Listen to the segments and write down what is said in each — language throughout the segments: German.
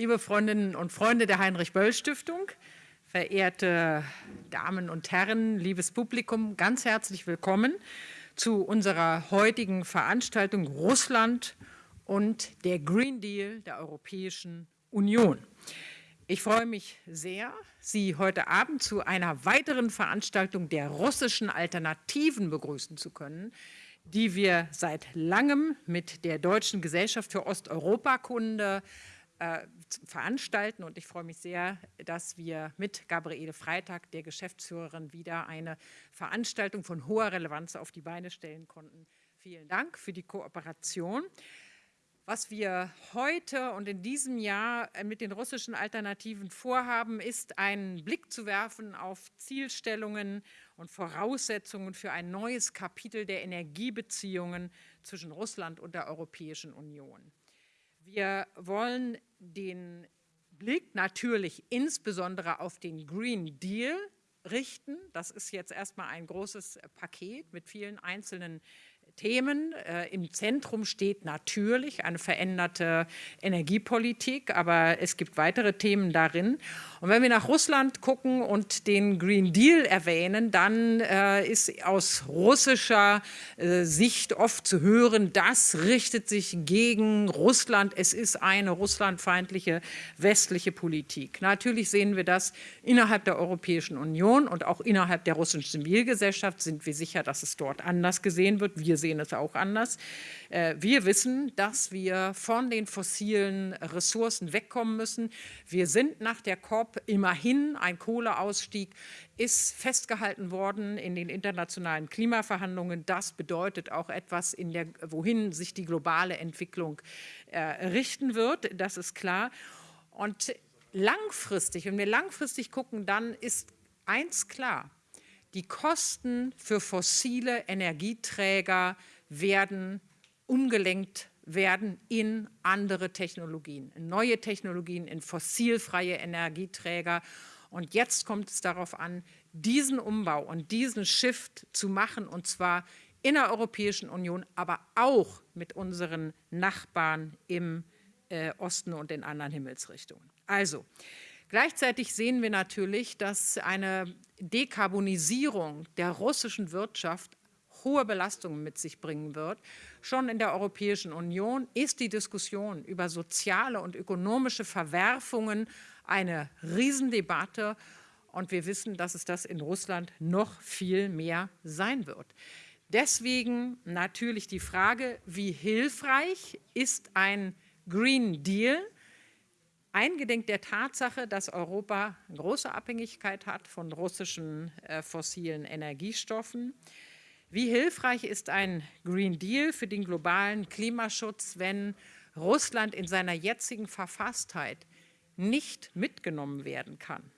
liebe Freundinnen und Freunde der Heinrich-Böll-Stiftung, verehrte Damen und Herren, liebes Publikum, ganz herzlich willkommen zu unserer heutigen Veranstaltung Russland und der Green Deal der Europäischen Union. Ich freue mich sehr, Sie heute Abend zu einer weiteren Veranstaltung der russischen Alternativen begrüßen zu können, die wir seit langem mit der Deutschen Gesellschaft für Osteuropakunde äh, veranstalten. Und ich freue mich sehr, dass wir mit Gabriele Freitag, der Geschäftsführerin, wieder eine Veranstaltung von hoher Relevanz auf die Beine stellen konnten. Vielen Dank für die Kooperation. Was wir heute und in diesem Jahr mit den russischen Alternativen vorhaben, ist einen Blick zu werfen auf Zielstellungen und Voraussetzungen für ein neues Kapitel der Energiebeziehungen zwischen Russland und der Europäischen Union. Wir wollen den Blick natürlich insbesondere auf den Green Deal richten. Das ist jetzt erstmal ein großes Paket mit vielen einzelnen Themen. Äh, Im Zentrum steht natürlich eine veränderte Energiepolitik, aber es gibt weitere Themen darin. Und wenn wir nach Russland gucken und den Green Deal erwähnen, dann äh, ist aus russischer äh, Sicht oft zu hören, das richtet sich gegen Russland. Es ist eine russlandfeindliche westliche Politik. Natürlich sehen wir das innerhalb der Europäischen Union und auch innerhalb der russischen Zivilgesellschaft sind wir sicher, dass es dort anders gesehen wird. Wir sehen es auch anders. Äh, wir wissen, dass wir von den fossilen Ressourcen wegkommen müssen. Wir sind nach der COP immerhin, ein Kohleausstieg ist festgehalten worden in den internationalen Klimaverhandlungen. Das bedeutet auch etwas, in der, wohin sich die globale Entwicklung äh, richten wird. Das ist klar. Und langfristig, wenn wir langfristig gucken, dann ist eins klar, die Kosten für fossile Energieträger werden umgelenkt werden in andere Technologien, in neue Technologien, in fossilfreie Energieträger. Und jetzt kommt es darauf an, diesen Umbau und diesen Shift zu machen, und zwar in der Europäischen Union, aber auch mit unseren Nachbarn im äh, Osten und in anderen Himmelsrichtungen. Also, Gleichzeitig sehen wir natürlich, dass eine Dekarbonisierung der russischen Wirtschaft hohe Belastungen mit sich bringen wird. Schon in der Europäischen Union ist die Diskussion über soziale und ökonomische Verwerfungen eine Riesendebatte. Und wir wissen, dass es das in Russland noch viel mehr sein wird. Deswegen natürlich die Frage, wie hilfreich ist ein Green Deal, eingedenk der Tatsache, dass Europa große Abhängigkeit hat von russischen äh, fossilen Energiestoffen. Wie hilfreich ist ein Green Deal für den globalen Klimaschutz, wenn Russland in seiner jetzigen Verfasstheit nicht mitgenommen werden kann?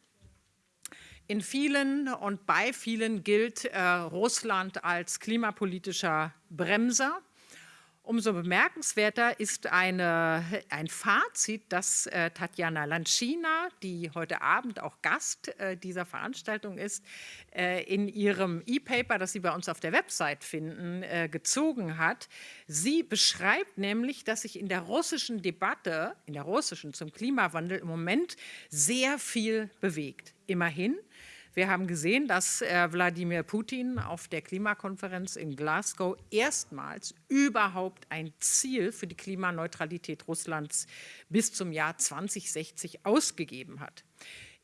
In vielen und bei vielen gilt äh, Russland als klimapolitischer Bremser. Umso bemerkenswerter ist eine, ein Fazit, das äh, Tatjana Lanschina, die heute Abend auch Gast äh, dieser Veranstaltung ist, äh, in ihrem E-Paper, das Sie bei uns auf der Website finden, äh, gezogen hat. Sie beschreibt nämlich, dass sich in der russischen Debatte, in der russischen zum Klimawandel im Moment sehr viel bewegt. Immerhin wir haben gesehen, dass äh, Wladimir Putin auf der Klimakonferenz in Glasgow erstmals überhaupt ein Ziel für die Klimaneutralität Russlands bis zum Jahr 2060 ausgegeben hat.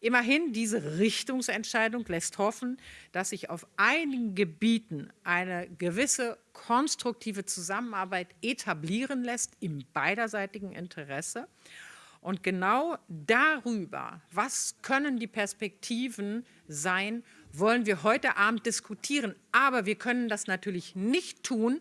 Immerhin, diese Richtungsentscheidung lässt hoffen, dass sich auf einigen Gebieten eine gewisse konstruktive Zusammenarbeit etablieren lässt im beiderseitigen Interesse. Und genau darüber, was können die Perspektiven sein, wollen wir heute Abend diskutieren. Aber wir können das natürlich nicht tun,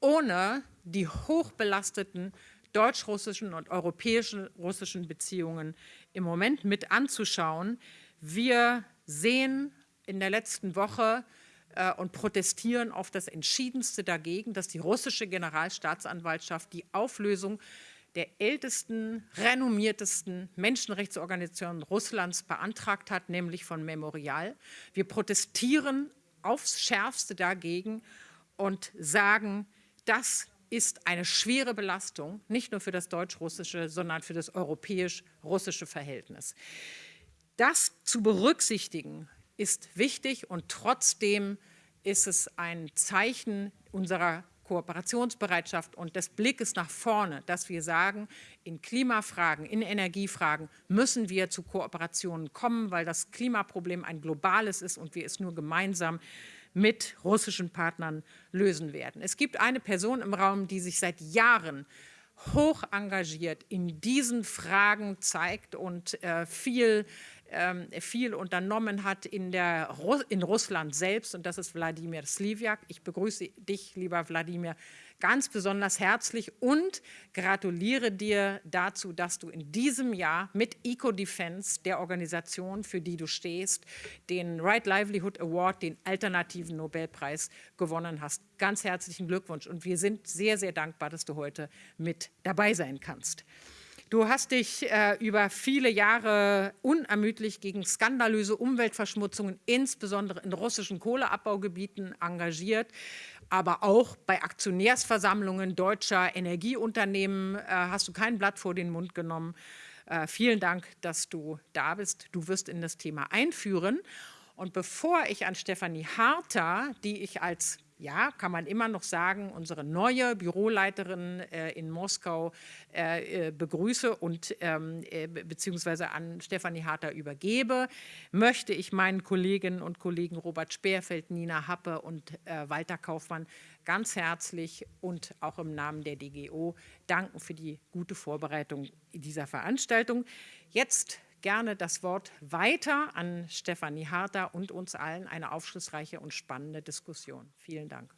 ohne die hochbelasteten deutsch-russischen und europäisch-russischen Beziehungen im Moment mit anzuschauen. Wir sehen in der letzten Woche äh, und protestieren auf das Entschiedenste dagegen, dass die russische Generalstaatsanwaltschaft die Auflösung der ältesten, renommiertesten Menschenrechtsorganisation Russlands beantragt hat, nämlich von Memorial. Wir protestieren aufs Schärfste dagegen und sagen, das ist eine schwere Belastung, nicht nur für das deutsch-russische, sondern für das europäisch-russische Verhältnis. Das zu berücksichtigen ist wichtig und trotzdem ist es ein Zeichen unserer Kooperationsbereitschaft und des Blickes nach vorne, dass wir sagen, in Klimafragen, in Energiefragen müssen wir zu Kooperationen kommen, weil das Klimaproblem ein globales ist und wir es nur gemeinsam mit russischen Partnern lösen werden. Es gibt eine Person im Raum, die sich seit Jahren hoch engagiert in diesen Fragen zeigt und äh, viel viel unternommen hat in, der, in Russland selbst und das ist Wladimir Sliviak. Ich begrüße dich, lieber Wladimir, ganz besonders herzlich und gratuliere dir dazu, dass du in diesem Jahr mit EcoDefense, der Organisation, für die du stehst, den Right Livelihood Award, den alternativen Nobelpreis gewonnen hast. Ganz herzlichen Glückwunsch und wir sind sehr, sehr dankbar, dass du heute mit dabei sein kannst. Du hast dich äh, über viele Jahre unermüdlich gegen skandalöse Umweltverschmutzungen, insbesondere in russischen Kohleabbaugebieten, engagiert, aber auch bei Aktionärsversammlungen deutscher Energieunternehmen äh, hast du kein Blatt vor den Mund genommen. Äh, vielen Dank, dass du da bist. Du wirst in das Thema einführen. Und bevor ich an Stefanie Harter, die ich als ja, kann man immer noch sagen, unsere neue Büroleiterin äh, in Moskau äh, äh begrüße und ähm, äh, beziehungsweise an Stefanie Harter übergebe, möchte ich meinen Kolleginnen und Kollegen Robert Speerfeld, Nina Happe und äh, Walter Kaufmann ganz herzlich und auch im Namen der DGO danken für die gute Vorbereitung dieser Veranstaltung. Jetzt gerne das Wort weiter an Stefanie Harter und uns allen eine aufschlussreiche und spannende Diskussion. Vielen Dank.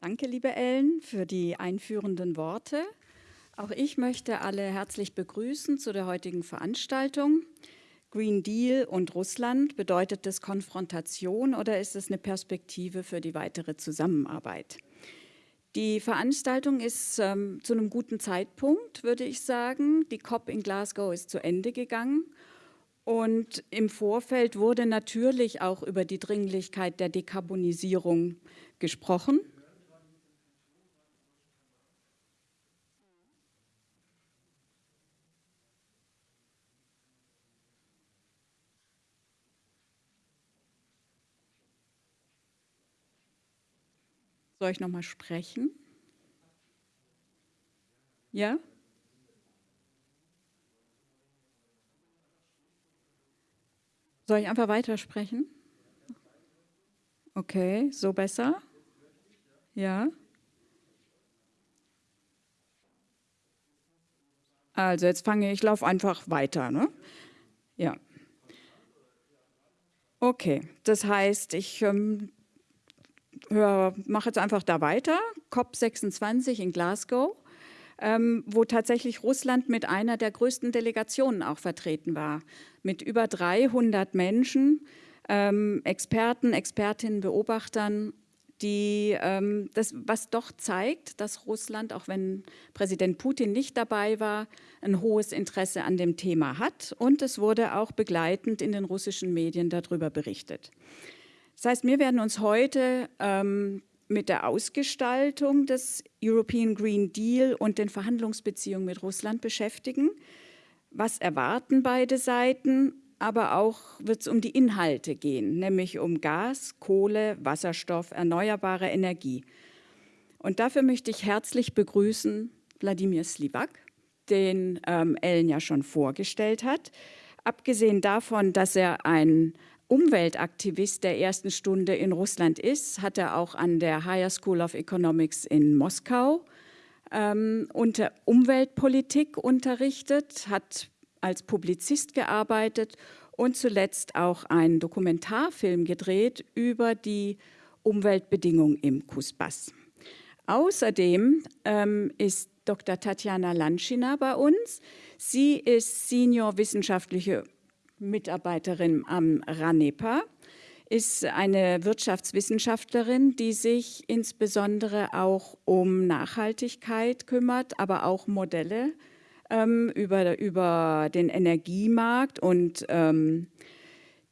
Danke, liebe Ellen, für die einführenden Worte. Auch ich möchte alle herzlich begrüßen zu der heutigen Veranstaltung. Green Deal und Russland, bedeutet das Konfrontation oder ist es eine Perspektive für die weitere Zusammenarbeit? Die Veranstaltung ist ähm, zu einem guten Zeitpunkt, würde ich sagen. Die COP in Glasgow ist zu Ende gegangen. Und im Vorfeld wurde natürlich auch über die Dringlichkeit der Dekarbonisierung gesprochen. Soll ich noch mal sprechen? Ja? Soll ich einfach weitersprechen? Okay, so besser? Ja? Also jetzt fange ich, ich laufe einfach weiter. Ne? Ja. Okay, das heißt, ich ähm, mache jetzt einfach da weiter, COP26 in Glasgow, ähm, wo tatsächlich Russland mit einer der größten Delegationen auch vertreten war, mit über 300 Menschen, ähm, Experten, Expertinnen, Beobachtern, die ähm, das, was doch zeigt, dass Russland, auch wenn Präsident Putin nicht dabei war, ein hohes Interesse an dem Thema hat. Und es wurde auch begleitend in den russischen Medien darüber berichtet. Das heißt, wir werden uns heute ähm, mit der Ausgestaltung des European Green Deal und den Verhandlungsbeziehungen mit Russland beschäftigen. Was erwarten beide Seiten? Aber auch wird es um die Inhalte gehen, nämlich um Gas, Kohle, Wasserstoff, erneuerbare Energie. Und dafür möchte ich herzlich begrüßen Wladimir Slivak, den ähm, Ellen ja schon vorgestellt hat. Abgesehen davon, dass er ein Umweltaktivist der ersten Stunde in Russland ist, hat er auch an der Higher School of Economics in Moskau ähm, unter Umweltpolitik unterrichtet, hat als Publizist gearbeitet und zuletzt auch einen Dokumentarfilm gedreht über die Umweltbedingungen im Kusbass. Außerdem ähm, ist Dr. Tatjana Lanschina bei uns. Sie ist Senior wissenschaftliche Mitarbeiterin am RANEPA, ist eine Wirtschaftswissenschaftlerin, die sich insbesondere auch um Nachhaltigkeit kümmert, aber auch Modelle ähm, über, über den Energiemarkt und ähm,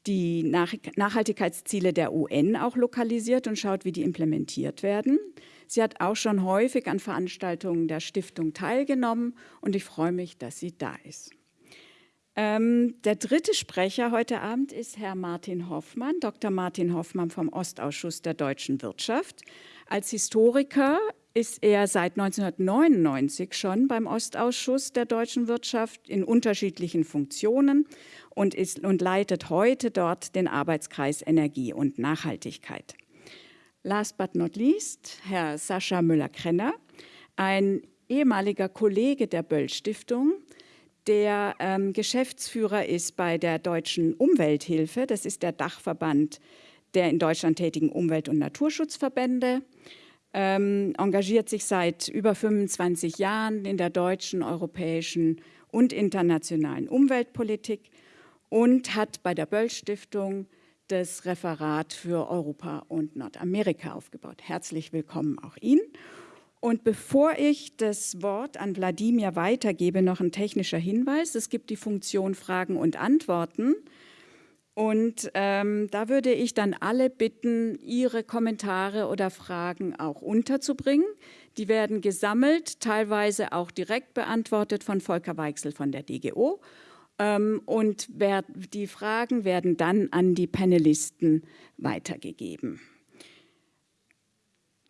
die Nachhaltigkeitsziele der UN auch lokalisiert und schaut, wie die implementiert werden. Sie hat auch schon häufig an Veranstaltungen der Stiftung teilgenommen und ich freue mich, dass sie da ist. Ähm, der dritte Sprecher heute Abend ist Herr Martin Hoffmann, Dr. Martin Hoffmann vom Ostausschuss der deutschen Wirtschaft. Als Historiker ist er seit 1999 schon beim Ostausschuss der deutschen Wirtschaft in unterschiedlichen Funktionen und, ist, und leitet heute dort den Arbeitskreis Energie und Nachhaltigkeit. Last but not least, Herr Sascha Müller-Krenner, ein ehemaliger Kollege der Böll-Stiftung, der ähm, Geschäftsführer ist bei der Deutschen Umwelthilfe. Das ist der Dachverband der in Deutschland tätigen Umwelt- und Naturschutzverbände. Ähm, engagiert sich seit über 25 Jahren in der deutschen, europäischen und internationalen Umweltpolitik und hat bei der Böll-Stiftung das Referat für Europa und Nordamerika aufgebaut. Herzlich willkommen auch Ihnen. Und bevor ich das Wort an Wladimir weitergebe, noch ein technischer Hinweis. Es gibt die Funktion Fragen und Antworten. Und ähm, da würde ich dann alle bitten, ihre Kommentare oder Fragen auch unterzubringen. Die werden gesammelt, teilweise auch direkt beantwortet von Volker Weichsel von der DGO. Ähm, und wer, die Fragen werden dann an die Panelisten weitergegeben.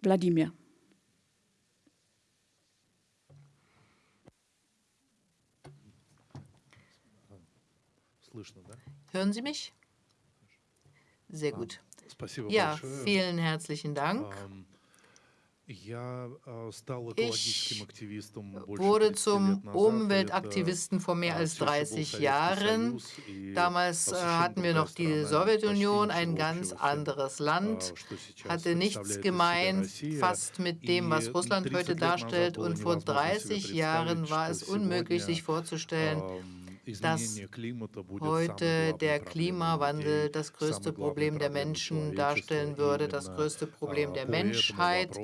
Wladimir. Hören Sie mich? Sehr gut. Ja, vielen herzlichen Dank. Ich wurde zum Umweltaktivisten vor mehr als 30 Jahren. Damals hatten wir noch die Sowjetunion, ein ganz anderes Land, hatte nichts gemein fast mit dem, was Russland heute darstellt. Und vor 30 Jahren war es unmöglich, sich vorzustellen, dass heute der Klimawandel das größte Problem der Menschen darstellen würde, das größte Problem der Menschheit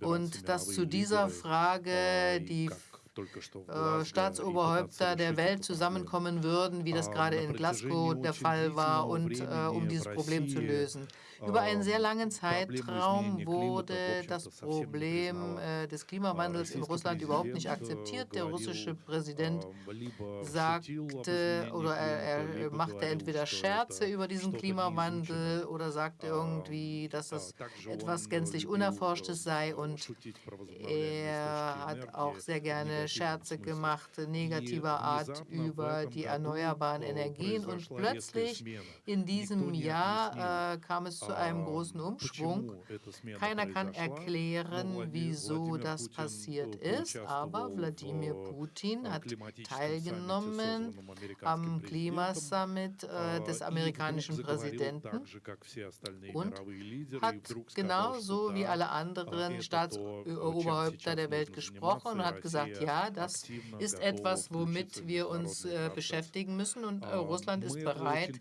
und dass zu dieser Frage die äh, Staatsoberhäupter der Welt zusammenkommen würden, wie das gerade in Glasgow der Fall war, und äh, um dieses Problem zu lösen. Über einen sehr langen Zeitraum wurde das Problem äh, des Klimawandels in Russland überhaupt nicht akzeptiert. Der russische Präsident sagte oder er, er machte entweder Scherze über diesen Klimawandel oder sagte irgendwie, dass es etwas gänzlich Unerforschtes sei und er hat auch sehr gerne Scherze gemacht, negativer Art über die erneuerbaren Energien und plötzlich in diesem Jahr äh, kam es zu einem großen Umschwung. Keiner kann erklären, wieso das passiert ist, aber Wladimir Putin hat teilgenommen am Klimasummit äh, des amerikanischen Präsidenten und hat genauso wie alle anderen Staatsoberhäupter der Welt gesprochen und hat gesagt, ja, das ist etwas, womit wir uns äh, beschäftigen müssen und äh, Russland ist bereit,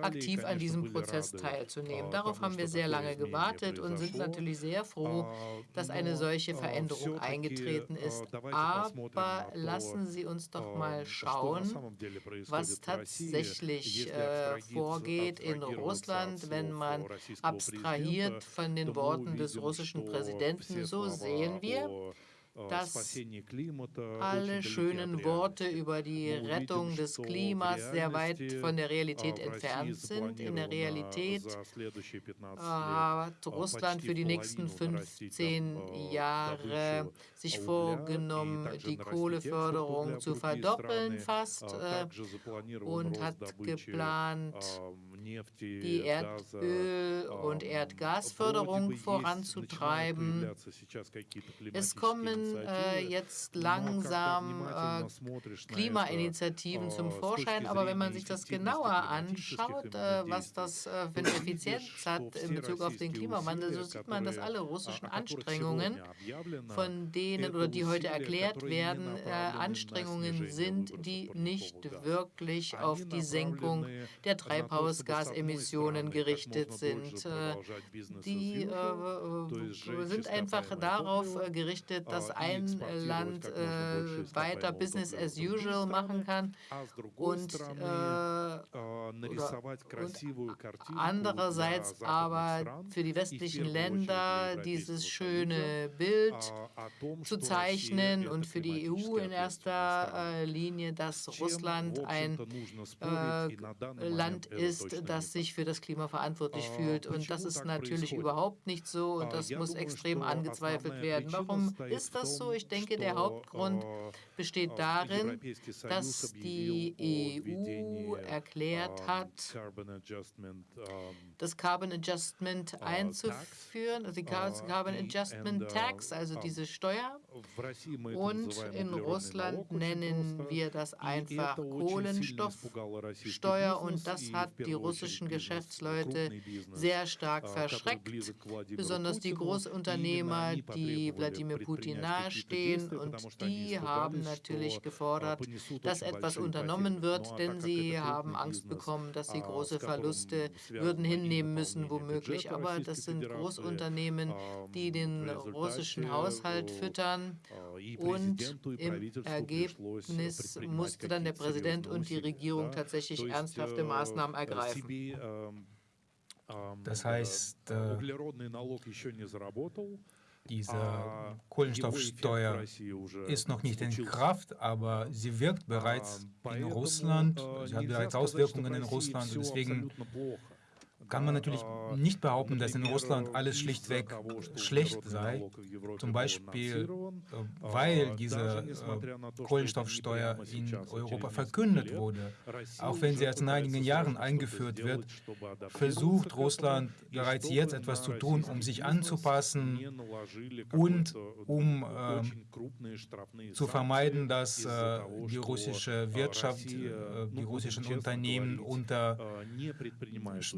aktiv an diesem Prozess teilzunehmen. Darauf haben wir sehr lange gewartet und sind natürlich sehr froh, dass eine solche Veränderung eingetreten ist. Aber lassen Sie uns doch mal schauen, was tatsächlich äh, vorgeht in Russland, wenn man abstrahiert von den Worten des russischen Präsidenten. So sehen wir, dass alle schönen Worte über die Rettung des Klimas sehr weit von der Realität entfernt sind. In der Realität hat Russland für die nächsten 15 Jahre sich vorgenommen, die Kohleförderung zu verdoppeln fast äh, und hat geplant, die Erdöl- und Erdgasförderung voranzutreiben. Es kommen äh, jetzt langsam äh, Klimainitiativen zum Vorschein, aber wenn man sich das genauer anschaut, äh, was das äh, für eine Effizienz hat in Bezug auf den Klimawandel, so sieht man, dass alle russischen Anstrengungen, von denen oder die heute erklärt werden, äh, Anstrengungen sind, die nicht wirklich auf die Senkung der Treibhausgase Treibhausgasemissionen gerichtet sind. Äh, die äh, sind einfach darauf äh, gerichtet, dass ein Land äh, weiter Business as usual machen kann und, äh, und andererseits aber für die westlichen Länder dieses schöne Bild zu zeichnen und für die EU in erster äh, Linie, dass Russland ein äh, Land ist, das sich für das Klima verantwortlich fühlt. Und das ist natürlich überhaupt nicht so und das muss extrem angezweifelt werden. Warum ist das so? Ich denke, der Hauptgrund besteht darin, dass die EU erklärt hat, das Carbon Adjustment einzuführen, also die Carbon Adjustment Tax, also diese Steuer. Und in Russland nennen wir das einfach Kohlenstoffsteuer und das hat die russischen Geschäftsleute sehr stark verschreckt, besonders die Großunternehmer, die Wladimir Putin nahestehen und die haben natürlich gefordert, dass etwas unternommen wird, denn sie haben Angst bekommen, dass sie große Verluste würden hinnehmen müssen, womöglich. Aber das sind Großunternehmen, die den russischen Haushalt füttern und im Ergebnis musste dann der Präsident und die Regierung tatsächlich ernsthafte Maßnahmen ergreifen. Das heißt, äh, diese Kohlenstoffsteuer ist noch nicht in Kraft, aber sie wirkt bereits in Russland, sie hat bereits Auswirkungen in Russland. Deswegen kann man natürlich nicht behaupten, dass in Russland alles schlichtweg schlecht sei. Zum Beispiel, äh, weil diese äh, Kohlenstoffsteuer in Europa verkündet wurde. Auch wenn sie erst in einigen Jahren eingeführt wird, versucht Russland bereits jetzt etwas zu tun, um sich anzupassen und um äh, zu vermeiden, dass äh, die russische Wirtschaft, äh, die russischen Unternehmen unter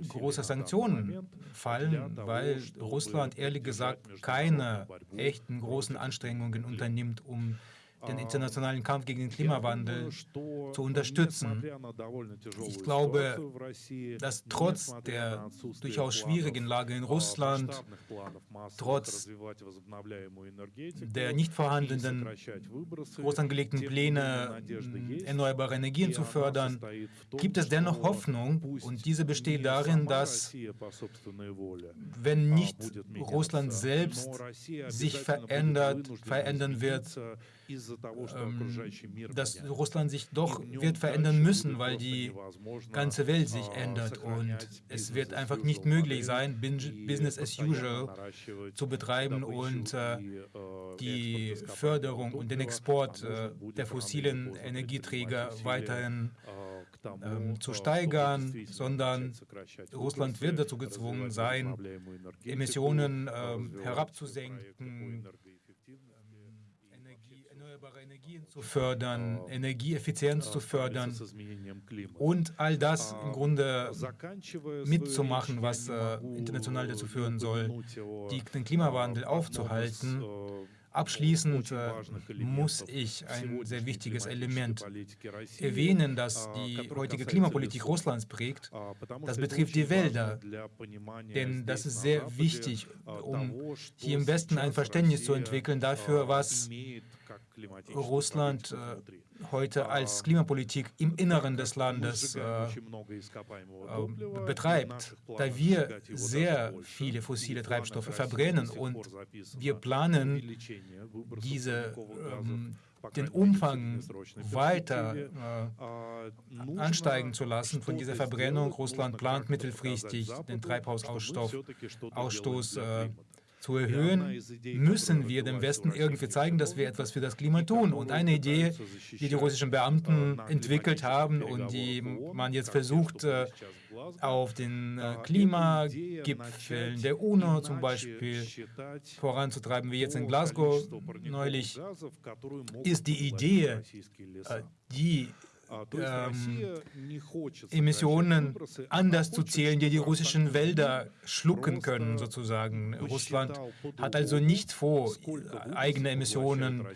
großen große Sanktionen fallen, weil Russland ehrlich gesagt keine echten großen Anstrengungen unternimmt, um den internationalen Kampf gegen den Klimawandel zu unterstützen. Ich glaube, dass trotz der durchaus schwierigen Lage in Russland, trotz der nicht vorhandenen groß angelegten Pläne, erneuerbare Energien zu fördern, gibt es dennoch Hoffnung? Und diese besteht darin, dass wenn nicht Russland selbst sich verändert, verändern wird, dass Russland sich doch wird verändern müssen, weil die ganze Welt sich ändert und es wird einfach nicht möglich sein, Business as usual zu betreiben und äh, die Förderung und den Export äh, der fossilen Energieträger weiterhin ähm, zu steigern, sondern Russland wird dazu gezwungen sein, Emissionen äh, herabzusenken, Energien zu fördern, Energieeffizienz zu fördern und all das im Grunde mitzumachen, was äh, international dazu führen soll, die, den Klimawandel aufzuhalten. Abschließend äh, muss ich ein sehr wichtiges Element erwähnen, das die heutige Klimapolitik Russlands prägt. Das betrifft die Wälder, denn das ist sehr wichtig, um hier im Westen ein Verständnis zu entwickeln dafür, was Russland heute als Klimapolitik im Inneren des Landes äh, äh, betreibt, da wir sehr viele fossile Treibstoffe verbrennen und wir planen, diese, ähm, den Umfang weiter äh, ansteigen zu lassen von dieser Verbrennung. Russland plant mittelfristig den Treibhausausstoß äh, zu erhöhen, müssen wir dem Westen irgendwie zeigen, dass wir etwas für das Klima tun. Und eine Idee, die die russischen Beamten entwickelt haben und die man jetzt versucht, äh, auf den äh, Klimagipfeln der UNO zum Beispiel voranzutreiben, wie jetzt in Glasgow neulich, ist die Idee, äh, die ähm, Emissionen anders zu zählen, die die russischen Wälder schlucken können, sozusagen. Russland hat also nicht vor, eigene Emissionen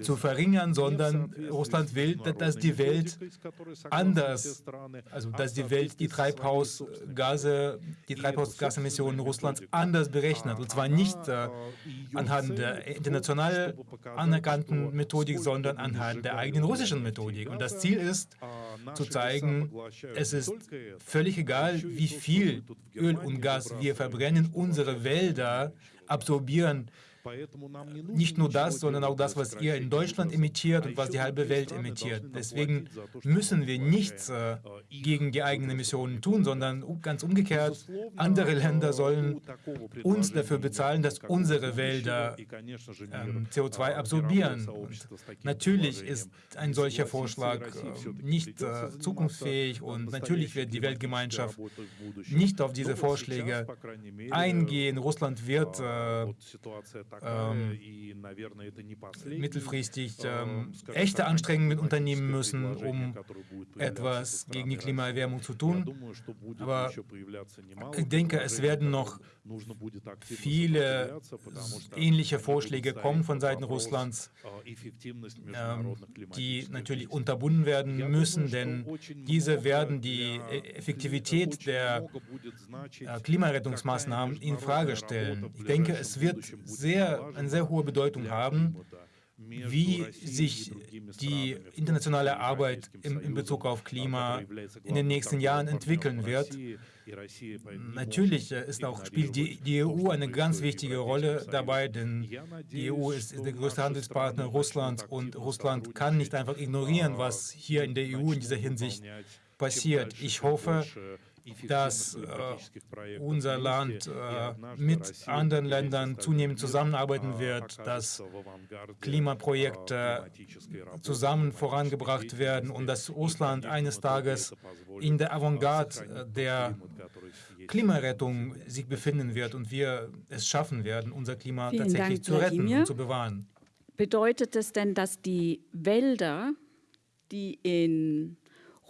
zu verringern, sondern Russland will, dass die Welt anders, also dass die Welt die Treibhausgase, die Treibhausgasemissionen Russlands anders berechnet. Und zwar nicht äh, anhand der international anerkannten Methodik, sondern anhand der eigenen russischen Methodik. Und das Ziel ist, zu zeigen, es ist völlig egal, wie viel Öl und Gas wir verbrennen, unsere Wälder absorbieren nicht nur das, sondern auch das, was ihr in Deutschland emittiert und was die halbe Welt emittiert. Deswegen müssen wir nichts äh, gegen die eigenen Emissionen tun, sondern ganz umgekehrt, andere Länder sollen uns dafür bezahlen, dass unsere Wälder ähm, CO2 absorbieren. Und natürlich ist ein solcher Vorschlag äh, nicht äh, zukunftsfähig und natürlich wird die Weltgemeinschaft nicht auf diese Vorschläge eingehen. Russland wird äh, ähm, mittelfristig ähm, echte Anstrengungen unternehmen müssen, um etwas gegen die Klimaerwärmung zu tun. Aber ich denke, es werden noch viele ähnliche Vorschläge kommen von Seiten Russlands, ähm, die natürlich unterbunden werden müssen, denn diese werden die Effektivität der äh, Klimarettungsmaßnahmen in Frage stellen. Ich denke, es wird sehr sehr, eine sehr hohe Bedeutung haben, wie sich die internationale Arbeit in, in Bezug auf Klima in den nächsten Jahren entwickeln wird. Natürlich ist auch, spielt die, die, EU eine ganz wichtige Rolle dabei, denn die EU ist, ist der größte Handelspartner Russlands und Russland kann nicht einfach ignorieren, was hier in der EU in dieser Hinsicht passiert. Ich hoffe, dass äh, unser Land äh, mit anderen Ländern zunehmend zusammenarbeiten wird, dass Klimaprojekte zusammen vorangebracht werden und dass Russland eines Tages in der Avantgarde der Klimarettung sich befinden wird und wir es schaffen werden, unser Klima Vielen tatsächlich Dank, zu retten Wladimir. und zu bewahren. Bedeutet es denn, dass die Wälder, die in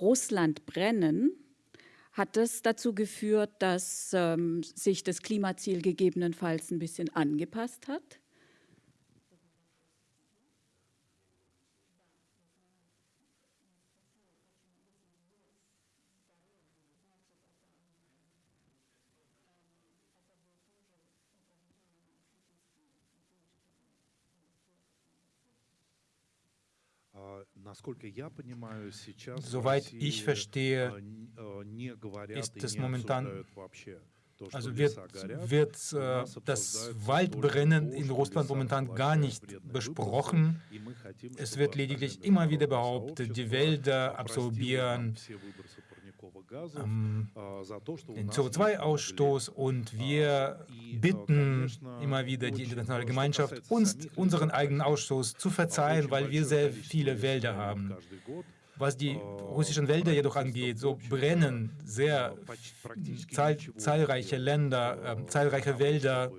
Russland brennen, hat das dazu geführt, dass ähm, sich das Klimaziel gegebenenfalls ein bisschen angepasst hat? Soweit ich verstehe, ist es momentan, also wird, wird äh, das Waldbrennen in Russland momentan gar nicht besprochen. Es wird lediglich immer wieder behauptet, die Wälder absorbieren ähm, den CO2-Ausstoß und wir bitten immer wieder die internationale Gemeinschaft, uns unseren eigenen Ausstoß zu verzeihen, weil wir sehr viele Wälder haben. Was die russischen Wälder jedoch angeht, so brennen sehr zahl zahlreiche Länder, äh, zahlreiche Wälder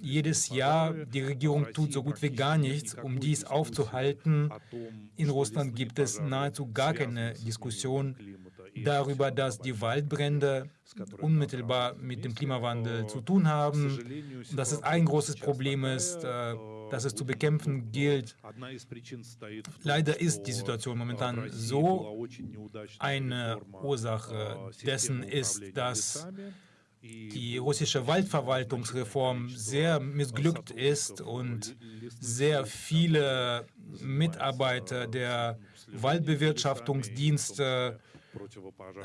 jedes Jahr. Die Regierung tut so gut wie gar nichts, um dies aufzuhalten. In Russland gibt es nahezu gar keine Diskussion darüber, dass die Waldbrände unmittelbar mit dem Klimawandel zu tun haben, dass es ein großes Problem ist, äh, das es zu bekämpfen gilt. Leider ist die Situation momentan so, eine Ursache dessen ist, dass die russische Waldverwaltungsreform sehr missglückt ist und sehr viele Mitarbeiter der Waldbewirtschaftungsdienste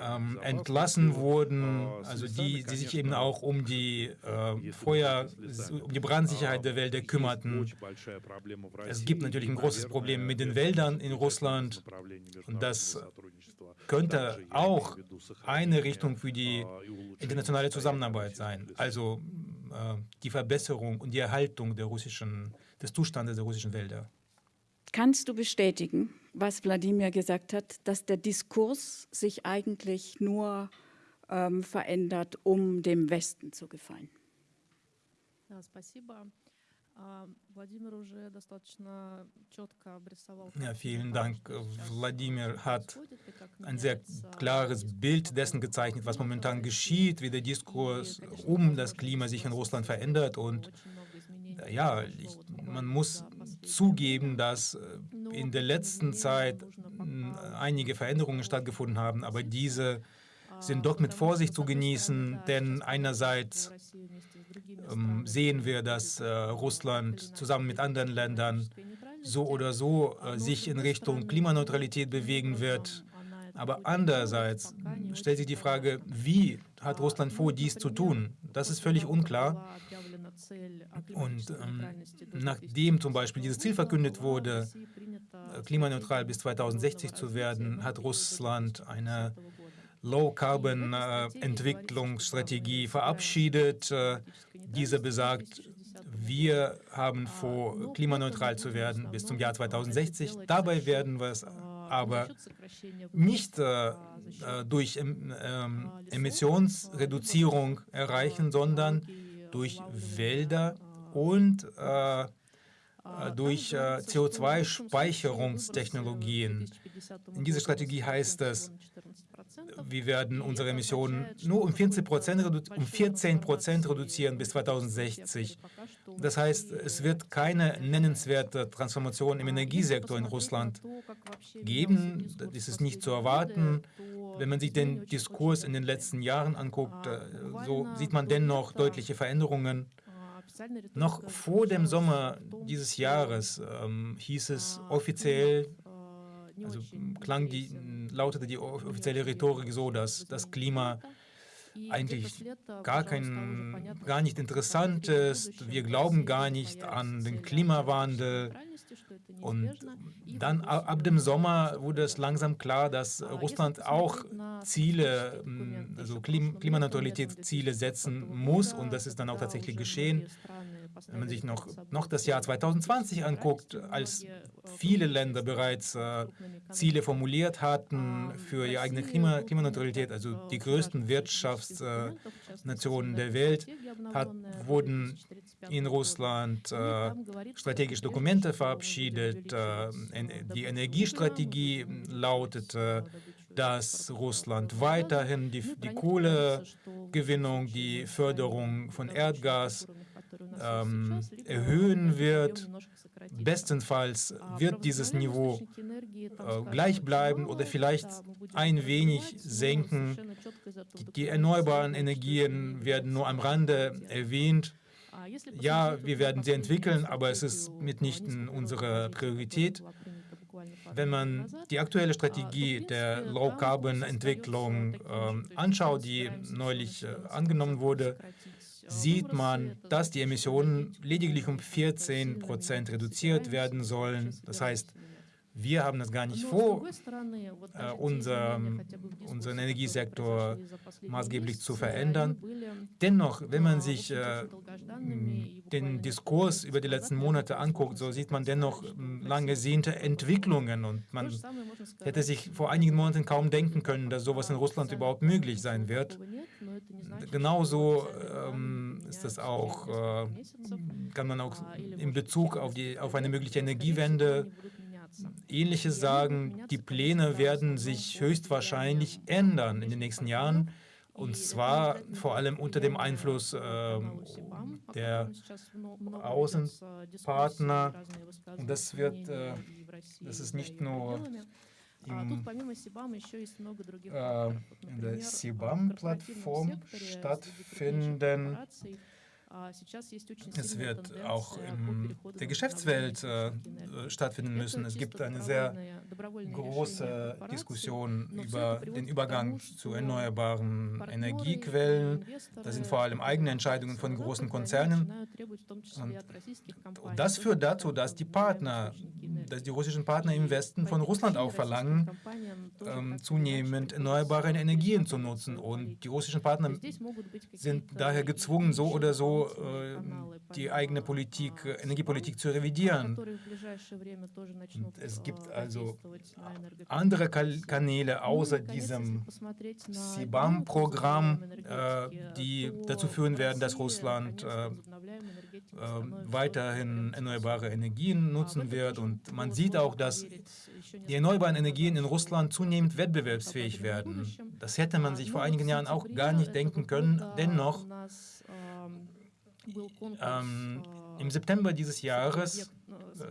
ähm, entlassen wurden, also die, die sich eben auch um die äh, Feuer, um die Brandsicherheit der Wälder kümmerten. Es gibt natürlich ein großes Problem mit den Wäldern in Russland. und das könnte auch eine Richtung für die internationale Zusammenarbeit sein, also äh, die Verbesserung und die Erhaltung der russischen, des Zustandes der russischen Wälder. Kannst du bestätigen, was Wladimir gesagt hat, dass der Diskurs sich eigentlich nur ähm, verändert, um dem Westen zu gefallen? Да, спасибо. Ja, vielen Dank. Wladimir hat ein sehr klares Bild dessen gezeichnet, was momentan geschieht, wie der Diskurs um das Klima sich in Russland verändert. Und ja, ich, man muss zugeben, dass in der letzten Zeit einige Veränderungen stattgefunden haben, aber diese sind doch mit Vorsicht zu genießen, denn einerseits ähm, sehen wir, dass äh, Russland zusammen mit anderen Ländern so oder so äh, sich in Richtung Klimaneutralität bewegen wird. Aber andererseits stellt sich die Frage, wie hat Russland vor, dies zu tun? Das ist völlig unklar. Und ähm, nachdem zum Beispiel dieses Ziel verkündet wurde, äh, klimaneutral bis 2060 zu werden, hat Russland eine Low-Carbon-Entwicklungsstrategie verabschiedet. Äh, diese besagt, wir haben vor, klimaneutral zu werden bis zum Jahr 2060. Dabei werden wir es aber nicht äh, äh durch ähm, Emissionsreduzierung erreichen, sondern durch Wälder und äh, durch äh, CO2-Speicherungstechnologien. In dieser Strategie heißt es, wir werden unsere Emissionen nur um 14 Prozent um 14 reduzieren bis 2060. Das heißt, es wird keine nennenswerte Transformation im Energiesektor in Russland geben. Das ist nicht zu erwarten. Wenn man sich den Diskurs in den letzten Jahren anguckt, äh, so sieht man dennoch deutliche Veränderungen. Noch vor dem Sommer dieses Jahres ähm, hieß es offiziell, also klang die, lautete die offizielle Rhetorik so, dass das Klima eigentlich gar, kein, gar nicht interessant ist. Wir glauben gar nicht an den Klimawandel. Und dann ab dem Sommer wurde es langsam klar, dass Russland auch Ziele, also Klimaneutralitätsziele setzen muss. Und das ist dann auch tatsächlich geschehen. Wenn man sich noch, noch das Jahr 2020 anguckt, als viele Länder bereits äh, Ziele formuliert hatten für ihre eigene Klima, Klimaneutralität, also die größten Wirtschaftsnationen äh, der Welt, hat, wurden in Russland äh, strategische Dokumente verabschiedet. Äh, die Energiestrategie lautete, dass Russland weiterhin die, die Kohlegewinnung, die Förderung von Erdgas ähm, erhöhen wird. Bestenfalls wird dieses Niveau äh, gleich bleiben oder vielleicht ein wenig senken. Die erneuerbaren Energien werden nur am Rande erwähnt. Ja, wir werden sie entwickeln, aber es ist mitnichten unsere Priorität. Wenn man die aktuelle Strategie der Low-Carbon-Entwicklung äh, anschaut, die neulich äh, angenommen wurde, sieht man, dass die Emissionen lediglich um 14 Prozent reduziert werden sollen. Das heißt, wir haben das gar nicht vor, äh, unser, unseren Energiesektor maßgeblich zu verändern. Dennoch, wenn man sich äh, den Diskurs über die letzten Monate anguckt, so sieht man dennoch lang ersehnte Entwicklungen. Und man hätte sich vor einigen Monaten kaum denken können, dass sowas in Russland überhaupt möglich sein wird. Genauso ähm, ist das auch, äh, kann man auch in Bezug auf, die, auf eine mögliche Energiewende Ähnliches sagen, die Pläne werden sich höchstwahrscheinlich ändern in den nächsten Jahren, und zwar vor allem unter dem Einfluss äh, der Außenpartner. Und das wird, äh, das ist nicht nur im, äh, in der CBAM-Plattform stattfinden, es wird auch in der Geschäftswelt äh, stattfinden müssen. Es gibt eine sehr große Diskussion über den Übergang zu erneuerbaren Energiequellen. Das sind vor allem eigene Entscheidungen von großen Konzernen. Und das führt dazu, dass die Partner, dass die russischen Partner im Westen von Russland auch verlangen, ähm, zunehmend erneuerbare Energien zu nutzen. Und die russischen Partner sind daher gezwungen, so oder so äh, die eigene Politik, Energiepolitik zu revidieren. Es gibt also andere Kanäle außer diesem CBAM-Programm, äh, die dazu führen werden, dass Russland äh, weiterhin erneuerbare Energien nutzen wird. Und man sieht auch, dass die erneuerbaren Energien in Russland zunehmend wettbewerbsfähig werden. Das hätte man sich vor einigen Jahren auch gar nicht denken können. Dennoch, ähm, im September dieses Jahres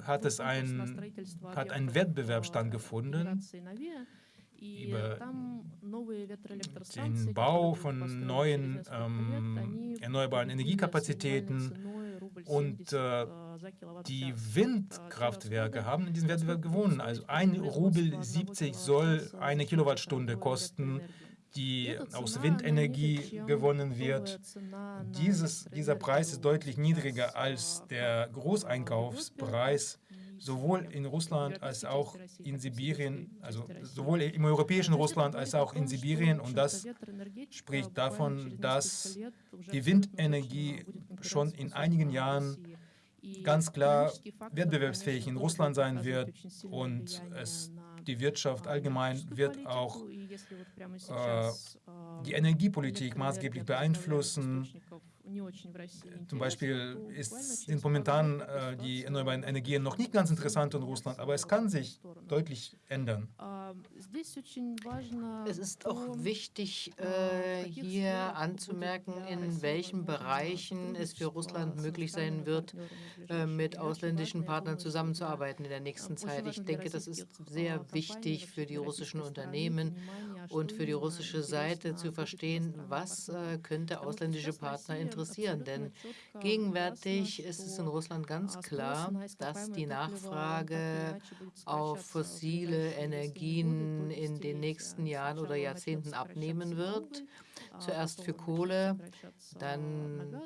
hat es ein, hat ein Wettbewerb stattgefunden über den Bau von neuen ähm, erneuerbaren Energiekapazitäten und äh, die Windkraftwerke haben in diesem Wettbewerb gewonnen. Also ein Rubel 70 soll eine Kilowattstunde kosten die aus Windenergie gewonnen wird. Dieses, dieser Preis ist deutlich niedriger als der Großeinkaufspreis sowohl in Russland als auch in Sibirien, also sowohl im europäischen Russland als auch in Sibirien. Und das spricht davon, dass die Windenergie schon in einigen Jahren ganz klar wettbewerbsfähig in Russland sein wird und es, die Wirtschaft allgemein wird auch äh, die Energiepolitik maßgeblich beeinflussen. Zum Beispiel ist, sind momentan äh, die erneuerbaren Energien noch nicht ganz interessant in Russland, aber es kann sich deutlich ändern. Es ist auch wichtig, äh, hier anzumerken, in welchen Bereichen es für Russland möglich sein wird, äh, mit ausländischen Partnern zusammenzuarbeiten in der nächsten Zeit. Ich denke, das ist sehr wichtig für die russischen Unternehmen und für die russische Seite zu verstehen, was äh, könnte ausländische Partner interessieren. Denn gegenwärtig ist es in Russland ganz klar, dass die Nachfrage auf fossile Energien in den nächsten Jahren oder Jahrzehnten abnehmen wird. Zuerst für Kohle, dann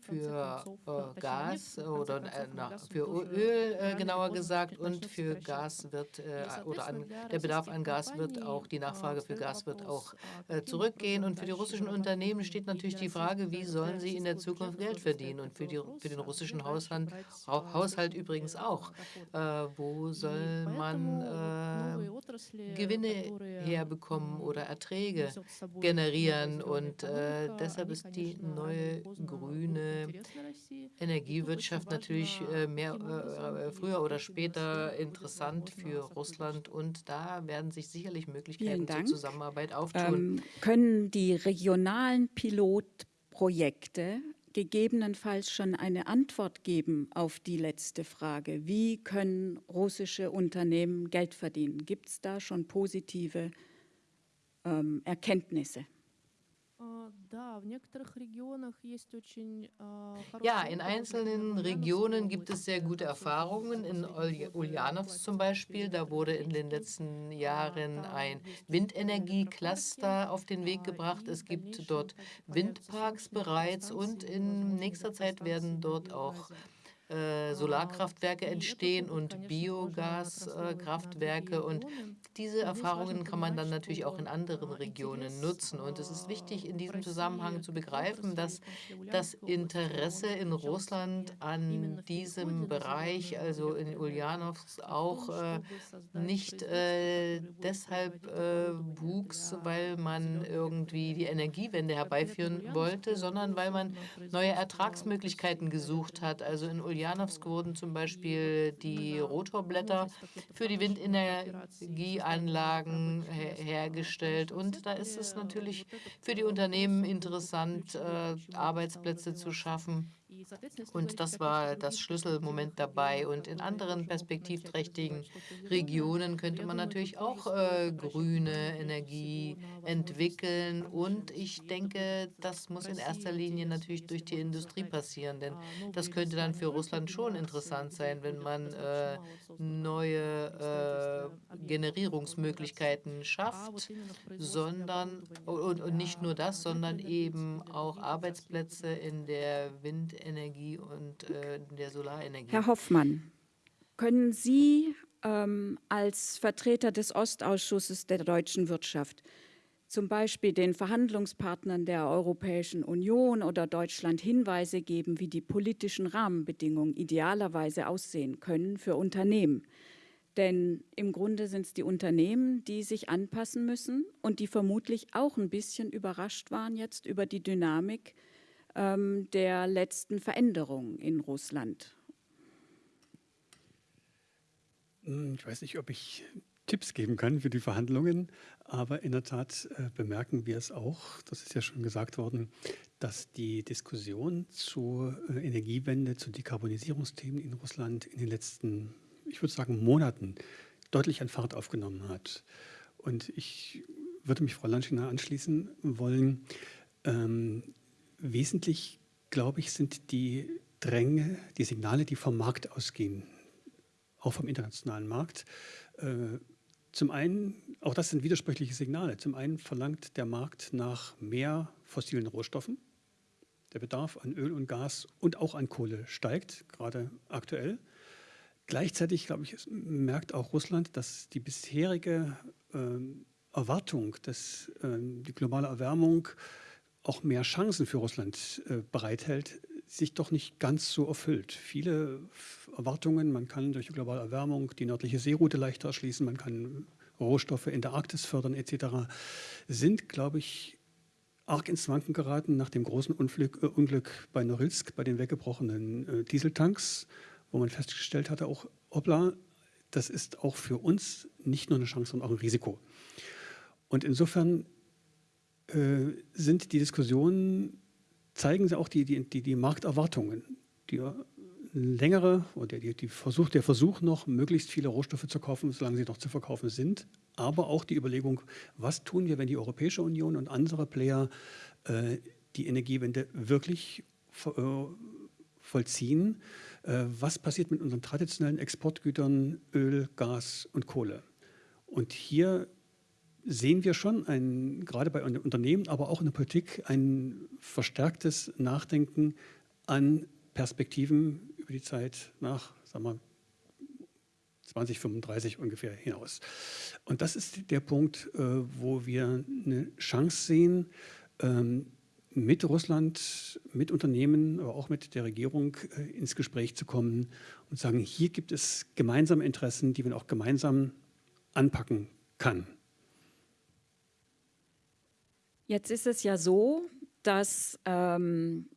für äh, Gas oder äh, na, für Öl äh, genauer gesagt und für Gas wird äh, oder an, der Bedarf an Gas wird auch, die Nachfrage für Gas wird auch äh, zurückgehen. Und für die russischen Unternehmen steht natürlich die Frage, wie sollen sie in der Zukunft Geld verdienen und für, die, für den russischen Haushalt, Haushalt übrigens auch. Äh, wo soll man Gewinne herbekommen oder Erträge generieren und und äh, deshalb ist die neue grüne Energiewirtschaft natürlich äh, mehr, äh, früher oder später interessant für Russland. Und da werden sich sicherlich Möglichkeiten zur Zusammenarbeit auftun. Ähm, können die regionalen Pilotprojekte gegebenenfalls schon eine Antwort geben auf die letzte Frage. Wie können russische Unternehmen Geld verdienen? Gibt es da schon positive ähm, Erkenntnisse? Ja, in einzelnen Regionen gibt es sehr gute Erfahrungen. In Ulyanovs zum Beispiel, da wurde in den letzten Jahren ein Windenergie-Cluster auf den Weg gebracht. Es gibt dort Windparks bereits und in nächster Zeit werden dort auch äh, Solarkraftwerke entstehen und Biogaskraftwerke. und diese Erfahrungen kann man dann natürlich auch in anderen Regionen nutzen. Und es ist wichtig, in diesem Zusammenhang zu begreifen, dass das Interesse in Russland an diesem Bereich, also in Ulyanovs, auch äh, nicht äh, deshalb äh, wuchs, weil man irgendwie die Energiewende herbeiführen wollte, sondern weil man neue Ertragsmöglichkeiten gesucht hat. Also in Ulyanovs Ulyanovsk wurden zum Beispiel die Rotorblätter für die Windenergieanlagen hergestellt. Und da ist es natürlich für die Unternehmen interessant, äh, Arbeitsplätze zu schaffen und das war das Schlüsselmoment dabei. Und in anderen perspektivträchtigen Regionen könnte man natürlich auch äh, grüne Energie entwickeln. Und ich denke, das muss in erster Linie natürlich durch die Industrie passieren. Denn das könnte dann für Russland schon interessant sein, wenn man äh, neue äh, Generierungsmöglichkeiten schafft, sondern und, und nicht nur das, sondern eben auch Arbeitsplätze in der Windenergie Windenergie und äh, der Solarenergie. Herr Hoffmann, können Sie ähm, als Vertreter des Ostausschusses der deutschen Wirtschaft zum Beispiel den Verhandlungspartnern der Europäischen Union oder Deutschland Hinweise geben, wie die politischen Rahmenbedingungen idealerweise aussehen können für Unternehmen. Denn im Grunde sind es die Unternehmen, die sich anpassen müssen und die vermutlich auch ein bisschen überrascht waren jetzt über die Dynamik ähm, der letzten Veränderungen in Russland? Hm, ich weiß nicht, ob ich Tipps geben kann für die Verhandlungen, aber in der Tat äh, bemerken wir es auch, das ist ja schon gesagt worden, dass die Diskussion zur äh, Energiewende, zu Dekarbonisierungsthemen in Russland in den letzten, ich würde sagen, Monaten deutlich an Fahrt aufgenommen hat. Und ich würde mich Frau Lanschina anschließen wollen. Ähm, wesentlich, glaube ich, sind die Dränge, die Signale, die vom Markt ausgehen, auch vom internationalen Markt, äh, zum einen, auch das sind widersprüchliche Signale. Zum einen verlangt der Markt nach mehr fossilen Rohstoffen. Der Bedarf an Öl und Gas und auch an Kohle steigt, gerade aktuell. Gleichzeitig, glaube ich, merkt auch Russland, dass die bisherige äh, Erwartung, dass äh, die globale Erwärmung auch mehr Chancen für Russland äh, bereithält, sich doch nicht ganz so erfüllt. Viele Erwartungen, man kann durch globale Erwärmung die nördliche Seeroute leichter erschließen, man kann Rohstoffe in der Arktis fördern etc., sind, glaube ich, arg ins Wanken geraten nach dem großen Unglück, äh, Unglück bei Norilsk, bei den weggebrochenen äh, Dieseltanks, wo man festgestellt hatte, auch, hoppla, das ist auch für uns nicht nur eine Chance, sondern auch ein Risiko. Und insofern äh, sind die Diskussionen zeigen sie auch die, die, die, die Markterwartungen, die längere oder die, die Versuch, der Versuch noch, möglichst viele Rohstoffe zu kaufen, solange sie noch zu verkaufen sind, aber auch die Überlegung, was tun wir, wenn die Europäische Union und andere Player äh, die Energiewende wirklich äh, vollziehen. Äh, was passiert mit unseren traditionellen Exportgütern Öl, Gas und Kohle? Und hier sehen wir schon, ein, gerade bei Unternehmen, aber auch in der Politik, ein verstärktes Nachdenken an Perspektiven über die Zeit nach, sagen wir, 2035 ungefähr hinaus. Und das ist der Punkt, äh, wo wir eine Chance sehen, ähm, mit Russland, mit Unternehmen, aber auch mit der Regierung äh, ins Gespräch zu kommen und sagen, hier gibt es gemeinsame Interessen, die man auch gemeinsam anpacken kann. Jetzt ist es ja so, dass ähm,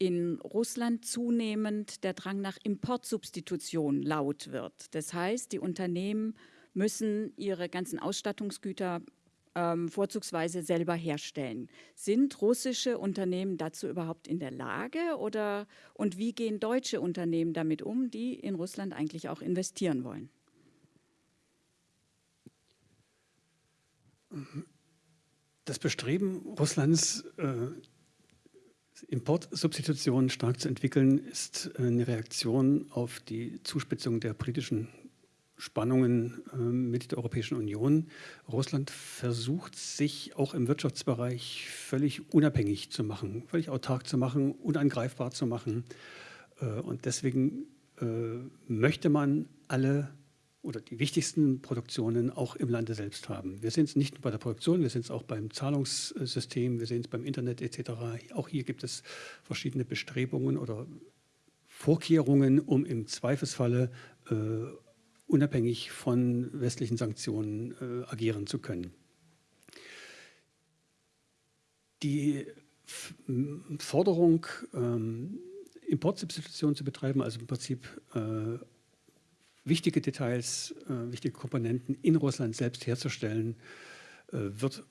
in Russland zunehmend der Drang nach Importsubstitution laut wird. Das heißt, die Unternehmen müssen ihre ganzen Ausstattungsgüter ähm, vorzugsweise selber herstellen. Sind russische Unternehmen dazu überhaupt in der Lage oder und wie gehen deutsche Unternehmen damit um, die in Russland eigentlich auch investieren wollen? Das Bestreben Russlands, äh, Importsubstitutionen stark zu entwickeln, ist äh, eine Reaktion auf die Zuspitzung der politischen Spannungen äh, mit der Europäischen Union. Russland versucht sich auch im Wirtschaftsbereich völlig unabhängig zu machen, völlig autark zu machen, unangreifbar zu machen. Und deswegen möchte man alle oder die wichtigsten Produktionen auch im Lande selbst haben. Wir sehen es nicht nur bei der Produktion, wir sehen es auch beim Zahlungssystem, wir sehen es beim Internet etc. Auch hier gibt es verschiedene Bestrebungen oder Vorkehrungen, um im Zweifelsfalle äh, unabhängig von westlichen Sanktionen äh, agieren zu können. Die Forderung, ähm, Importsubstitution zu betreiben, also im Prinzip äh, wichtige Details, äh, wichtige Komponenten in Russland selbst herzustellen, äh, wird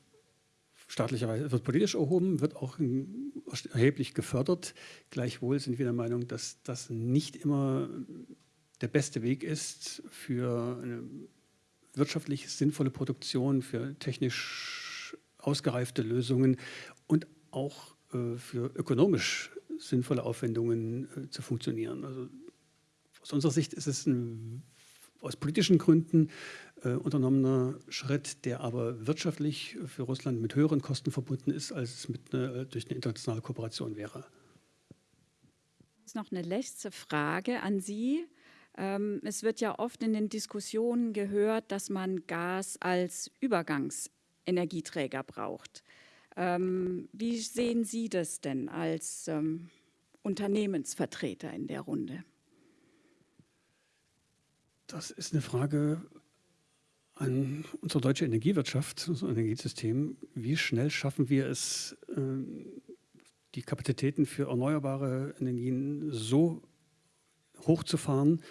staatlicherweise, wird politisch erhoben, wird auch erheblich gefördert. Gleichwohl sind wir der Meinung, dass das nicht immer der beste Weg ist für eine wirtschaftlich sinnvolle Produktion, für technisch ausgereifte Lösungen und auch äh, für ökonomisch sinnvolle Aufwendungen äh, zu funktionieren. Also aus unserer Sicht ist es ein aus politischen Gründen äh, unternommener Schritt, der aber wirtschaftlich für Russland mit höheren Kosten verbunden ist, als es mit eine, durch eine internationale Kooperation wäre. Jetzt noch eine letzte Frage an Sie. Ähm, es wird ja oft in den Diskussionen gehört, dass man Gas als Übergangsenergieträger braucht. Ähm, wie sehen Sie das denn als ähm, Unternehmensvertreter in der Runde? Das ist eine Frage an unsere deutsche Energiewirtschaft, unser Energiesystem. Wie schnell schaffen wir es, ähm, die Kapazitäten für erneuerbare Energien so hochzufahren,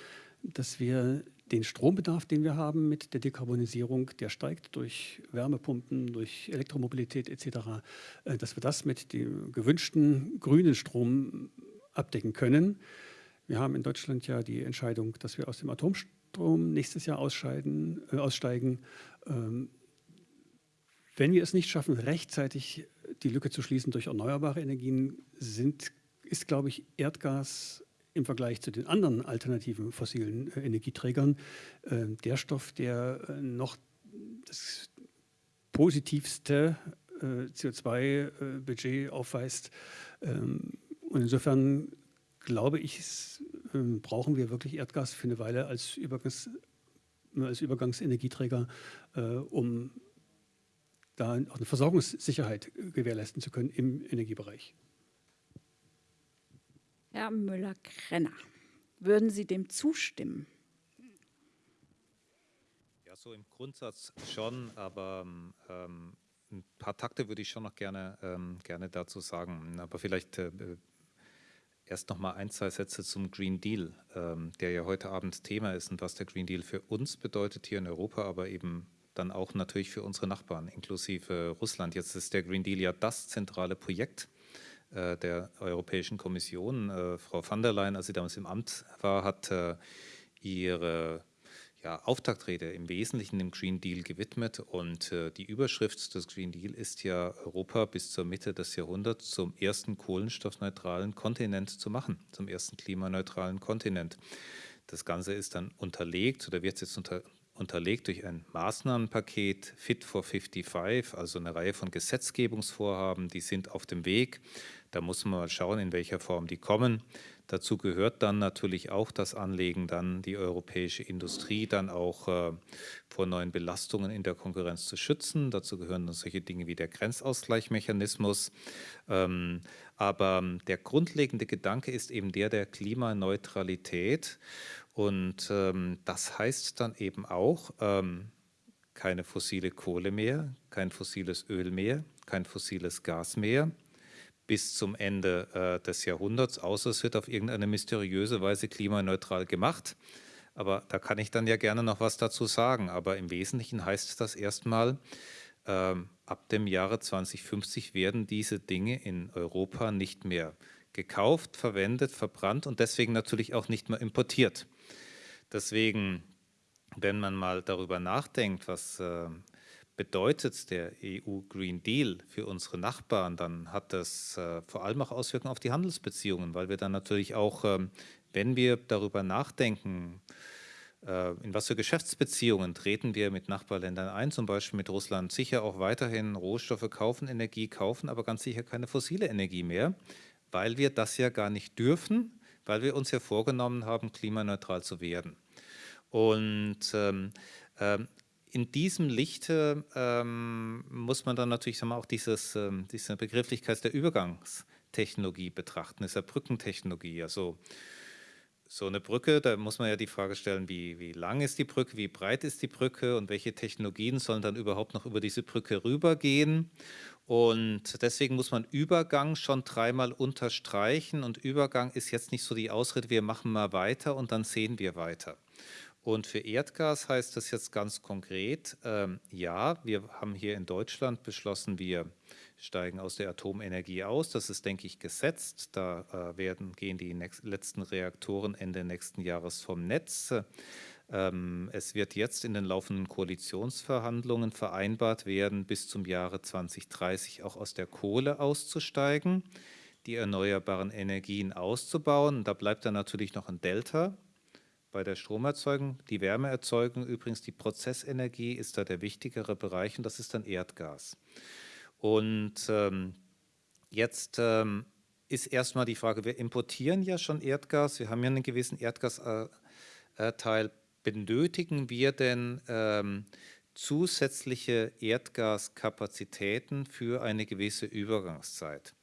dass wir den Strombedarf, den wir haben mit der Dekarbonisierung, der steigt durch Wärmepumpen, durch Elektromobilität etc., äh, dass wir das mit dem gewünschten grünen Strom abdecken können. Wir haben in Deutschland ja die Entscheidung, dass wir aus dem Atomstrom nächstes Jahr ausscheiden, äh, aussteigen. Ähm, wenn wir es nicht schaffen, rechtzeitig die Lücke zu schließen durch erneuerbare Energien, sind, ist, glaube ich, Erdgas im Vergleich zu den anderen alternativen fossilen äh, Energieträgern äh, der Stoff, der äh, noch das positivste äh, CO2-Budget äh, aufweist. Ähm, und insofern glaube ich, ähm, brauchen wir wirklich Erdgas für eine Weile als, Übergangs, als Übergangsenergieträger, äh, um da auch eine Versorgungssicherheit gewährleisten zu können im Energiebereich. Herr Müller-Krenner, würden Sie dem zustimmen? Ja, so im Grundsatz schon, aber ähm, ein paar Takte würde ich schon noch gerne, ähm, gerne dazu sagen. Aber vielleicht äh, erst noch mal ein, zwei Sätze zum Green Deal, ähm, der ja heute Abend Thema ist und was der Green Deal für uns bedeutet hier in Europa, aber eben dann auch natürlich für unsere Nachbarn, inklusive Russland. Jetzt ist der Green Deal ja das zentrale Projekt äh, der Europäischen Kommission. Äh, Frau van der Leyen, als sie damals im Amt war, hat äh, ihre ja, Auftaktrede im Wesentlichen dem Green Deal gewidmet. Und äh, die Überschrift des Green Deal ist ja, Europa bis zur Mitte des Jahrhunderts zum ersten kohlenstoffneutralen Kontinent zu machen, zum ersten klimaneutralen Kontinent. Das Ganze ist dann unterlegt oder wird jetzt unter, unterlegt durch ein Maßnahmenpaket Fit for 55, also eine Reihe von Gesetzgebungsvorhaben, die sind auf dem Weg. Da muss man mal schauen, in welcher Form die kommen. Dazu gehört dann natürlich auch das Anlegen, dann die europäische Industrie dann auch äh, vor neuen Belastungen in der Konkurrenz zu schützen. Dazu gehören dann solche Dinge wie der Grenzausgleichmechanismus. Ähm, aber der grundlegende Gedanke ist eben der der Klimaneutralität. Und ähm, das heißt dann eben auch ähm, keine fossile Kohle mehr, kein fossiles Öl mehr, kein fossiles Gas mehr bis zum Ende äh, des Jahrhunderts, außer es wird auf irgendeine mysteriöse Weise klimaneutral gemacht. Aber da kann ich dann ja gerne noch was dazu sagen. Aber im Wesentlichen heißt das erstmal, ähm, ab dem Jahre 2050 werden diese Dinge in Europa nicht mehr gekauft, verwendet, verbrannt und deswegen natürlich auch nicht mehr importiert. Deswegen, wenn man mal darüber nachdenkt, was äh, bedeutet der EU Green Deal für unsere Nachbarn, dann hat das äh, vor allem auch Auswirkungen auf die Handelsbeziehungen, weil wir dann natürlich auch, ähm, wenn wir darüber nachdenken, äh, in was für Geschäftsbeziehungen treten wir mit Nachbarländern ein, zum Beispiel mit Russland, sicher auch weiterhin Rohstoffe kaufen, Energie kaufen, aber ganz sicher keine fossile Energie mehr, weil wir das ja gar nicht dürfen, weil wir uns ja vorgenommen haben, klimaneutral zu werden. Und ähm, ähm, in diesem Lichte ähm, muss man dann natürlich sagen wir, auch dieses, ähm, diese Begrifflichkeit der Übergangstechnologie betrachten, dieser Brückentechnologie. Also so eine Brücke, da muss man ja die Frage stellen, wie, wie lang ist die Brücke, wie breit ist die Brücke und welche Technologien sollen dann überhaupt noch über diese Brücke rübergehen. Und deswegen muss man Übergang schon dreimal unterstreichen. Und Übergang ist jetzt nicht so die Ausrede, wir machen mal weiter und dann sehen wir weiter. Und für Erdgas heißt das jetzt ganz konkret, ähm, ja, wir haben hier in Deutschland beschlossen, wir steigen aus der Atomenergie aus. Das ist, denke ich, gesetzt. Da äh, werden, gehen die letzten Reaktoren Ende nächsten Jahres vom Netz. Ähm, es wird jetzt in den laufenden Koalitionsverhandlungen vereinbart werden, bis zum Jahre 2030 auch aus der Kohle auszusteigen, die erneuerbaren Energien auszubauen. Da bleibt dann natürlich noch ein Delta bei der Stromerzeugung. Die Wärmeerzeugung übrigens, die Prozessenergie ist da der wichtigere Bereich und das ist dann Erdgas. Und ähm, jetzt ähm, ist erstmal die Frage, wir importieren ja schon Erdgas, wir haben ja einen gewissen Erdgasteil benötigen wir denn ähm, zusätzliche Erdgaskapazitäten für eine gewisse Übergangszeit?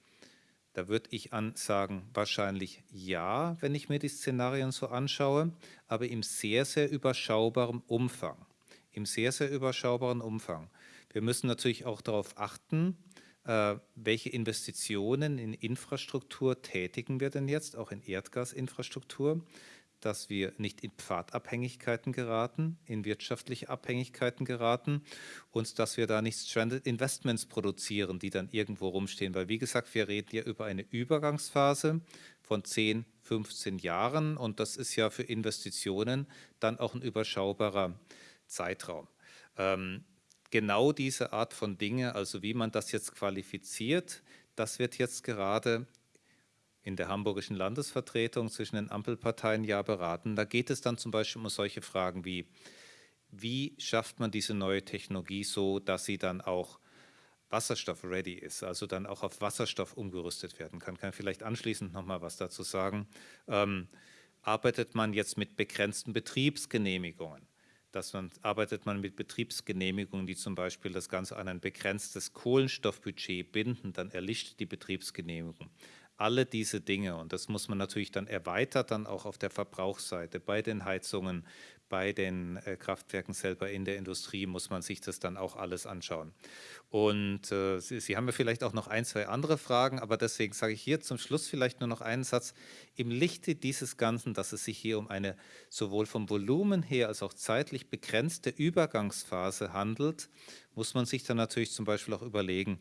Da würde ich sagen, wahrscheinlich ja, wenn ich mir die Szenarien so anschaue, aber im sehr, sehr überschaubaren Umfang. Im sehr, sehr überschaubaren Umfang. Wir müssen natürlich auch darauf achten, äh, welche Investitionen in Infrastruktur tätigen wir denn jetzt, auch in Erdgasinfrastruktur, dass wir nicht in Pfadabhängigkeiten geraten, in wirtschaftliche Abhängigkeiten geraten und dass wir da nicht Stranded Investments produzieren, die dann irgendwo rumstehen. Weil wie gesagt, wir reden ja über eine Übergangsphase von 10, 15 Jahren und das ist ja für Investitionen dann auch ein überschaubarer Zeitraum. Ähm, genau diese Art von Dinge, also wie man das jetzt qualifiziert, das wird jetzt gerade in der hamburgischen Landesvertretung zwischen den Ampelparteien ja beraten. Da geht es dann zum Beispiel um solche Fragen wie, wie schafft man diese neue Technologie so, dass sie dann auch Wasserstoff-ready ist, also dann auch auf Wasserstoff umgerüstet werden kann. Kann vielleicht anschließend noch mal was dazu sagen. Ähm, arbeitet man jetzt mit begrenzten Betriebsgenehmigungen? dass man, arbeitet man mit Betriebsgenehmigungen, die zum Beispiel das Ganze an ein begrenztes Kohlenstoffbudget binden, dann erlischt die Betriebsgenehmigung. Alle diese Dinge, und das muss man natürlich dann erweitert dann auch auf der Verbrauchsseite, bei den Heizungen, bei den äh, Kraftwerken selber in der Industrie muss man sich das dann auch alles anschauen. Und äh, Sie, Sie, haben ja vielleicht auch noch ein, zwei andere Fragen, aber deswegen sage ich hier zum Schluss vielleicht nur noch einen Satz. Im Lichte dieses Ganzen, dass es sich hier um eine sowohl vom Volumen her als auch zeitlich begrenzte Übergangsphase handelt, muss man sich dann natürlich zum Beispiel auch überlegen,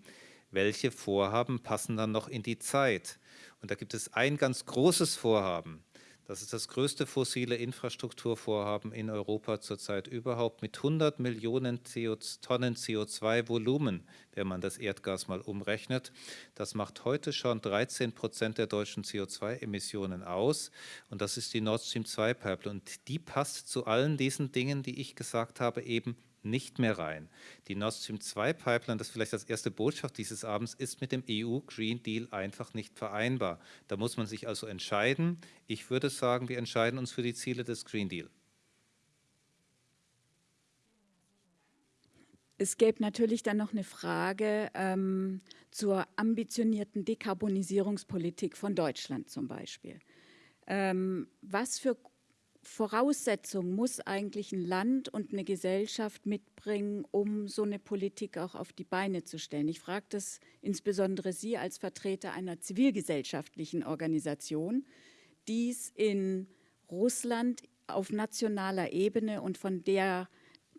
welche Vorhaben passen dann noch in die Zeit. Und da gibt es ein ganz großes Vorhaben, das ist das größte fossile Infrastrukturvorhaben in Europa zurzeit überhaupt mit 100 Millionen CO Tonnen CO2-Volumen, wenn man das Erdgas mal umrechnet. Das macht heute schon 13 Prozent der deutschen CO2-Emissionen aus. Und das ist die Nord Stream 2-Pipeline. Und die passt zu allen diesen Dingen, die ich gesagt habe, eben nicht mehr rein. Die Nord Stream 2 Pipeline, das ist vielleicht das erste Botschaft dieses Abends, ist mit dem EU Green Deal einfach nicht vereinbar. Da muss man sich also entscheiden. Ich würde sagen, wir entscheiden uns für die Ziele des Green Deal. Es gäbe natürlich dann noch eine Frage ähm, zur ambitionierten Dekarbonisierungspolitik von Deutschland zum Beispiel. Ähm, was für Voraussetzung muss eigentlich ein Land und eine Gesellschaft mitbringen, um so eine Politik auch auf die Beine zu stellen? Ich frage das insbesondere Sie als Vertreter einer zivilgesellschaftlichen Organisation, die es in Russland auf nationaler Ebene und von der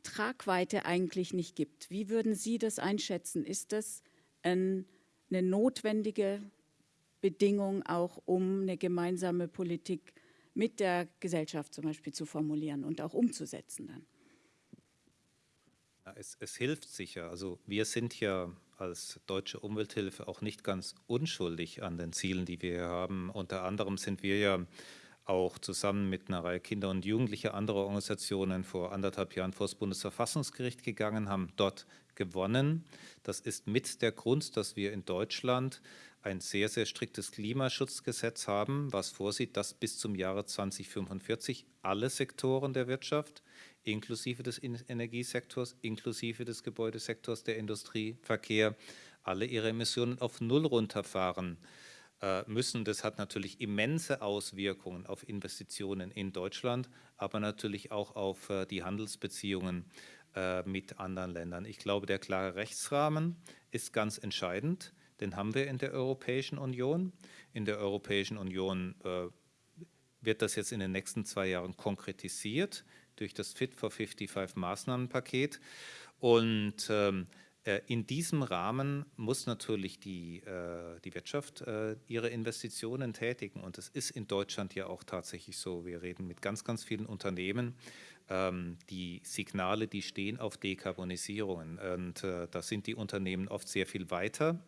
Tragweite eigentlich nicht gibt. Wie würden Sie das einschätzen? Ist das ein, eine notwendige Bedingung auch, um eine gemeinsame Politik zu mit der Gesellschaft zum Beispiel zu formulieren und auch umzusetzen dann. Ja, es, es hilft sicher. Also wir sind ja als Deutsche Umwelthilfe auch nicht ganz unschuldig an den Zielen, die wir hier haben. Unter anderem sind wir ja auch zusammen mit einer Reihe Kinder und Jugendliche anderer Organisationen vor anderthalb Jahren vor das Bundesverfassungsgericht gegangen, haben dort gewonnen. Das ist mit der Grund, dass wir in Deutschland ein sehr, sehr striktes Klimaschutzgesetz haben, was vorsieht, dass bis zum Jahre 2045 alle Sektoren der Wirtschaft, inklusive des Energiesektors, inklusive des Gebäudesektors, der Industrie, Verkehr, alle ihre Emissionen auf Null runterfahren äh, müssen. Das hat natürlich immense Auswirkungen auf Investitionen in Deutschland, aber natürlich auch auf äh, die Handelsbeziehungen äh, mit anderen Ländern. Ich glaube, der klare Rechtsrahmen ist ganz entscheidend. Den haben wir in der Europäischen Union. In der Europäischen Union äh, wird das jetzt in den nächsten zwei Jahren konkretisiert durch das Fit for 55 Maßnahmenpaket. Und ähm, äh, in diesem Rahmen muss natürlich die, äh, die Wirtschaft äh, ihre Investitionen tätigen. Und das ist in Deutschland ja auch tatsächlich so. Wir reden mit ganz, ganz vielen Unternehmen. Ähm, die Signale, die stehen auf Dekarbonisierung. Und äh, da sind die Unternehmen oft sehr viel weiter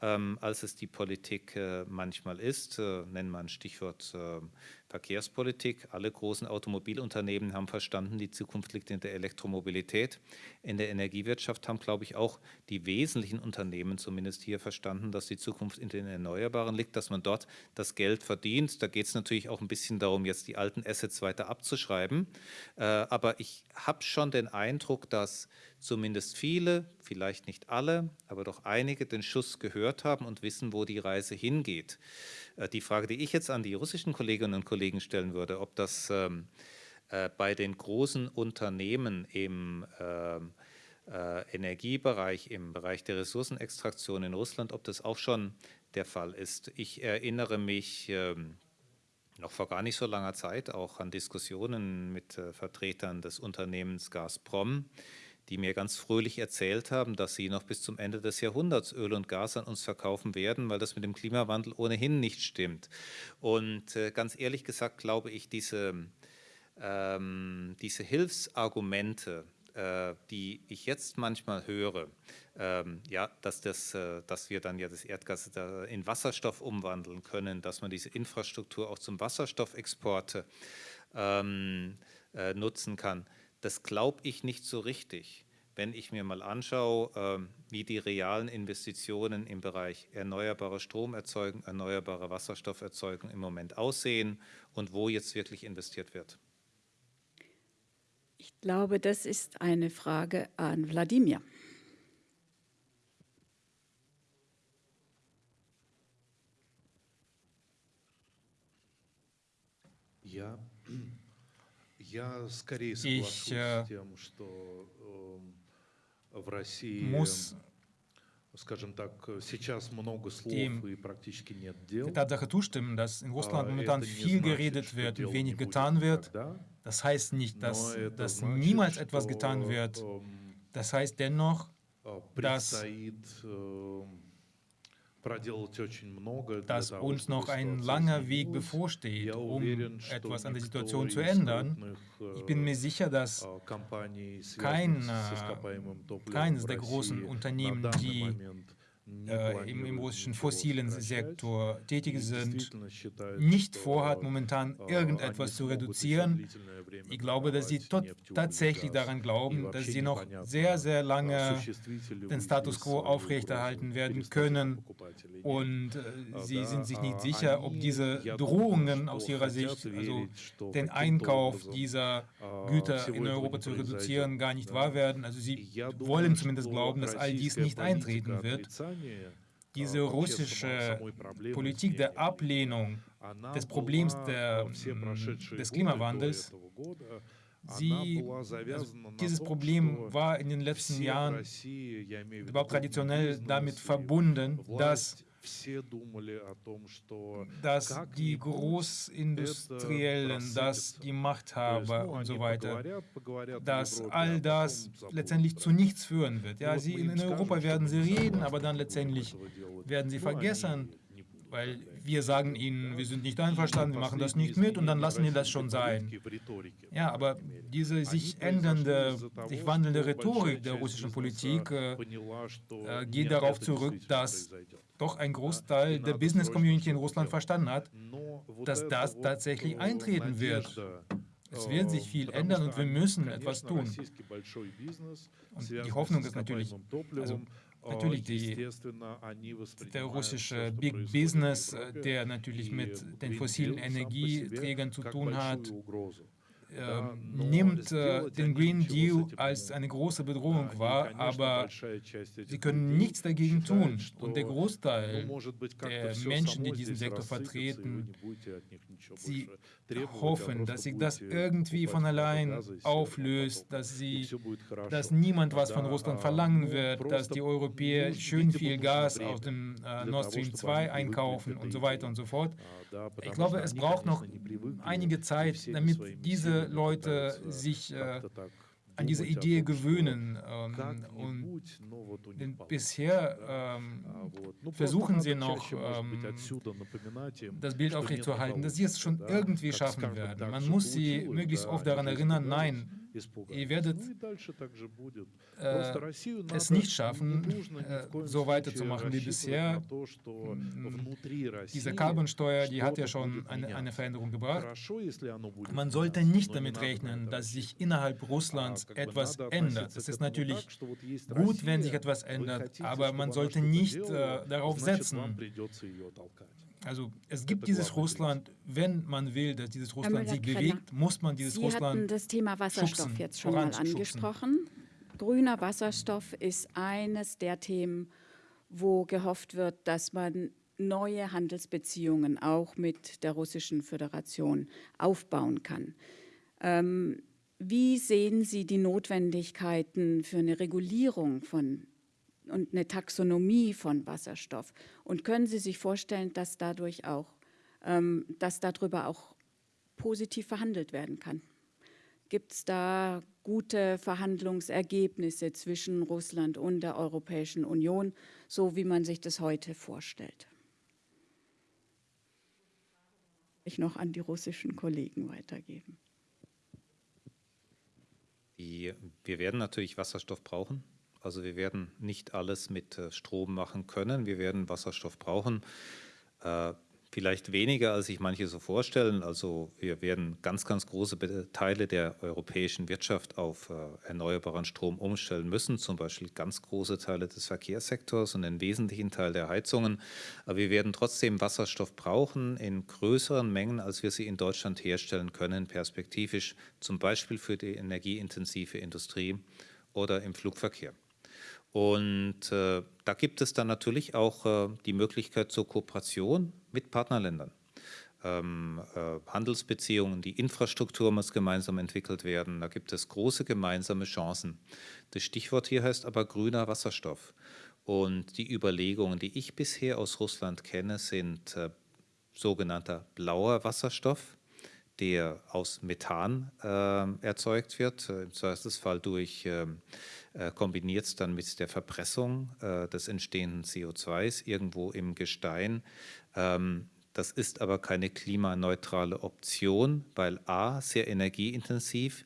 als es die Politik äh, manchmal ist. Äh, nennen wir ein Stichwort äh, Verkehrspolitik. Alle großen Automobilunternehmen haben verstanden, die Zukunft liegt in der Elektromobilität. In der Energiewirtschaft haben, glaube ich, auch die wesentlichen Unternehmen zumindest hier verstanden, dass die Zukunft in den Erneuerbaren liegt, dass man dort das Geld verdient. Da geht es natürlich auch ein bisschen darum, jetzt die alten Assets weiter abzuschreiben. Äh, aber ich habe schon den Eindruck, dass zumindest viele, vielleicht nicht alle, aber doch einige den Schuss gehört haben und wissen, wo die Reise hingeht. Äh, die Frage, die ich jetzt an die russischen Kolleginnen und Kollegen stellen würde, ob das ähm, äh, bei den großen Unternehmen im, ähm, äh, Energiebereich, im Bereich der Ressourcenextraktion in Russland, ob das auch schon der Fall ist. Ich erinnere mich ähm, noch vor gar nicht so langer Zeit auch an Diskussionen mit äh, Vertretern des Unternehmens Gazprom, die mir ganz fröhlich erzählt haben, dass sie noch bis zum Ende des Jahrhunderts Öl und Gas an uns verkaufen werden, weil das mit dem Klimawandel ohnehin nicht stimmt. Und äh, ganz ehrlich gesagt glaube ich, diese, ähm, diese Hilfsargumente, äh, die ich jetzt manchmal höre, ähm, ja, dass, das, äh, dass wir dann ja das Erdgas in Wasserstoff umwandeln können, dass man diese Infrastruktur auch zum Wasserstoffexport ähm, äh, nutzen kann das glaube ich nicht so richtig. Wenn ich mir mal anschaue, ähm, wie die realen Investitionen im Bereich erneuerbare Stromerzeugung, erneuerbare Wasserstofferzeugung im Moment aussehen und wo jetzt wirklich investiert wird. Ich glaube, das ist eine Frage an Wladimir. Ja, ich äh, muss der Tatsache zustimmen, dass in Russland momentan viel geredet wird und wenig getan wird. Das heißt nicht, dass, dass niemals etwas getan wird. Das heißt dennoch, dass dass uns noch ein langer Weg bevorsteht, um etwas an der Situation zu ändern. Ich bin mir sicher, dass kein, keines der großen Unternehmen, die äh, im, im, russischen fossilen Sektor tätig sind, nicht vorhat, momentan irgendetwas zu reduzieren. Ich glaube, dass sie tatsächlich daran glauben, dass sie noch sehr, sehr lange den Status quo aufrechterhalten werden können. Und äh, sie sind sich nicht sicher, ob diese Drohungen aus ihrer Sicht, also den Einkauf dieser Güter in Europa zu reduzieren, gar nicht wahr werden. Also sie wollen zumindest glauben, dass all dies nicht eintreten wird. Diese russische Politik der Ablehnung des Problems der, des Klimawandels, sie, also dieses Problem war in den letzten Jahren überhaupt traditionell damit verbunden, dass dass die Großindustriellen, dass die Machthaber und so weiter, dass all das letztendlich zu nichts führen wird. Ja, sie in Europa werden sie reden, aber dann letztendlich werden sie vergessen, weil wir sagen ihnen, wir sind nicht einverstanden, wir machen das nicht mit und dann lassen die das schon sein. Ja, aber diese sich ändernde, sich wandelnde Rhetorik der russischen Politik äh, äh, geht darauf zurück, dass doch ein Großteil der Business Community in Russland verstanden hat, dass das tatsächlich eintreten wird. Es wird sich viel ändern und wir müssen etwas tun. Und die Hoffnung ist natürlich, also natürlich die, der russische Big Business, äh, der natürlich mit den fossilen Energieträgern zu tun hat, äh, nimmt äh, den Green Deal als eine große Bedrohung wahr, aber sie können nichts dagegen tun. Und der Großteil der Menschen, die diesen Sektor vertreten, sie hoffen, dass sich das irgendwie von allein auflöst, dass, sie, dass niemand was von Russland verlangen wird, dass die Europäer schön viel Gas aus dem äh, Nord Stream 2 einkaufen und so weiter und so fort. Ich glaube, es braucht noch einige Zeit, damit diese Leute sich äh, an diese Idee gewöhnen. Ähm, und denn bisher ähm, versuchen sie noch, ähm, das Bild aufrechtzuerhalten, dass sie es schon irgendwie schaffen werden. Man muss sie möglichst oft daran erinnern, nein, Ihr werdet äh, es nicht schaffen, äh, so weiterzumachen wie bisher. Diese Carbonsteuer, die hat ja schon eine, eine Veränderung gebracht. Man sollte nicht damit rechnen, dass sich innerhalb Russlands etwas ändert. Es ist natürlich gut, wenn sich etwas ändert, aber man sollte nicht äh, darauf setzen. Also es gibt dieses Russland, wenn man will, dass dieses Russland sich bewegt, muss man dieses Sie Russland hatten das Thema Wasserstoff schubsen, jetzt schon mal angesprochen. Grüner Wasserstoff ist eines der Themen, wo gehofft wird, dass man neue Handelsbeziehungen auch mit der Russischen Föderation aufbauen kann. Ähm, wie sehen Sie die Notwendigkeiten für eine Regulierung von und eine Taxonomie von Wasserstoff? Und können Sie sich vorstellen, dass dadurch auch, ähm, dass darüber auch positiv verhandelt werden kann? Gibt es da gute Verhandlungsergebnisse zwischen Russland und der Europäischen Union, so wie man sich das heute vorstellt? Ich noch an die russischen Kollegen weitergeben. Die, wir werden natürlich Wasserstoff brauchen. Also wir werden nicht alles mit äh, Strom machen können. Wir werden Wasserstoff brauchen. Äh, vielleicht weniger, als sich manche so vorstellen. Also wir werden ganz, ganz große Teile der europäischen Wirtschaft auf äh, erneuerbaren Strom umstellen müssen, zum Beispiel ganz große Teile des Verkehrssektors und einen wesentlichen Teil der Heizungen. Aber wir werden trotzdem Wasserstoff brauchen in größeren Mengen, als wir sie in Deutschland herstellen können, perspektivisch, zum Beispiel für die energieintensive Industrie oder im Flugverkehr. Und äh, da gibt es dann natürlich auch äh, die Möglichkeit zur Kooperation mit Partnerländern. Ähm, äh, Handelsbeziehungen, die Infrastruktur muss gemeinsam entwickelt werden. Da gibt es große gemeinsame Chancen. Das Stichwort hier heißt aber grüner Wasserstoff. Und die Überlegungen, die ich bisher aus Russland kenne, sind äh, sogenannter blauer Wasserstoff der aus Methan äh, erzeugt wird, äh, im Zweifelsfall durch ähm, äh, kombiniert dann mit der Verpressung äh, des entstehenden CO2s irgendwo im Gestein. Ähm, das ist aber keine klimaneutrale Option, weil a, sehr energieintensiv,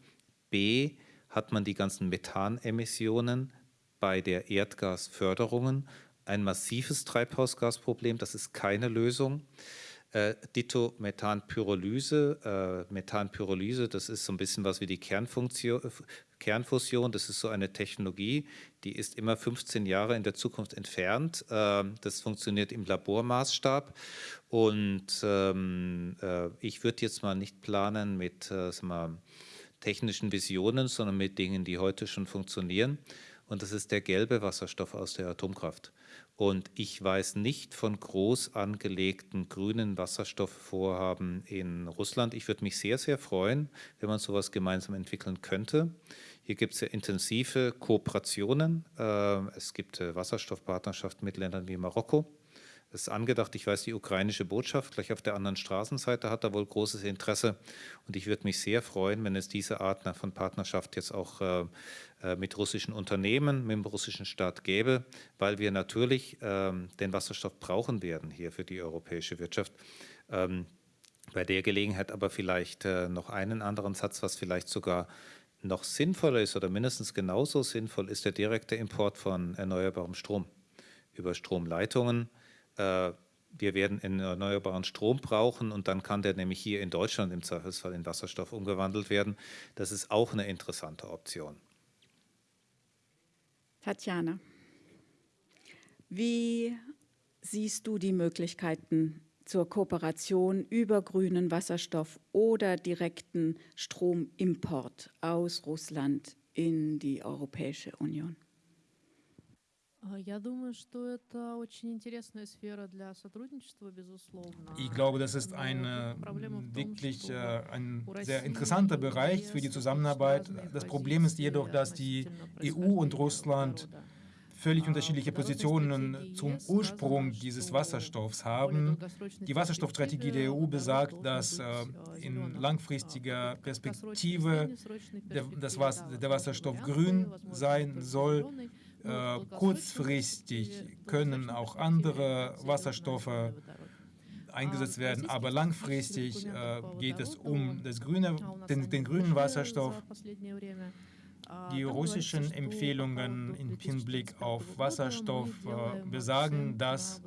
b, hat man die ganzen Methanemissionen bei der Erdgasförderung, ein massives Treibhausgasproblem, das ist keine Lösung. Äh, Ditto Methanpyrolyse. Äh, Methanpyrolyse, das ist so ein bisschen was wie die Kernfunktion, Kernfusion. Das ist so eine Technologie, die ist immer 15 Jahre in der Zukunft entfernt. Äh, das funktioniert im Labormaßstab. Und ähm, äh, ich würde jetzt mal nicht planen mit äh, mal, technischen Visionen, sondern mit Dingen, die heute schon funktionieren. Und das ist der gelbe Wasserstoff aus der Atomkraft. Und ich weiß nicht von groß angelegten grünen Wasserstoffvorhaben in Russland. Ich würde mich sehr, sehr freuen, wenn man sowas gemeinsam entwickeln könnte. Hier gibt es ja intensive Kooperationen. Ähm, es gibt äh, Wasserstoffpartnerschaften mit Ländern wie Marokko. Es ist angedacht, ich weiß, die ukrainische Botschaft gleich auf der anderen Straßenseite hat da wohl großes Interesse. Und ich würde mich sehr freuen, wenn es diese Art von Partnerschaft jetzt auch äh, äh, mit russischen Unternehmen, mit dem russischen Staat gäbe, weil wir natürlich ähm, den Wasserstoff brauchen werden hier für die europäische Wirtschaft. Ähm, bei der Gelegenheit aber vielleicht äh, noch einen anderen Satz, was vielleicht sogar noch sinnvoller ist oder mindestens genauso sinnvoll ist der direkte Import von erneuerbarem Strom über Stromleitungen wir werden erneuerbaren Strom brauchen und dann kann der nämlich hier in Deutschland im Zweifelsfall in Wasserstoff umgewandelt werden. Das ist auch eine interessante Option. Tatjana, wie siehst du die Möglichkeiten zur Kooperation über grünen Wasserstoff oder direkten Stromimport aus Russland in die Europäische Union? Ich glaube, das ist eine, wirklich äh, ein sehr interessanter Bereich für die Zusammenarbeit. Das Problem ist jedoch, dass die EU und Russland völlig unterschiedliche Positionen zum Ursprung dieses Wasserstoffs haben. Die Wasserstoffstrategie der EU besagt, dass äh, in langfristiger Perspektive der, das Was der Wasserstoff grün sein soll. Äh, kurzfristig können auch andere Wasserstoffe eingesetzt werden, aber langfristig äh, geht es um grüne, den, den grünen Wasserstoff. Die russischen Empfehlungen im Hinblick auf Wasserstoff äh, besagen, dass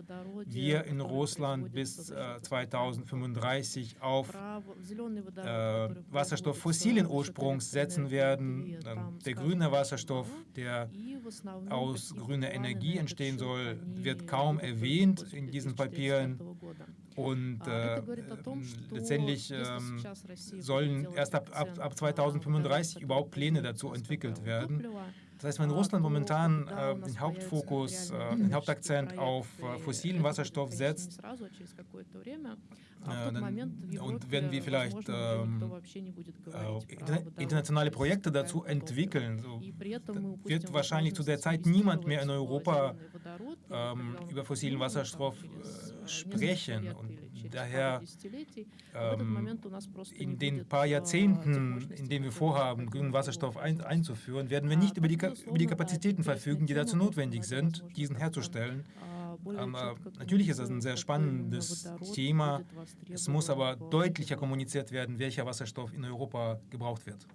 wir in Russland bis äh, 2035 auf äh, Wasserstoff fossilen Ursprungs setzen werden. der grüne Wasserstoff, der aus grüner Energie entstehen soll, wird kaum erwähnt in diesen Papieren. Und äh, letztendlich äh, sollen erst ab, ab, ab 2035 überhaupt Pläne dazu entwickelt werden. Das heißt, wenn Russland momentan äh, den Hauptfokus, äh, den Hauptakzent auf äh, fossilen Wasserstoff setzt, äh, und wenn wir vielleicht ähm, äh, internationale Projekte dazu entwickeln, so, wird wahrscheinlich zu der Zeit niemand mehr in Europa ähm, über fossilen Wasserstoff äh, sprechen. Und daher ähm, in den paar Jahrzehnten, in denen wir vorhaben, grünen Wasserstoff ein, einzuführen, werden wir nicht über die, über die Kapazitäten verfügen, die dazu notwendig sind, diesen herzustellen. Aber natürlich ist das ein sehr spannendes Thema. Es muss aber deutlicher kommuniziert werden, welcher Wasserstoff in Europa gebraucht wird.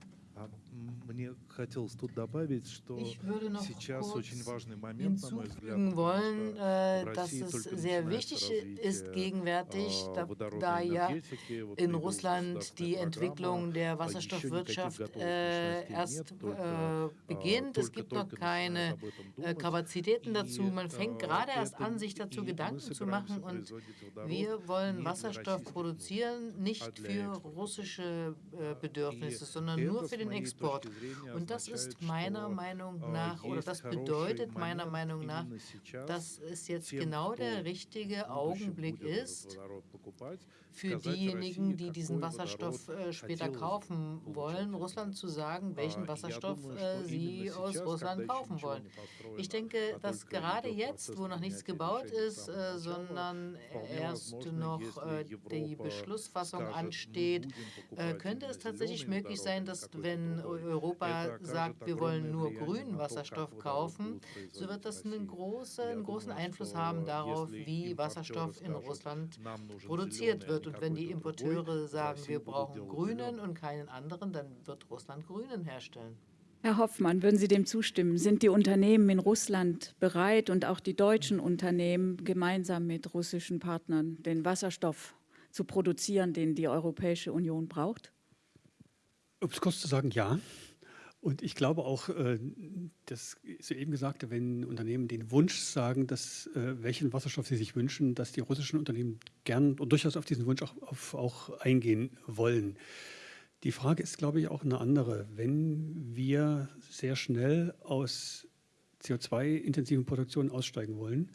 Ich würde noch kurz hinzufügen wollen, äh, dass es sehr wichtig ist gegenwärtig, da, da ja in Russland die Entwicklung der Wasserstoffwirtschaft äh, erst äh, beginnt. Es gibt noch keine äh, Kapazitäten dazu. Man fängt gerade erst an, sich dazu Gedanken zu machen. Und wir wollen Wasserstoff produzieren, nicht für russische äh, Bedürfnisse, sondern nur für den Export. Und das ist meiner Meinung nach, oder das bedeutet meiner Meinung nach, dass es jetzt genau der richtige Augenblick ist, für diejenigen, die diesen Wasserstoff äh, später kaufen wollen, Russland zu sagen, welchen Wasserstoff äh, sie aus Russland kaufen wollen. Ich denke, dass gerade jetzt, wo noch nichts gebaut ist, äh, sondern erst noch äh, die Beschlussfassung ansteht, äh, könnte es tatsächlich möglich sein, dass wenn Europa sagt, wir wollen nur grünen Wasserstoff kaufen, so wird das einen großen, einen großen Einfluss haben darauf, wie Wasserstoff in Russland produziert wird. Und wenn die Importeure sagen, wir brauchen Grünen und keinen anderen, dann wird Russland Grünen herstellen. Herr Hoffmann, würden Sie dem zustimmen? Sind die Unternehmen in Russland bereit und auch die deutschen Unternehmen gemeinsam mit russischen Partnern den Wasserstoff zu produzieren, den die Europäische Union braucht? Um es kurz zu sagen, ja. Und ich glaube auch, äh, das soeben gesagte, wenn Unternehmen den Wunsch sagen, dass, äh, welchen Wasserstoff sie sich wünschen, dass die russischen Unternehmen gern und durchaus auf diesen Wunsch auch, auf, auch eingehen wollen. Die Frage ist, glaube ich, auch eine andere. Wenn wir sehr schnell aus CO2-intensiven Produktionen aussteigen wollen,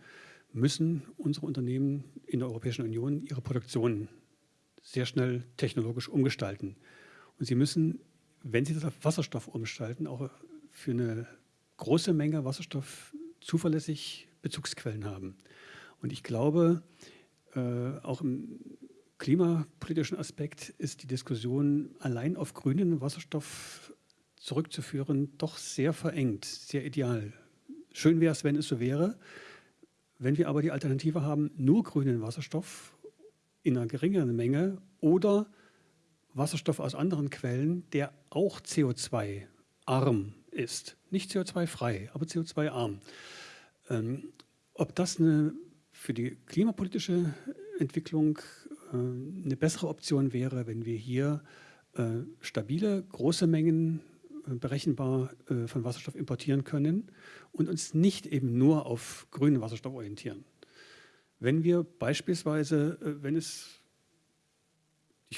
müssen unsere Unternehmen in der Europäischen Union ihre Produktion sehr schnell technologisch umgestalten. Und sie müssen wenn Sie das auf Wasserstoff umgestalten, auch für eine große Menge Wasserstoff zuverlässig Bezugsquellen haben. Und ich glaube, äh, auch im klimapolitischen Aspekt ist die Diskussion allein auf grünen Wasserstoff zurückzuführen doch sehr verengt, sehr ideal. Schön wäre es, wenn es so wäre. Wenn wir aber die Alternative haben, nur grünen Wasserstoff in einer geringeren Menge oder Wasserstoff aus anderen Quellen, der auch CO2-arm ist. Nicht CO2-frei, aber CO2-arm. Ähm, ob das eine, für die klimapolitische Entwicklung äh, eine bessere Option wäre, wenn wir hier äh, stabile, große Mengen äh, berechenbar äh, von Wasserstoff importieren können und uns nicht eben nur auf grünen Wasserstoff orientieren. Wenn wir beispielsweise, äh, wenn es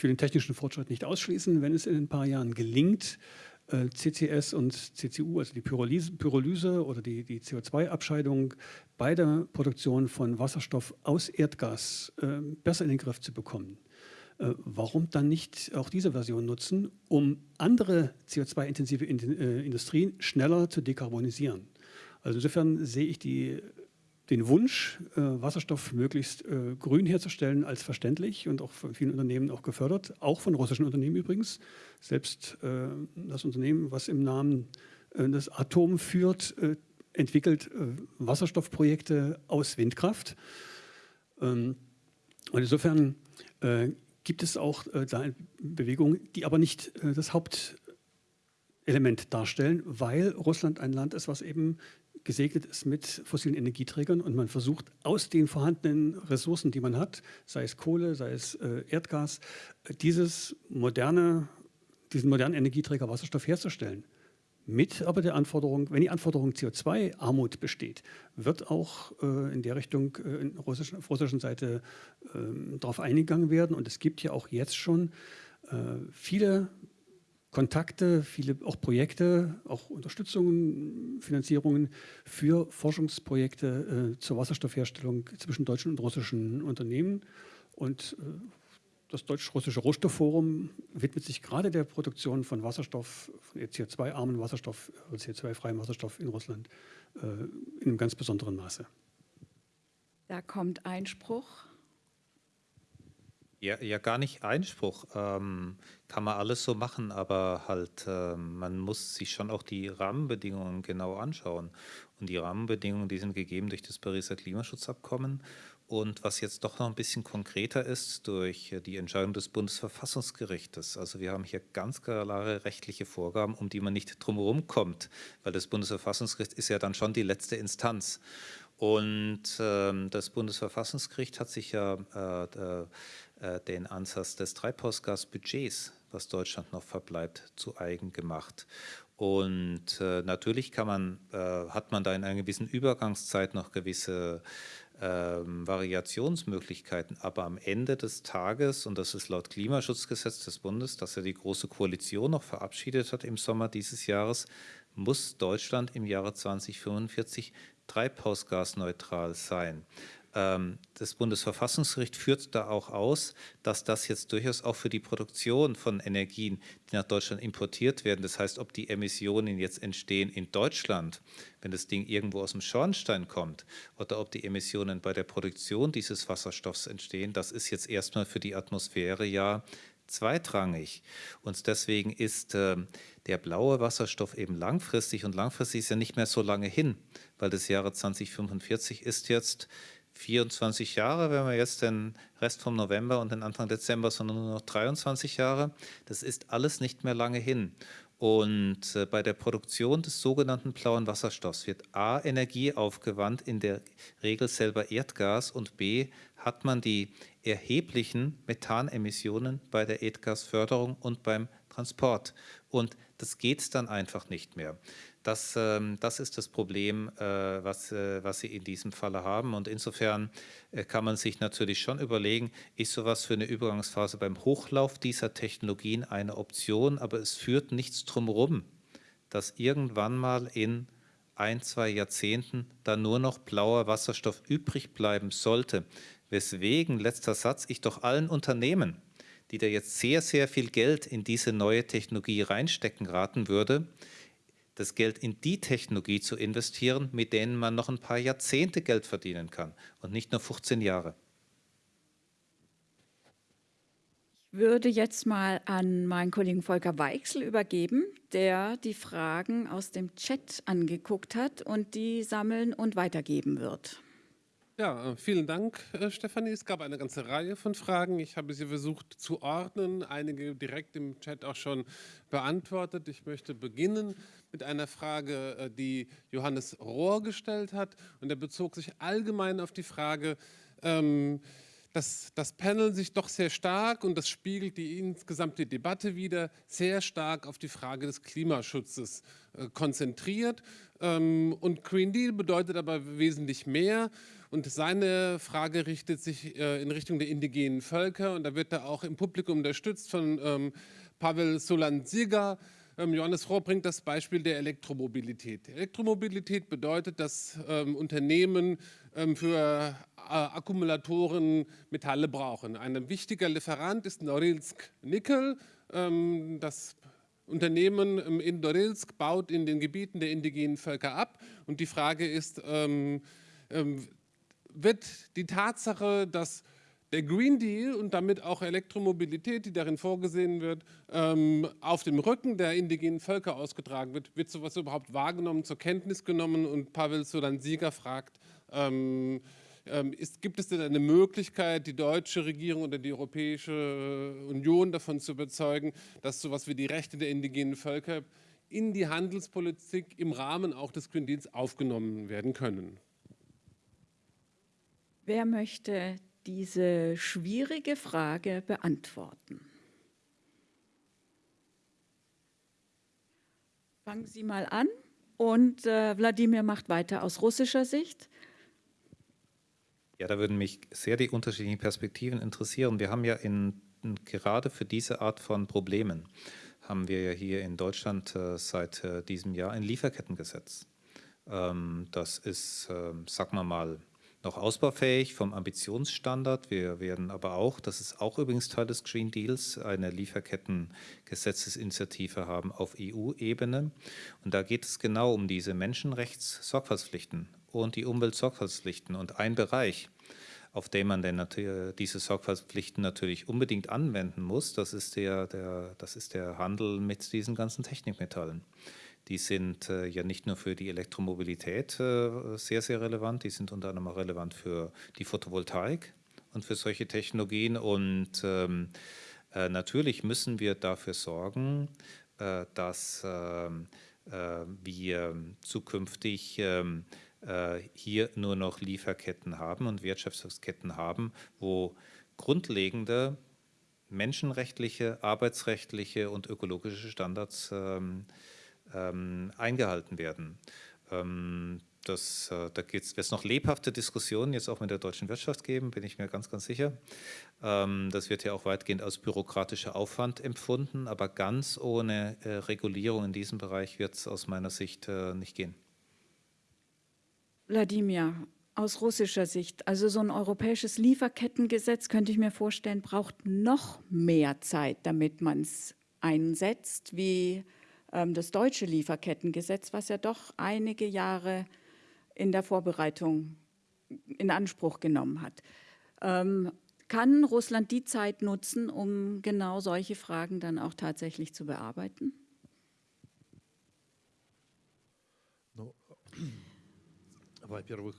ich den technischen Fortschritt nicht ausschließen, wenn es in ein paar Jahren gelingt, äh, CCS und CCU, also die Pyrolyse, Pyrolyse oder die, die CO2-Abscheidung bei der Produktion von Wasserstoff aus Erdgas äh, besser in den Griff zu bekommen. Äh, warum dann nicht auch diese Version nutzen, um andere CO2-intensive Industrien schneller zu dekarbonisieren? Also insofern sehe ich die den Wunsch, äh, Wasserstoff möglichst äh, grün herzustellen, als verständlich und auch von vielen Unternehmen auch gefördert, auch von russischen Unternehmen übrigens. Selbst äh, das Unternehmen, was im Namen des Atom führt, entwickelt Wasserstoffprojekte aus Windkraft. Ähm, und insofern gibt es auch da Bewegungen, die aber nicht das Hauptelement darstellen, weil Russland ein Land ist, was eben gesegnet ist mit fossilen Energieträgern und man versucht aus den vorhandenen Ressourcen, die man hat, sei es Kohle, sei es äh, Erdgas, äh, dieses moderne, diesen modernen Energieträger Wasserstoff herzustellen. Mit aber der Anforderung, wenn die Anforderung CO2-Armut besteht, wird auch äh, in der Richtung äh, russischen, auf russischen Seite äh, darauf eingegangen werden. Und es gibt ja auch jetzt schon äh, viele Kontakte, viele auch Projekte, auch Unterstützungen, Finanzierungen für Forschungsprojekte äh, zur Wasserstoffherstellung zwischen deutschen und russischen Unternehmen. Und äh, das Deutsch-Russische Rohstoffforum widmet sich gerade der Produktion von Wasserstoff, von CO2-armen Wasserstoff, äh, CO2-freiem Wasserstoff in Russland äh, in einem ganz besonderen Maße. Da kommt Einspruch. Ja, ja, gar nicht Einspruch. Ähm, kann man alles so machen, aber halt, äh, man muss sich schon auch die Rahmenbedingungen genau anschauen. Und die Rahmenbedingungen, die sind gegeben durch das Pariser Klimaschutzabkommen. Und was jetzt doch noch ein bisschen konkreter ist, durch die Entscheidung des Bundesverfassungsgerichtes. Also wir haben hier ganz klare rechtliche Vorgaben, um die man nicht drumherum kommt, weil das Bundesverfassungsgericht ist ja dann schon die letzte Instanz. Und äh, das Bundesverfassungsgericht hat sich ja äh, äh, den Ansatz des Treibhausgasbudgets, was Deutschland noch verbleibt, zu eigen gemacht. Und äh, natürlich kann man, äh, hat man da in einer gewissen Übergangszeit noch gewisse ähm, Variationsmöglichkeiten, aber am Ende des Tages, und das ist laut Klimaschutzgesetz des Bundes, das ja die Große Koalition noch verabschiedet hat im Sommer dieses Jahres, muss Deutschland im Jahre 2045 treibhausgasneutral sein. Ähm, das Bundesverfassungsgericht führt da auch aus, dass das jetzt durchaus auch für die Produktion von Energien, die nach Deutschland importiert werden, das heißt, ob die Emissionen jetzt entstehen in Deutschland, wenn das Ding irgendwo aus dem Schornstein kommt, oder ob die Emissionen bei der Produktion dieses Wasserstoffs entstehen, das ist jetzt erstmal für die Atmosphäre ja zweitrangig. Und deswegen ist äh, der blaue Wasserstoff eben langfristig und langfristig ist ja nicht mehr so lange hin, weil das Jahre 2045 ist jetzt 24 Jahre, wenn wir jetzt den Rest vom November und den Anfang Dezember, sondern nur noch 23 Jahre. Das ist alles nicht mehr lange hin. Und äh, bei der Produktion des sogenannten blauen Wasserstoffs wird A, Energie aufgewandt, in der Regel selber Erdgas und B, hat man die erheblichen Methanemissionen bei der Erdgasförderung und beim Transport. Und das geht dann einfach nicht mehr. Das, ähm, das ist das Problem, äh, was, äh, was Sie in diesem Falle haben. Und insofern äh, kann man sich natürlich schon überlegen, ist sowas für eine Übergangsphase beim Hochlauf dieser Technologien eine Option, aber es führt nichts drumherum, dass irgendwann mal in ein, zwei Jahrzehnten da nur noch blauer Wasserstoff übrig bleiben sollte. Weswegen, letzter Satz, ich doch allen Unternehmen, die da jetzt sehr, sehr viel Geld in diese neue Technologie reinstecken, raten würde, das Geld in die Technologie zu investieren, mit denen man noch ein paar Jahrzehnte Geld verdienen kann und nicht nur 15 Jahre. Ich würde jetzt mal an meinen Kollegen Volker Weichsel übergeben, der die Fragen aus dem Chat angeguckt hat und die sammeln und weitergeben wird. Ja, äh, vielen Dank, äh, Stefanie. Es gab eine ganze Reihe von Fragen. Ich habe sie versucht zu ordnen, einige direkt im Chat auch schon beantwortet. Ich möchte beginnen mit einer Frage, äh, die Johannes Rohr gestellt hat. Und er bezog sich allgemein auf die Frage, ähm, dass das Panel sich doch sehr stark, und das spiegelt die insgesamte Debatte wieder, sehr stark auf die Frage des Klimaschutzes konzentriert. Ähm, und Green Deal bedeutet aber wesentlich mehr. Und seine Frage richtet sich äh, in Richtung der indigenen Völker. Und da wird er auch im Publikum unterstützt von ähm, Pavel Solan-Siga. Ähm, Johannes Rohr bringt das Beispiel der Elektromobilität. Elektromobilität bedeutet, dass ähm, Unternehmen ähm, für äh, Akkumulatoren Metalle brauchen. Ein wichtiger Lieferant ist Norilsk Nickel. Ähm, das Unternehmen in Norilsk baut in den Gebieten der indigenen Völker ab. Und die Frage ist, ähm, wird die Tatsache, dass der Green Deal und damit auch Elektromobilität, die darin vorgesehen wird, ähm, auf dem Rücken der indigenen Völker ausgetragen wird, wird sowas überhaupt wahrgenommen, zur Kenntnis genommen? Und Pavel Sodan-Sieger fragt, ähm, ähm, ist, gibt es denn eine Möglichkeit, die deutsche Regierung oder die Europäische Union davon zu überzeugen, dass sowas wie die Rechte der indigenen Völker in die Handelspolitik im Rahmen auch des Green Deals aufgenommen werden können? Wer möchte diese schwierige Frage beantworten. Fangen Sie mal an und äh, Wladimir macht weiter aus russischer Sicht. Ja, da würden mich sehr die unterschiedlichen Perspektiven interessieren. Wir haben ja in, gerade für diese Art von Problemen haben wir ja hier in Deutschland äh, seit äh, diesem Jahr ein Lieferkettengesetz. Ähm, das ist, äh, sagen wir mal, noch ausbaufähig vom Ambitionsstandard. Wir werden aber auch, das ist auch übrigens Teil des Green Deals, eine Lieferkettengesetzesinitiative haben auf EU-Ebene. Und da geht es genau um diese Menschenrechtssorgfaltspflichten und die Umweltsorgfaltspflichten. Und ein Bereich, auf den man denn diese Sorgfaltspflichten natürlich unbedingt anwenden muss, das ist der, der, das ist der Handel mit diesen ganzen Technikmetallen. Die sind äh, ja nicht nur für die Elektromobilität äh, sehr, sehr relevant, die sind unter anderem auch relevant für die Photovoltaik und für solche Technologien. Und ähm, äh, natürlich müssen wir dafür sorgen, äh, dass ähm, äh, wir zukünftig ähm, äh, hier nur noch Lieferketten haben und Wertschöpfungsketten haben, wo grundlegende menschenrechtliche, arbeitsrechtliche und ökologische Standards ähm, ähm, eingehalten werden. Ähm, das, äh, da wird es noch lebhafte Diskussionen jetzt auch mit der deutschen Wirtschaft geben, bin ich mir ganz, ganz sicher. Ähm, das wird ja auch weitgehend als bürokratischer Aufwand empfunden, aber ganz ohne äh, Regulierung in diesem Bereich wird es aus meiner Sicht äh, nicht gehen. Wladimir, aus russischer Sicht, also so ein europäisches Lieferkettengesetz, könnte ich mir vorstellen, braucht noch mehr Zeit, damit man es einsetzt, wie das deutsche Lieferkettengesetz, was ja doch einige Jahre in der Vorbereitung in Anspruch genommen hat. Ähm, kann Russland die Zeit nutzen, um genau solche Fragen dann auch tatsächlich zu bearbeiten?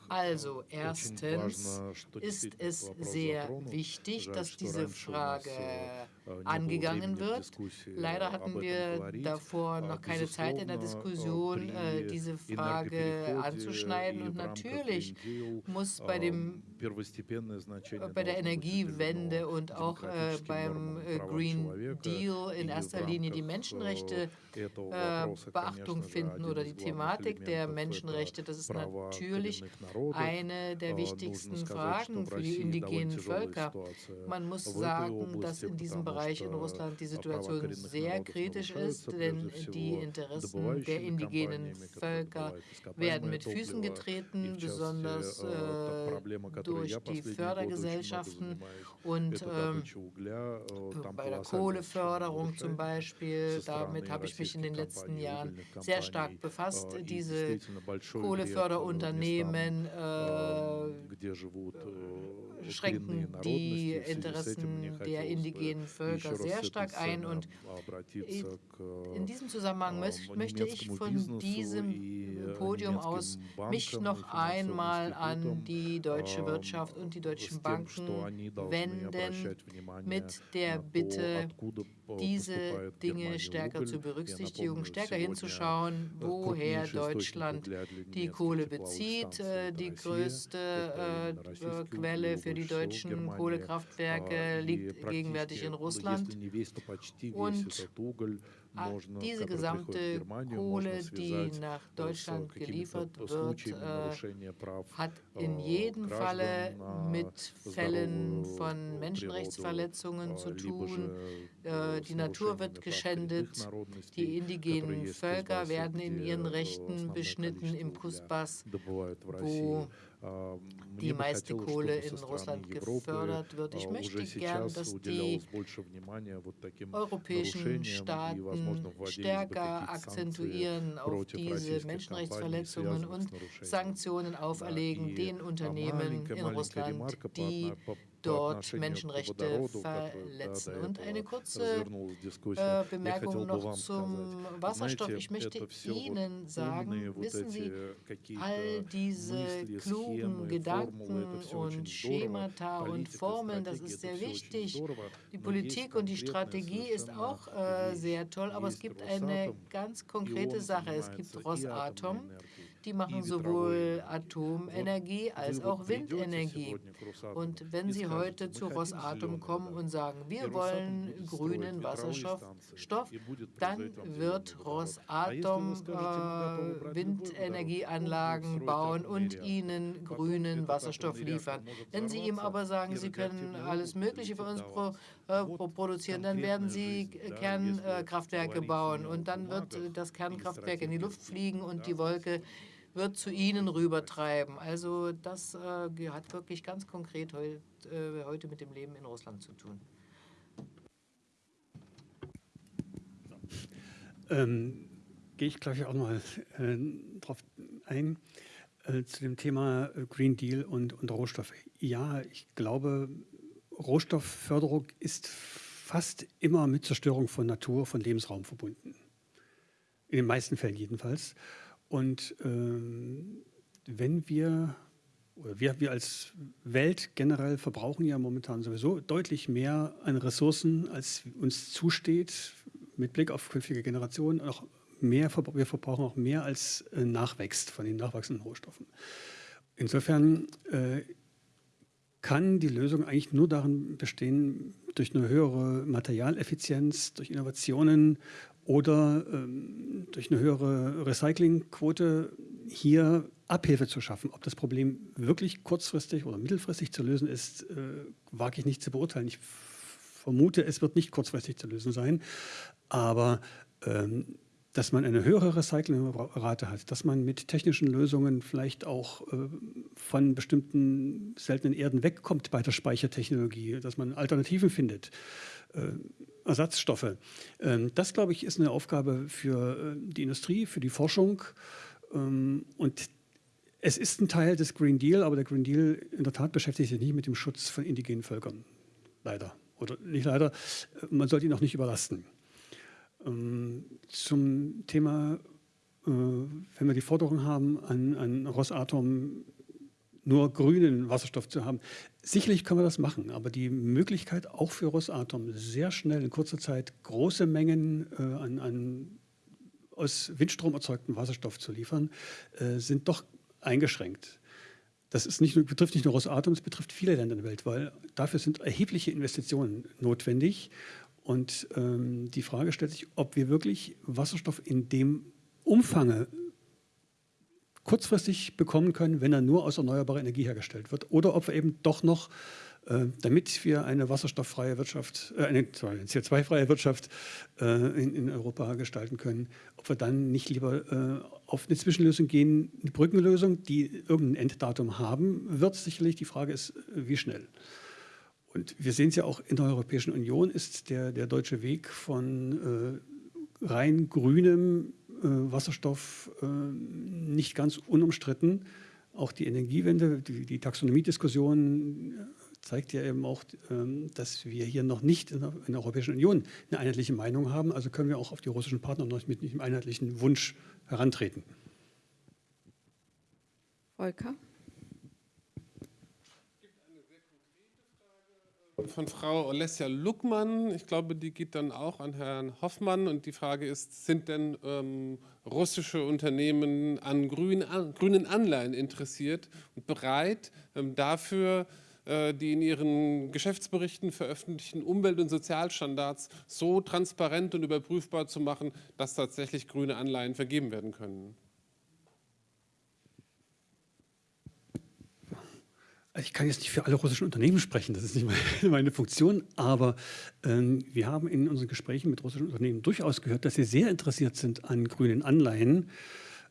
Also erstens ist es sehr wichtig, dass diese Frage angegangen wird. Leider hatten wir davor noch keine Zeit in der Diskussion, äh, diese Frage anzuschneiden. Und natürlich muss bei, dem, bei der Energiewende und auch äh, beim äh, Green Deal in erster Linie die Menschenrechte äh, Beachtung finden oder die Thematik der Menschenrechte. Das ist natürlich eine der wichtigsten Fragen für die indigenen Völker. Man muss sagen, dass in diesem Bereich in Russland die Situation sehr kritisch ist, denn die Interessen der indigenen Völker werden mit Füßen getreten, besonders äh, durch die Fördergesellschaften und äh, bei der Kohleförderung zum Beispiel. Damit habe ich mich in den letzten Jahren sehr stark befasst. Diese Kohleförderunternehmen äh, schränken die Interessen der indigenen Völker sehr stark ein. Und in diesem Zusammenhang möchte ich von diesem Podium aus mich noch einmal an die deutsche Wirtschaft und die deutschen Banken wenden mit der Bitte, diese Dinge stärker zu berücksichtigen, stärker hinzuschauen, woher Deutschland die Kohle bezieht. Äh, die größte äh, Quelle für die deutschen Kohlekraftwerke liegt gegenwärtig in Russland. Und diese gesamte Kohle, die nach Deutschland geliefert wird, äh, hat in jedem Falle mit Fällen von Menschenrechtsverletzungen zu tun. Äh, die Natur wird geschändet, die indigenen Völker werden in ihren Rechten beschnitten im Kusbass, wo die meiste Kohle in Russland gefördert wird. Ich möchte gern, dass die europäischen Staaten stärker akzentuieren auf diese Menschenrechtsverletzungen und Sanktionen auferlegen den Unternehmen in Russland, die dort Menschenrechte verletzen. Und eine kurze äh, Bemerkung noch zum Wasserstoff. Ich möchte Ihnen sagen, wissen Sie, all diese klugen Gedanken und Schemata und Formeln, das ist sehr wichtig. Die Politik und die Strategie ist auch äh, sehr toll, aber es gibt eine ganz konkrete Sache. Es gibt Rosatom, die machen sowohl Atomenergie als auch Windenergie. Und wenn Sie heute zu Rosatom kommen und sagen, wir wollen grünen Wasserstoff, dann wird Rosatom äh, Windenergieanlagen bauen und Ihnen grünen Wasserstoff liefern. Wenn Sie ihm aber sagen, Sie können alles Mögliche für uns pro, äh, produzieren, dann werden Sie Kernkraftwerke bauen und dann wird das Kernkraftwerk in die Luft fliegen und die Wolke wird zu Ihnen rübertreiben. Also das äh, hat wirklich ganz konkret heut, äh, heute mit dem Leben in Russland zu tun. Ähm, Gehe ich, glaube ich, auch noch mal äh, drauf ein, äh, zu dem Thema Green Deal und, und Rohstoffe. Ja, ich glaube, Rohstoffförderung ist fast immer mit Zerstörung von Natur, von Lebensraum verbunden. In den meisten Fällen jedenfalls. Und ähm, wenn wir, oder wir, wir als Welt generell verbrauchen ja momentan sowieso deutlich mehr an Ressourcen, als uns zusteht, mit Blick auf künftige Generationen. Auch mehr, wir verbrauchen auch mehr als äh, nachwächst von den nachwachsenden Rohstoffen. Insofern äh, kann die Lösung eigentlich nur darin bestehen, durch eine höhere Materialeffizienz, durch Innovationen oder ähm, durch eine höhere Recyclingquote hier Abhilfe zu schaffen. Ob das Problem wirklich kurzfristig oder mittelfristig zu lösen ist, äh, wage ich nicht zu beurteilen. Ich vermute, es wird nicht kurzfristig zu lösen sein, aber ähm, dass man eine höhere Recyclingrate hat, dass man mit technischen Lösungen vielleicht auch äh, von bestimmten seltenen Erden wegkommt bei der Speichertechnologie, dass man Alternativen findet, äh, Ersatzstoffe. Ähm, das, glaube ich, ist eine Aufgabe für äh, die Industrie, für die Forschung. Ähm, und es ist ein Teil des Green Deal, aber der Green Deal in der Tat beschäftigt sich nicht mit dem Schutz von indigenen Völkern. Leider. Oder nicht leider, man sollte ihn auch nicht überlasten. Ähm, zum Thema, äh, wenn wir die Forderung haben, an, an Rosatom nur grünen Wasserstoff zu haben. Sicherlich können wir das machen, aber die Möglichkeit auch für Rosatom sehr schnell in kurzer Zeit große Mengen äh, an, an, aus Windstrom erzeugten Wasserstoff zu liefern, äh, sind doch eingeschränkt. Das ist nicht, betrifft nicht nur Rosatom, es betrifft viele Länder der Welt, weil dafür sind erhebliche Investitionen notwendig. Und ähm, die Frage stellt sich, ob wir wirklich Wasserstoff in dem Umfange kurzfristig bekommen können, wenn er nur aus erneuerbarer Energie hergestellt wird. Oder ob wir eben doch noch, äh, damit wir eine wasserstofffreie Wirtschaft, äh, eine, eine CO2-freie Wirtschaft äh, in, in, Europa gestalten können, ob wir dann nicht lieber äh, auf eine Zwischenlösung gehen, eine Brückenlösung, die irgendein Enddatum haben wird. Sicherlich die Frage ist, wie schnell. Und wir sehen es ja auch in der Europäischen Union ist der, der deutsche Weg von äh, rein grünem Wasserstoff äh, nicht ganz unumstritten. Auch die Energiewende, die, die Taxonomiediskussion äh, zeigt ja eben auch, ähm, dass wir hier noch nicht in der, in der, Europäischen Union eine einheitliche Meinung haben. Also können wir auch auf die russischen Partner noch mit einem einheitlichen Wunsch herantreten. Volker? Von Frau Olesja Luckmann. Ich glaube, die geht dann auch an Herrn Hoffmann. Und die Frage ist, sind denn ähm, russische Unternehmen an, grün, an, grünen Anleihen interessiert und bereit, ähm, dafür äh, die in ihren Geschäftsberichten veröffentlichten Umwelt- und Sozialstandards so transparent und überprüfbar zu machen, dass tatsächlich grüne Anleihen vergeben werden können? Ich kann jetzt nicht für alle russischen Unternehmen sprechen, das ist nicht meine, Funktion, aber ähm, wir haben in unseren Gesprächen mit russischen Unternehmen durchaus gehört, dass sie sehr interessiert sind an grünen Anleihen,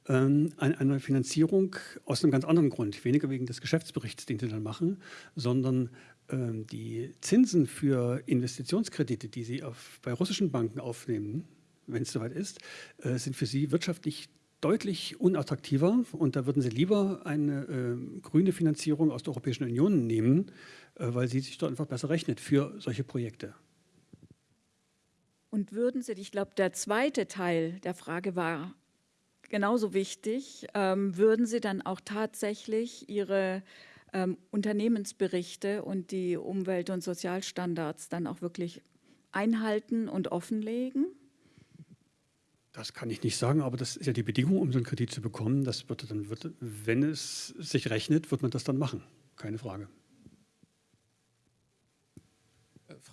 ähm, an einer Finanzierung aus einem ganz anderen Grund, weniger wegen des Geschäftsberichts, den sie dann machen, sondern ähm, die Zinsen für Investitionskredite, die sie auf, bei russischen Banken aufnehmen, wenn es soweit ist, äh, sind für sie wirtschaftlich deutlich unattraktiver und da würden Sie lieber eine äh, grüne Finanzierung aus der Europäischen Union nehmen, äh, weil sie sich dort einfach besser rechnet für solche Projekte. Und würden Sie, ich glaube, der zweite Teil der Frage war genauso wichtig, ähm, würden Sie dann auch tatsächlich Ihre ähm, Unternehmensberichte und die Umwelt- und Sozialstandards dann auch wirklich einhalten und offenlegen? Das kann ich nicht sagen, aber das ist ja die Bedingung, um so einen Kredit zu bekommen. Das wird dann, wird, wenn es sich rechnet, wird man das dann machen. Keine Frage.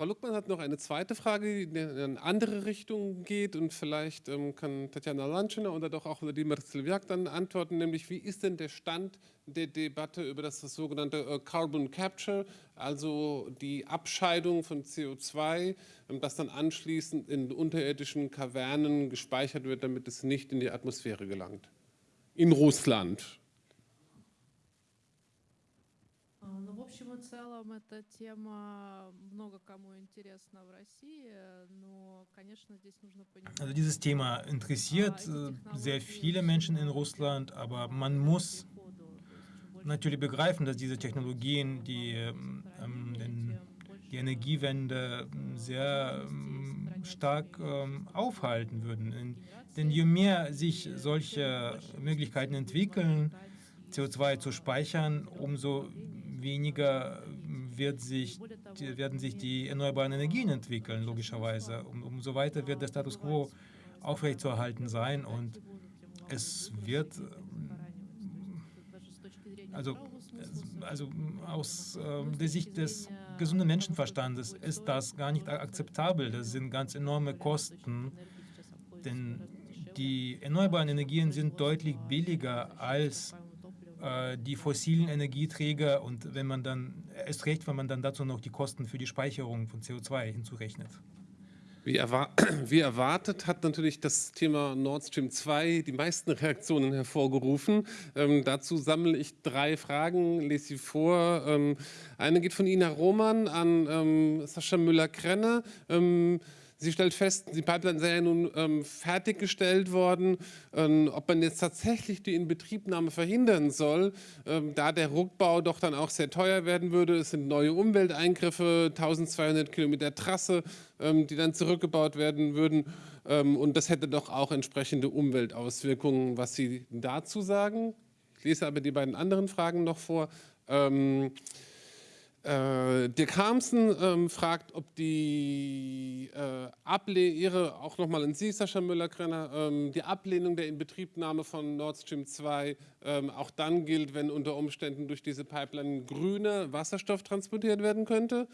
Frau Luckmann hat noch eine zweite Frage, die in eine andere Richtung geht und vielleicht ähm, kann Tatjana Lanschner oder doch auch Vladimir Silviak dann antworten, nämlich wie ist denn der Stand der Debatte über das, das sogenannte äh, Carbon Capture, also die Abscheidung von CO2, ähm, das dann anschließend in unterirdischen Kavernen gespeichert wird, damit es nicht in die Atmosphäre gelangt. In Russland. Ну, в общем и целом, эта тема много кому интересна в России, но, конечно, здесь нужно понимать... Also dieses Thema interessiert äh, sehr viele Menschen in Russland, aber man muss natürlich begreifen, dass diese Technologien die, ähm, den, die Energiewende sehr ähm, stark ähm, aufhalten würden. Denn je mehr sich solche Möglichkeiten entwickeln, CO2 zu speichern, umso weniger wird sich, werden sich die erneuerbaren Energien entwickeln, logischerweise. Um, umso weiter wird der Status quo aufrechtzuerhalten sein und es wird, also, also aus äh, der Sicht des gesunden Menschenverstandes ist das gar nicht akzeptabel. Das sind ganz enorme Kosten, denn die erneuerbaren Energien sind deutlich billiger als äh, die fossilen Energieträger und wenn man dann, erst recht, wenn man dann dazu noch die Kosten für die Speicherung von CO2 hinzurechnet. Wie, erwar wie, erwartet hat natürlich das Thema Nord Stream 2 die meisten Reaktionen hervorgerufen. Ähm, dazu sammle ich drei Fragen, lese sie vor. Ähm, eine geht von Ina Roman an ähm, Sascha Müller-Krenner. Ähm, Sie stellt fest, die Pipeline sei ja nun ähm, fertiggestellt worden. Ähm, ob man jetzt tatsächlich die Inbetriebnahme verhindern soll, ähm, da der Rückbau doch dann auch sehr teuer werden würde. Es sind neue Umwelteingriffe, 1200 Kilometer Trasse, ähm, die dann zurückgebaut werden würden. Ähm, und das hätte doch auch entsprechende Umweltauswirkungen. Was Sie dazu sagen? Ich lese aber die beiden anderen Fragen noch vor. Äh, Dirk Harmsen ähm, fragt, ob die äh, Ablehnung, Ihre, auch nochmal an Sie, Sascha Müller-Krenner, ähm, die Ablehnung der Inbetriebnahme von Nord Stream 2 ähm, auch dann gilt, wenn unter Umständen durch diese Pipeline grüner Wasserstoff transportiert werden könnte.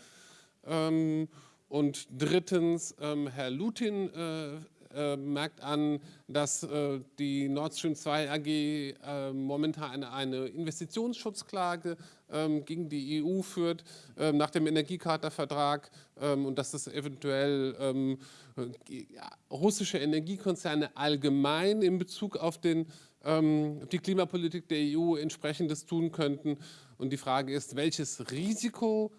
Ähm, und drittens, ähm, Herr Lutin äh, äh, merkt an, dass äh, die Nord Stream 2 AG äh, momentan eine, eine Investitionsschutzklage ähm, gegen die EU führt ähm, nach dem Energiecharta-Vertrag ähm, und dass das eventuell ja, russische Energiekonzerne allgemein in Bezug auf den, die Klimapolitik der EU entsprechendes tun könnten. Und die Frage ist, welches Risiko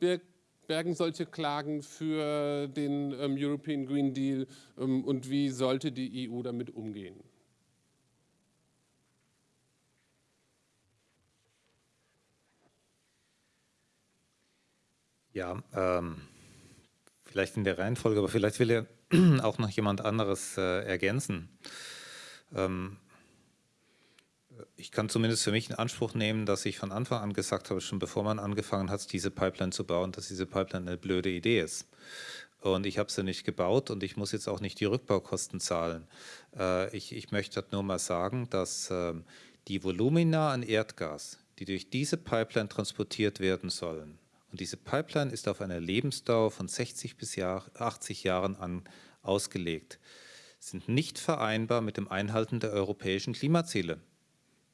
birgt bergen solche Klagen für den ähm, European Green Deal ähm, und wie sollte die EU damit umgehen? Ja, ähm, vielleicht in der Reihenfolge, aber vielleicht will ja auch noch jemand anderes äh, ergänzen. Ähm, ich kann zumindest für mich in Anspruch nehmen, dass ich von Anfang an gesagt habe, schon bevor man angefangen hat, diese Pipeline zu bauen, dass diese Pipeline eine blöde Idee ist. Und ich habe sie nicht gebaut und ich muss jetzt auch nicht die Rückbaukosten zahlen. Äh, ich, ich, möchte halt nur mal sagen, dass äh, die Volumina an Erdgas, die durch diese Pipeline transportiert werden sollen, und diese Pipeline ist auf eine Lebensdauer von 60 bis 80 Jahren an, ausgelegt, sind nicht vereinbar mit dem Einhalten der europäischen Klimaziele.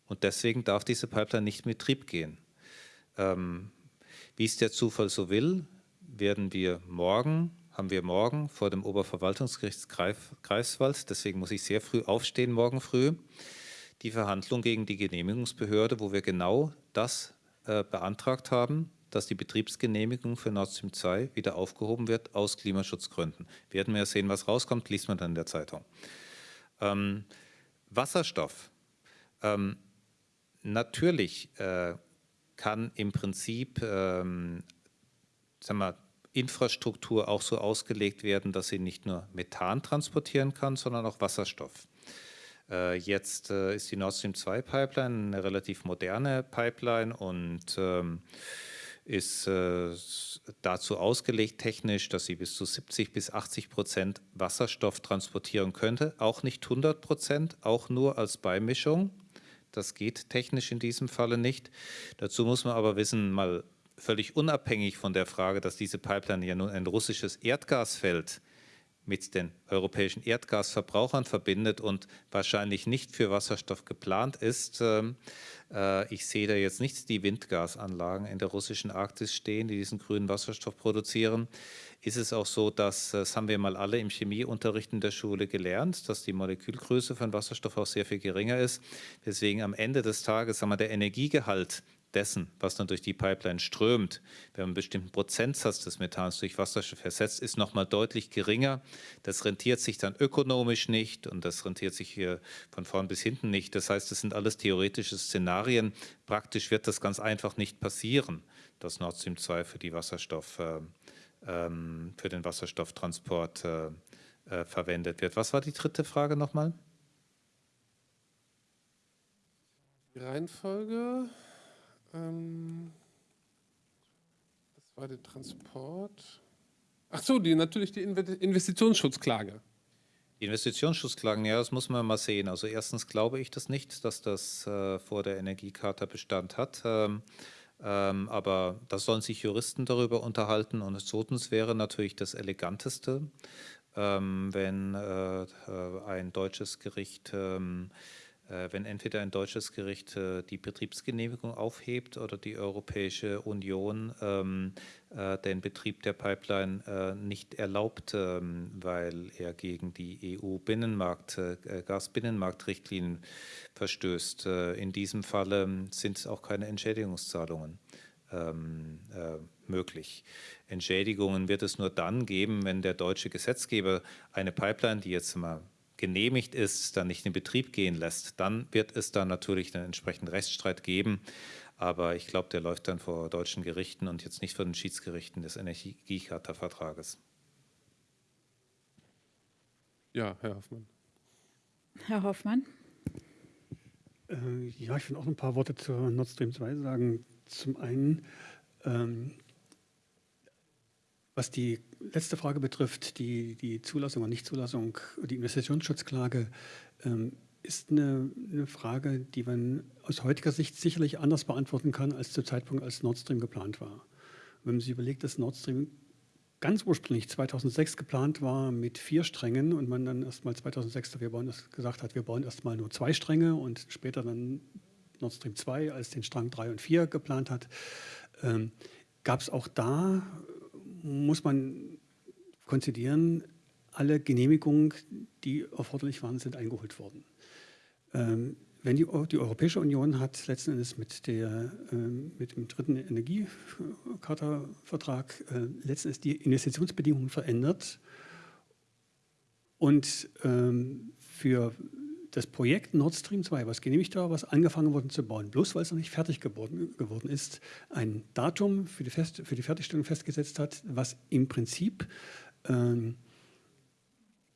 Und deswegen darf diese Pipeline nicht in Betrieb gehen. Ähm, wie es der Zufall so will, werden wir morgen, haben wir morgen vor dem Oberverwaltungsgericht Greifswald, deswegen muss ich sehr früh aufstehen morgen früh, die Verhandlung gegen die Genehmigungsbehörde, wo wir genau das äh, beantragt haben, dass die Betriebsgenehmigung für Nord Stream 2 wieder aufgehoben wird aus Klimaschutzgründen. Werden wir sehen, was rauskommt, liest man dann in der Zeitung. Ähm, Wasserstoff. Ähm, Natürlich äh, kann im Prinzip ähm, sagen wir, Infrastruktur auch so ausgelegt werden, dass sie nicht nur Methan transportieren kann, sondern auch Wasserstoff. Äh, jetzt äh, ist die Nord Stream 2 Pipeline eine relativ moderne Pipeline und ähm, ist äh, dazu ausgelegt technisch, dass sie bis zu 70 bis 80 Prozent Wasserstoff transportieren könnte. Auch nicht 100 Prozent, auch nur als Beimischung. Das geht technisch in diesem Falle nicht. Dazu muss man aber wissen, mal völlig unabhängig von der Frage, dass diese Pipeline ja nun ein russisches Erdgasfeld mit den europäischen Erdgasverbrauchern verbindet und wahrscheinlich nicht für Wasserstoff geplant ist. Ähm, äh, ich sehe da jetzt nicht die Windgasanlagen in der russischen Arktis stehen, die diesen grünen Wasserstoff produzieren. Ist es auch so, dass, das haben wir mal alle im Chemieunterricht in der Schule gelernt, dass die Molekülgröße von Wasserstoff auch sehr viel geringer ist. Deswegen am Ende des Tages, sagen wir, der Energiegehalt dessen, was dann durch die Pipeline strömt, wenn man einen bestimmten Prozentsatz des Methans durch Wasserstoff ersetzt, ist nochmal deutlich geringer. Das rentiert sich dann ökonomisch nicht und das rentiert sich hier von vorn bis hinten nicht. Das heißt, das sind alles theoretische Szenarien. Praktisch wird das ganz einfach nicht passieren, dass Nord Stream 2 für, die Wasserstoff, äh, ähm, für den Wasserstofftransport äh, äh, verwendet wird. Was war die dritte Frage nochmal? Die Reihenfolge. Ähm, das war der Transport. Ach so, die, natürlich die Investitionsschutzklage. Die Investitionsschutzklagen, ja, das muss man mal sehen. Also erstens glaube ich das nicht, dass das äh, vor der Energiecharta Bestand hat. Ähm, ähm, aber da sollen sich Juristen darüber unterhalten. Und zweitens wäre natürlich das Eleganteste, ähm, wenn äh, äh ein deutsches Gericht ähm, äh, wenn entweder ein deutsches Gericht äh, die Betriebsgenehmigung aufhebt oder die Europäische Union ähm, äh, den Betrieb der Pipeline äh, nicht erlaubt, ähm, weil er gegen die EU-Binnenmarkt, äh, Gasbinnenmarktrichtlinien verstößt. Äh, in diesem Falle sind auch keine Entschädigungszahlungen ähm, möglich. Entschädigungen wird es nur dann geben, wenn der deutsche Gesetzgeber eine Pipeline, die jetzt mal genehmigt ist, dann nicht in Betrieb gehen lässt, dann wird es da natürlich einen entsprechenden Rechtsstreit geben. Aber ich glaube, der läuft dann vor deutschen Gerichten und jetzt nicht vor den Schiedsgerichten des Energiecharta-Vertrages. Ja, Herr Hoffmann. Herr Hoffmann. Äh, ja, ich will auch ein paar Worte zur Nord Stream 2 sagen. Zum einen, ähm, was die letzte Frage betrifft, die, die Zulassung oder Nichtzulassung, die Investitionsschutzklage, ähm, ist eine, eine, Frage, die man aus heutiger Sicht sicherlich anders beantworten kann als zu Zeitpunkt, als Nord Stream geplant war. Wenn man sich überlegt, dass Nord Stream ganz ursprünglich 2006 geplant war mit vier Strängen und man dann erst mal 2006 wir bauen, gesagt hat, wir bauen erst mal nur zwei Stränge und später dann Nord Stream 2 als den Strang 3 und 4 geplant hat, ähm, gab es auch da muss man konzidieren, alle Genehmigungen, die erforderlich waren, sind eingeholt worden. Ähm, wenn die, die, Europäische Union hat letzten Endes mit, der, äh, mit dem dritten Energiecharta-Vertrag äh, letzten Endes die Investitionsbedingungen verändert und ähm, für das Projekt Nord Stream 2, was genehmigt war, was angefangen wurde zu bauen, bloß weil es noch nicht fertig geworden, geworden ist, ein Datum für die, Fest, für die Fertigstellung festgesetzt hat, was im Prinzip ähm,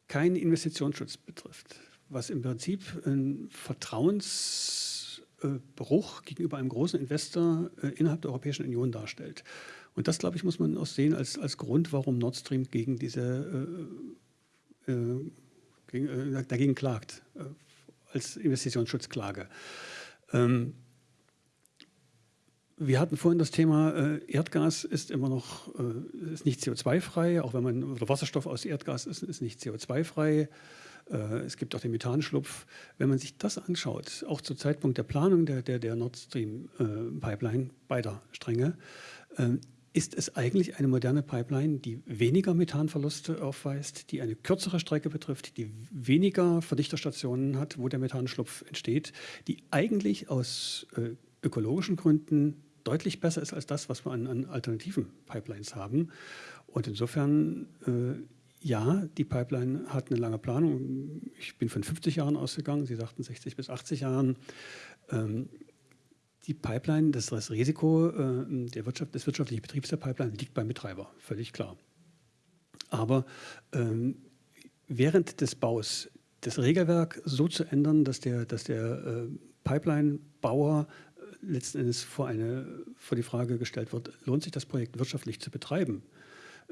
keinen Investitionsschutz betrifft, was im Prinzip ein Vertrauensbruch gegenüber einem großen Investor äh, innerhalb der Europäischen Union darstellt. Und das, glaube ich, muss man auch sehen als, als Grund, warum Nord Stream gegen diese äh, äh, äh, dagegen klagt, äh, als Investitionsschutzklage. Ähm, wir hatten vorhin das Thema, äh, Erdgas ist immer noch ist nicht CO2-frei, auch wenn man, oder Wasserstoff aus Erdgas ist, ist nicht CO2-frei. Äh, es gibt auch den Methanschlupf. Wenn man sich das anschaut, auch zu Zeitpunkt der Planung der, der, der Nord Stream-Pipeline, äh, beider Stränge, ähm, ist es eigentlich eine moderne Pipeline, die weniger Methanverluste aufweist, die eine kürzere Strecke betrifft, die weniger Verdichterstationen hat, wo der Methanschlupf entsteht, die eigentlich aus äh, ökologischen Gründen deutlich besser ist als das, was wir an, an alternativen Pipelines haben. Und insofern, äh, ja, die Pipeline hat eine lange Planung. Ich bin von 50 Jahren ausgegangen, Sie sagten 60 bis 80 Jahren. Ähm, die Pipeline, das, das Risiko äh, der Wirtschaft, des wirtschaftlichen Betriebs der Pipeline liegt beim Betreiber, völlig klar. Aber ähm, während des Baus das Regelwerk so zu ändern, dass der, dass der äh, Pipeline-Bauer letzten Endes vor, eine, vor die Frage gestellt wird, lohnt sich das Projekt wirtschaftlich zu betreiben,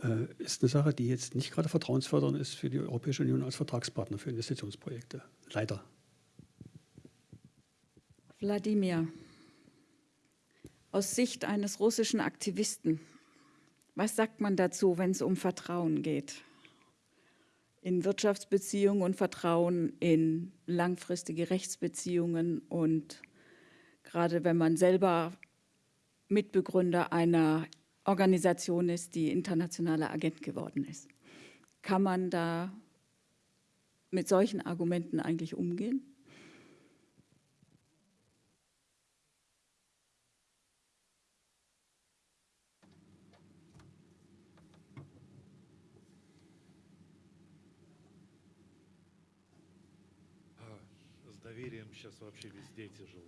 äh, ist eine Sache, die jetzt nicht gerade vertrauensfördernd ist für die Europäische Union als Vertragspartner für Investitionsprojekte. Leider. Wladimir, aus Sicht eines russischen Aktivisten, was sagt man dazu, wenn es um Vertrauen geht? In Wirtschaftsbeziehungen und Vertrauen in langfristige Rechtsbeziehungen und gerade wenn man selber Mitbegründer einer Organisation ist, die internationaler Agent geworden ist. Kann man da mit solchen Argumenten eigentlich umgehen?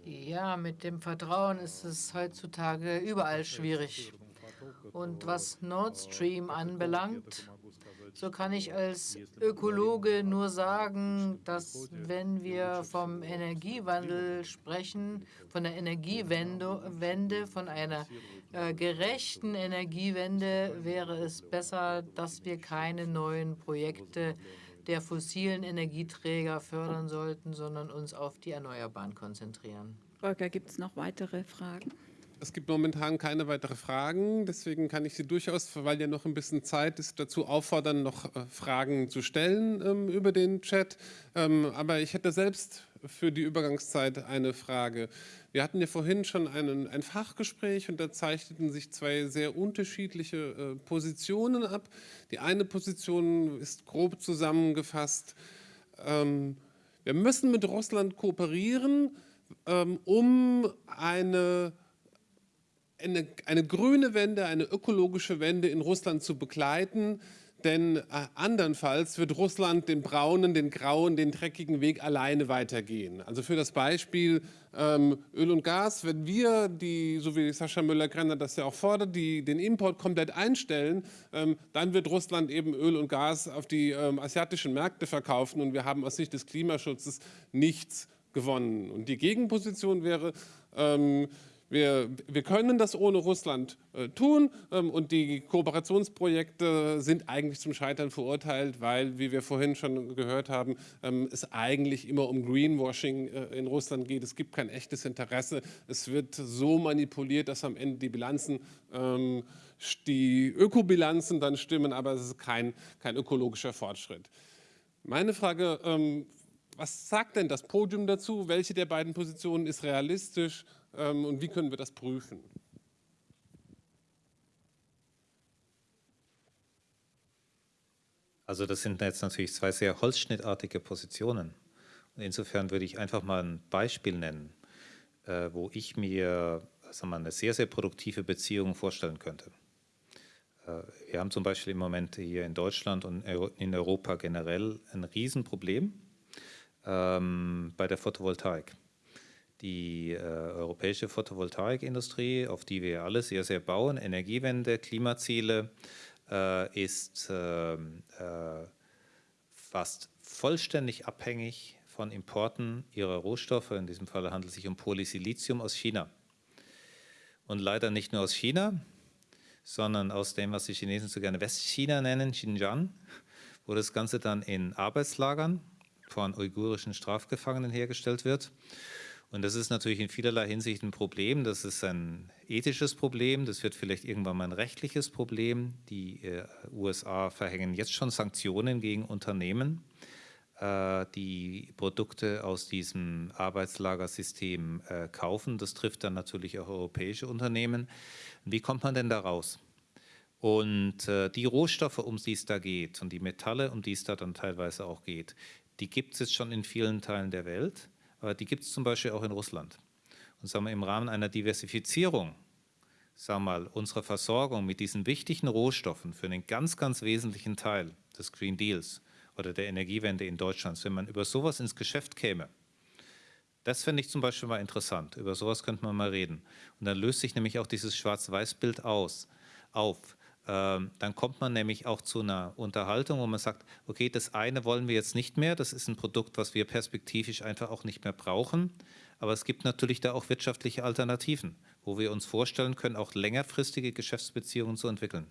Ja, mit dem Vertrauen ist es heutzutage überall schwierig. Und was Nord Stream anbelangt, so kann ich als Ökologe nur sagen, dass wenn wir vom Energiewandel sprechen, von der Energiewende, von einer äh, gerechten Energiewende, wäre es besser, dass wir keine neuen Projekte der fossilen Energieträger fördern sollten, sondern uns auf die Erneuerbaren konzentrieren. Volker, gibt es noch weitere Fragen? Es gibt momentan keine weiteren Fragen, deswegen kann ich Sie durchaus, weil ja noch ein bisschen Zeit ist, dazu auffordern, noch äh, Fragen zu stellen ähm, über den Chat. Ähm, aber ich hätte selbst für die Übergangszeit eine Frage. Wir hatten ja vorhin schon einen, ein Fachgespräch und da zeichneten sich zwei sehr unterschiedliche äh, Positionen ab. Die eine Position ist grob zusammengefasst, ähm, wir müssen mit Russland kooperieren, ähm, um eine eine, eine grüne Wende, eine ökologische Wende in Russland zu begleiten, denn äh, andernfalls wird Russland den braunen, den grauen, den dreckigen Weg alleine weitergehen. Also für das Beispiel ähm, Öl und Gas, wenn wir, die, so wie Sascha Müller-Grenner das ja auch fordert, die, den Import komplett einstellen, ähm, dann wird Russland eben Öl und Gas auf die ähm, asiatischen Märkte verkaufen und wir haben aus Sicht des Klimaschutzes nichts gewonnen. Und die Gegenposition wäre, ähm, wir, wir können das ohne Russland äh, tun ähm, und die Kooperationsprojekte sind eigentlich zum Scheitern verurteilt, weil, wie wir vorhin schon gehört haben, ähm, es eigentlich immer um Greenwashing äh, in Russland geht. Es gibt kein echtes Interesse. Es wird so manipuliert, dass am Ende die Bilanzen, ähm, die Ökobilanzen dann stimmen, aber es ist kein, kein ökologischer Fortschritt. Meine Frage, ähm, was sagt denn das Podium dazu? Welche der beiden Positionen ist realistisch? ähm, und wie können wir das prüfen? Also das sind jetzt natürlich zwei sehr holzschnittartige Positionen. Und insofern würde ich einfach mal ein Beispiel nennen, äh, wo ich mir sagen wir, eine sehr, sehr produktive Beziehung vorstellen könnte. Äh, wir haben zum Beispiel im Moment hier in Deutschland und in Europa generell ein Riesenproblem ähm, bei der Photovoltaik die äh, europäische Photovoltaikindustrie, auf die wir alle sehr, sehr bauen, Energiewende, Klimaziele, äh, ist äh, äh, fast vollständig abhängig von Importen ihrer Rohstoffe. In diesem Fall handelt es sich um Polysilizium aus China. Und leider nicht nur aus China, sondern aus dem, was die Chinesen so gerne Westchina nennen, Xinjiang, wo das Ganze dann in Arbeitslagern von uigurischen Strafgefangenen hergestellt wird. Und das ist natürlich in vielerlei Hinsicht ein Problem. Das ist ein ethisches Problem. Das wird vielleicht irgendwann mal ein rechtliches Problem. Die äh, USA verhängen jetzt schon Sanktionen gegen Unternehmen, äh, die Produkte aus diesem Arbeitslagersystem äh, kaufen. Das trifft dann natürlich auch europäische Unternehmen. Wie kommt man denn da raus? Und äh, die Rohstoffe, um die es da geht und die Metalle, um die es da dann teilweise auch geht, die gibt es jetzt schon in vielen Teilen der Welt aber die gibt es zum Beispiel auch in Russland. Und sagen wir, im Rahmen einer Diversifizierung sagen wir mal, unserer Versorgung mit diesen wichtigen Rohstoffen für einen ganz, ganz wesentlichen Teil des Green Deals oder der Energiewende in Deutschland, wenn man über sowas ins Geschäft käme, das fände ich zum Beispiel mal interessant. Über sowas könnte man mal reden. Und dann löst sich nämlich auch dieses Schwarz-Weiß-Bild auf. Ähm, dann kommt man nämlich auch zu einer Unterhaltung, wo man sagt, okay, das eine wollen wir jetzt nicht mehr, das ist ein Produkt, was wir perspektivisch einfach auch nicht mehr brauchen, Aber es gibt natürlich da auch wirtschaftliche Alternativen, wo wir uns vorstellen können, auch längerfristige Geschäftsbeziehungen zu entwickeln.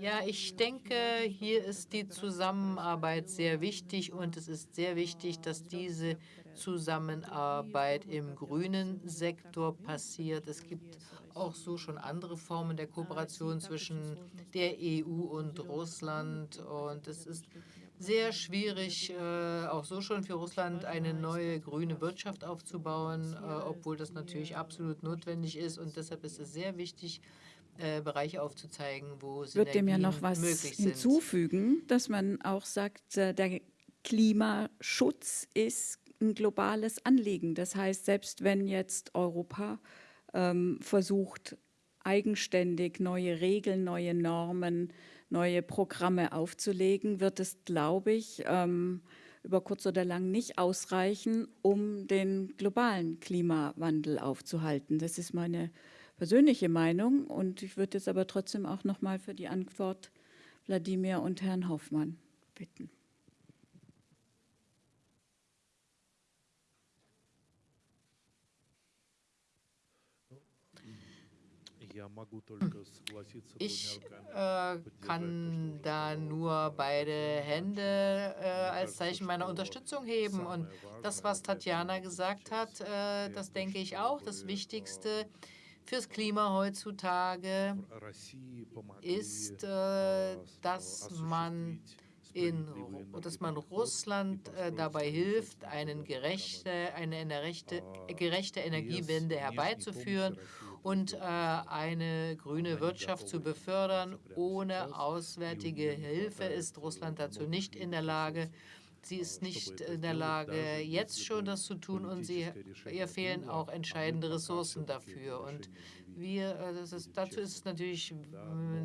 Ja, ich denke, hier ist die Zusammenarbeit sehr wichtig und es ist sehr wichtig, dass diese Zusammenarbeit im grünen Sektor passiert. Es gibt auch so schon andere Formen der Kooperation zwischen der EU und Russland und es ist sehr schwierig, äh, auch so schon für Russland eine neue grüne Wirtschaft aufzubauen, äh, obwohl das natürlich absolut notwendig ist. Und deshalb ist es sehr wichtig, äh, Bereiche aufzuzeigen, wo Synergien möglich sind. Ich würde dem ja noch was hinzufügen, dass man auch sagt, der Klimaschutz ist ein globales Anliegen. Das heißt, selbst wenn jetzt Europa ähm, versucht, eigenständig neue Regeln, neue Normen, neue Programme aufzulegen, wird es, glaube ich, ähm, über kurz oder lang nicht ausreichen, um den globalen Klimawandel aufzuhalten. Das ist meine persönliche Meinung und ich würde jetzt aber trotzdem auch noch mal für die Antwort Wladimir und Herrn Hoffmann bitten. Ich äh, kann da nur beide Hände äh, als Zeichen meiner Unterstützung heben. Und das, was Tatjana gesagt hat, äh, das denke ich auch. Das Wichtigste fürs Klima heutzutage ist, äh, dass man in, dass man Russland äh, dabei hilft, einen gerechte, eine, eine rechte, gerechte Energiewende herbeizuführen und äh, eine grüne Wirtschaft zu befördern. Ohne auswärtige Hilfe ist Russland dazu nicht in der Lage. Sie ist nicht in der Lage, jetzt schon das zu tun und sie, ihr fehlen auch entscheidende Ressourcen dafür. Und wir, äh, ist, dazu ist es natürlich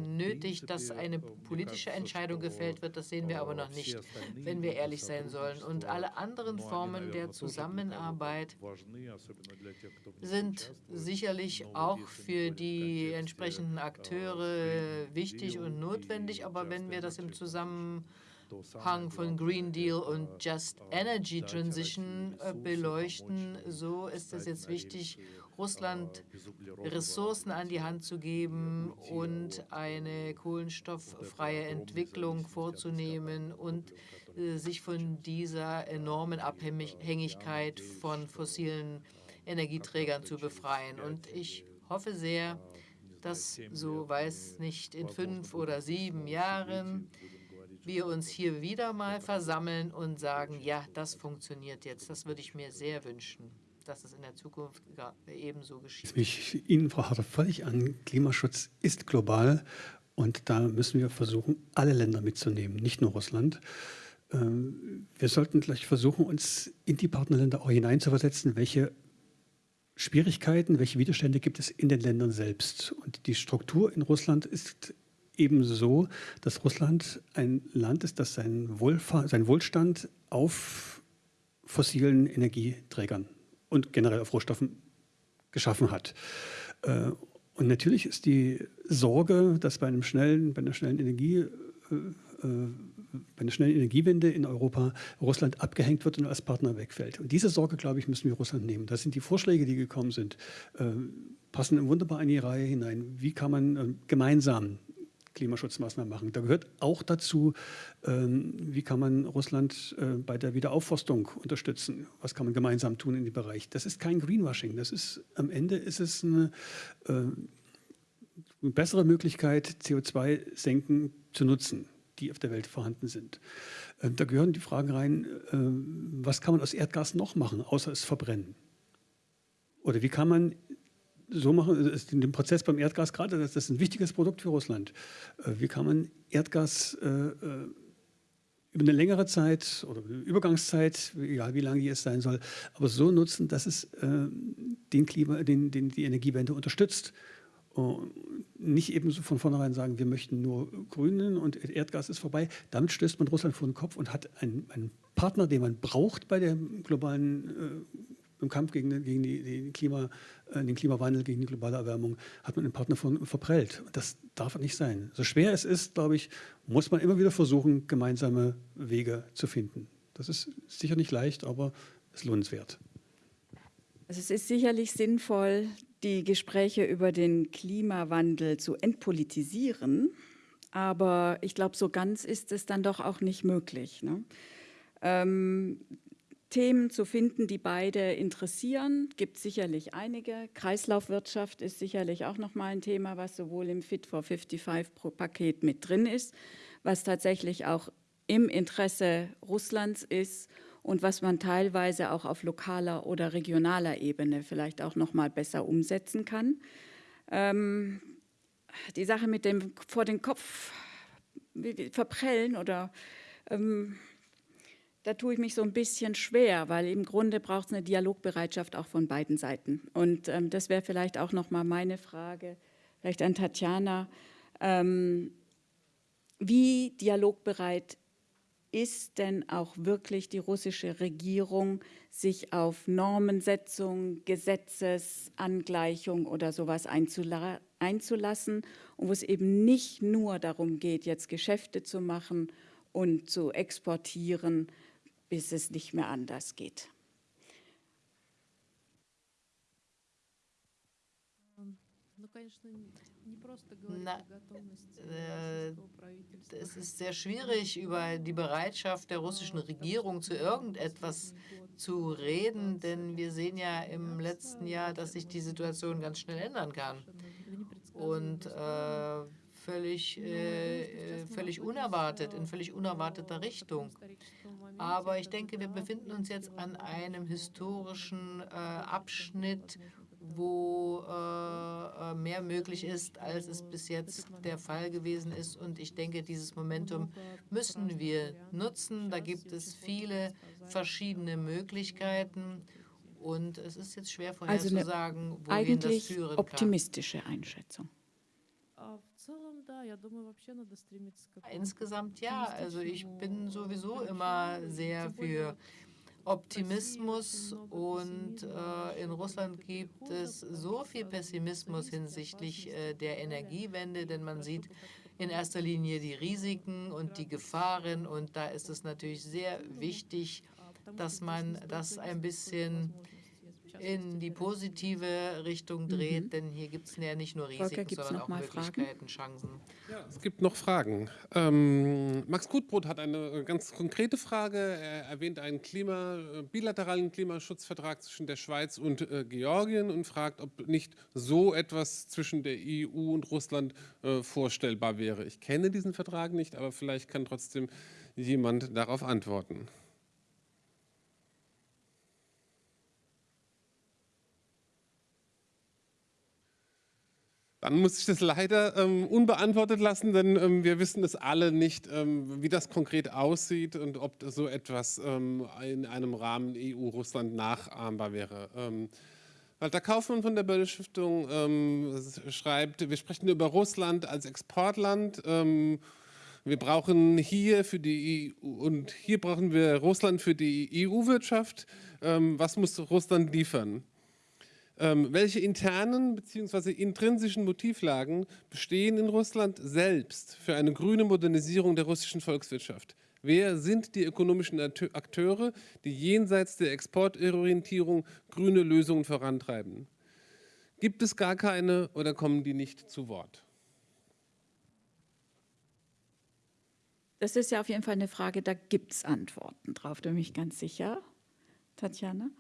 nötig, dass eine politische Entscheidung gefällt wird. Das sehen wir aber noch nicht, wenn wir ehrlich sein sollen. Und alle anderen Formen der Zusammenarbeit sind sicherlich auch für die entsprechenden Akteure wichtig und notwendig. Aber wenn wir das im Zusammenhang von Green Deal und Just Energy Transition äh, beleuchten, so ist es jetzt wichtig, Russland Ressourcen an die Hand zu geben und eine kohlenstofffreie Entwicklung vorzunehmen und äh, sich von dieser enormen Abhängigkeit von fossilen Energieträgern zu befreien. Und ich hoffe sehr, dass, so weiß nicht, in fünf oder sieben Jahren wir uns hier wieder mal versammeln und sagen, ja, das funktioniert jetzt. Das würde ich mir sehr wünschen dass es in der Zukunft ebenso geschieht. Ich Ihnen, Frau Harter, völlig an. Klimaschutz ist global und da müssen wir versuchen, alle Länder mitzunehmen, nicht nur Russland. Ähm, wir sollten gleich versuchen, uns in die Partnerländer auch hineinzuversetzen, welche Schwierigkeiten, welche Widerstände gibt es in den Ländern selbst. Und die Struktur in Russland ist eben so, dass Russland ein Land ist, das seinen, Wohlfahr Wohlstand auf fossilen Energieträgern und generell auf Rohstoffen geschaffen hat. Äh, und natürlich ist die Sorge, dass bei, einem schnellen, bei einer schnellen Energie äh, äh, bei einer schnellen Energiewende in Europa Russland abgehängt wird und als Partner wegfällt. Und diese Sorge, glaube ich, müssen wir Russland nehmen. Das sind die Vorschläge, die gekommen sind, passen wunderbar in die Reihe hinein. Wie kann man gemeinsam Klimaschutzmaßnahmen machen. Da gehört auch dazu, ähm, wie kann man Russland äh, bei der Wiederaufforstung unterstützen? Was kann man gemeinsam tun in dem Bereich? Das ist kein Greenwashing. Das ist, am Ende ist es eine, äh, eine bessere Möglichkeit, CO2-Senken zu nutzen, die auf der Welt vorhanden sind. Äh, da gehören die Fragen rein, was kann man aus Erdgas noch machen, außer es verbrennen? Oder wie kann man so machen, ist in dem Prozess beim Erdgas gerade, das ist ein wichtiges Produkt für Russland. Äh, wie kann man Erdgas äh, äh, über eine längere Zeit oder Übergangszeit, egal wie lange die es sein soll, aber so nutzen, dass es den Klima, den, den, die Energiewende unterstützt. Und nicht eben so von vornherein sagen, wir möchten nur Grünen und Erdgas ist vorbei. Damit stößt man Russland vor den Kopf und hat einen, einen Partner, den man braucht bei der globalen im Kampf gegen, den, gegen die, die Klima, äh, den Klimawandel, gegen die globale Erwärmung, hat man einen Partner von, verprellt. Das darf nicht sein. So schwer es ist, glaube ich, muss man immer wieder versuchen, gemeinsame Wege zu finden. Das ist sicher nicht leicht, aber es lohnenswert. Also es ist sicherlich sinnvoll, die Gespräche über den Klimawandel zu entpolitisieren, aber ich glaube, so ganz ist es dann doch auch nicht möglich. Ne? Ähm, Themen zu finden, die beide interessieren, gibt sicherlich einige. Kreislaufwirtschaft ist sicherlich auch nochmal ein Thema, was sowohl im Fit for 55-Paket mit drin ist, was tatsächlich auch im Interesse Russlands ist und was man teilweise auch auf lokaler oder regionaler Ebene vielleicht auch noch mal besser umsetzen kann. Ähm, die Sache mit dem vor den Kopf verprellen oder ähm, da tue ich mich so ein bisschen schwer, weil im Grunde braucht es eine Dialogbereitschaft auch von beiden Seiten. Und ähm, das wäre vielleicht auch noch mal meine Frage, vielleicht an Tatjana. Ähm, wie dialogbereit ist denn auch wirklich die russische Regierung, sich auf Normensetzung, Gesetzesangleichung oder sowas einzula einzulassen und wo es eben nicht nur darum geht, jetzt Geschäfte zu machen und zu exportieren, bis es nicht mehr anders geht. Na, äh, es ist sehr schwierig, über die Bereitschaft der russischen Regierung zu irgendetwas zu reden, denn wir sehen ja im letzten Jahr, dass sich die Situation ganz schnell ändern kann. Und äh, völlig, äh, völlig unerwartet, in völlig unerwarteter Richtung. Aber ich denke, wir befinden uns jetzt an einem historischen äh, Abschnitt, wo äh, äh, mehr möglich ist, als es bis jetzt der Fall gewesen ist. Und ich denke, dieses Momentum müssen wir nutzen. Da gibt es viele verschiedene Möglichkeiten. Und es ist jetzt schwer vorherzusagen, also wohin das führen kann. optimistische Einschätzung. Insgesamt ja. Also ich bin sowieso immer sehr für Optimismus und äh, in Russland gibt es so viel Pessimismus hinsichtlich äh, der Energiewende, denn man sieht in erster Linie die Risiken und die Gefahren und da ist es natürlich sehr wichtig, dass man das ein bisschen in die positive Richtung dreht, mhm. denn hier gibt es ja nicht nur Risiken, sondern auch Möglichkeiten, Fragen? Chancen. Ja, es gibt noch Fragen. Ähm, Max Gutbrot hat eine ganz konkrete Frage. Er erwähnt einen Klima, äh, bilateralen Klimaschutzvertrag zwischen der Schweiz und äh, Georgien und fragt, ob nicht so etwas zwischen der EU und Russland äh, vorstellbar wäre. Ich kenne diesen Vertrag nicht, aber vielleicht kann trotzdem jemand darauf antworten. Dann muss ich das leider ähm, unbeantwortet lassen, denn ähm, wir wissen es alle nicht, ähm, wie das konkret aussieht und ob so etwas ähm, in einem Rahmen EU-Russland nachahmbar wäre. Ähm, Walter Kaufmann von der Böll Stiftung ähm, schreibt, wir sprechen über Russland als Exportland. wir brauchen hier für die EU und hier brauchen wir Russland für die EU-Wirtschaft. was muss Russland liefern? Ähm, welche internen bzw. intrinsischen Motivlagen bestehen in Russland selbst für eine grüne Modernisierung der russischen Volkswirtschaft? Wer sind die ökonomischen Akteure, die jenseits der Exportorientierung grüne Lösungen vorantreiben? Gibt es gar keine oder kommen die nicht zu Wort? Das ist ja auf jeden Fall eine Frage, da gibt es Antworten drauf, da bin ich ganz sicher. Tatjana?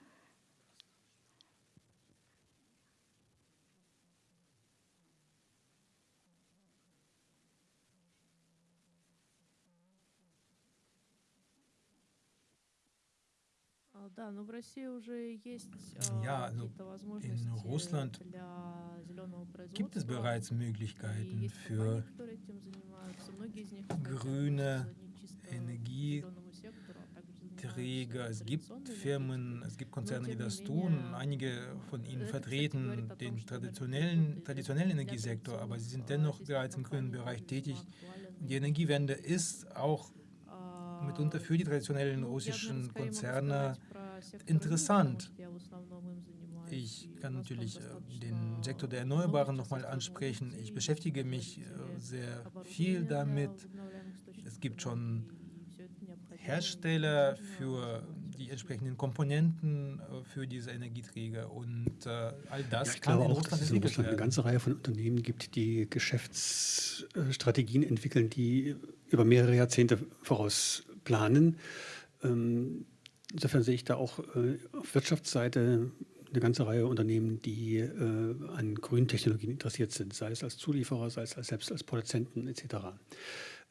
Ja, also in Russland gibt es bereits Möglichkeiten für grüne Energieträger. Es gibt Firmen, es gibt Konzerne, die das tun. Einige von ihnen vertreten den traditionellen, traditionellen Energiesektor, aber sie sind dennoch bereits im grünen Bereich tätig. Die Energiewende ist auch mitunter für die traditionellen russischen Konzerne interessant. Ich kann natürlich äh, den Sektor der Erneuerbaren nochmal ansprechen. Ich beschäftige mich äh, sehr viel damit. Es gibt schon Hersteller für die entsprechenden Komponenten äh, für diese Energieträger und äh, all das ja, ich kann glaube auch, dass es in Russland eine ganze Reihe von Unternehmen gibt, die Geschäftsstrategien entwickeln, die über mehrere Jahrzehnte voraus planen. Ähm, insofern sehe ich da auch äh, auf Wirtschaftsseite eine ganze Reihe Unternehmen, die äh, an grünen Technologien interessiert sind, sei es als Zulieferer, sei es als, selbst als Produzenten etc.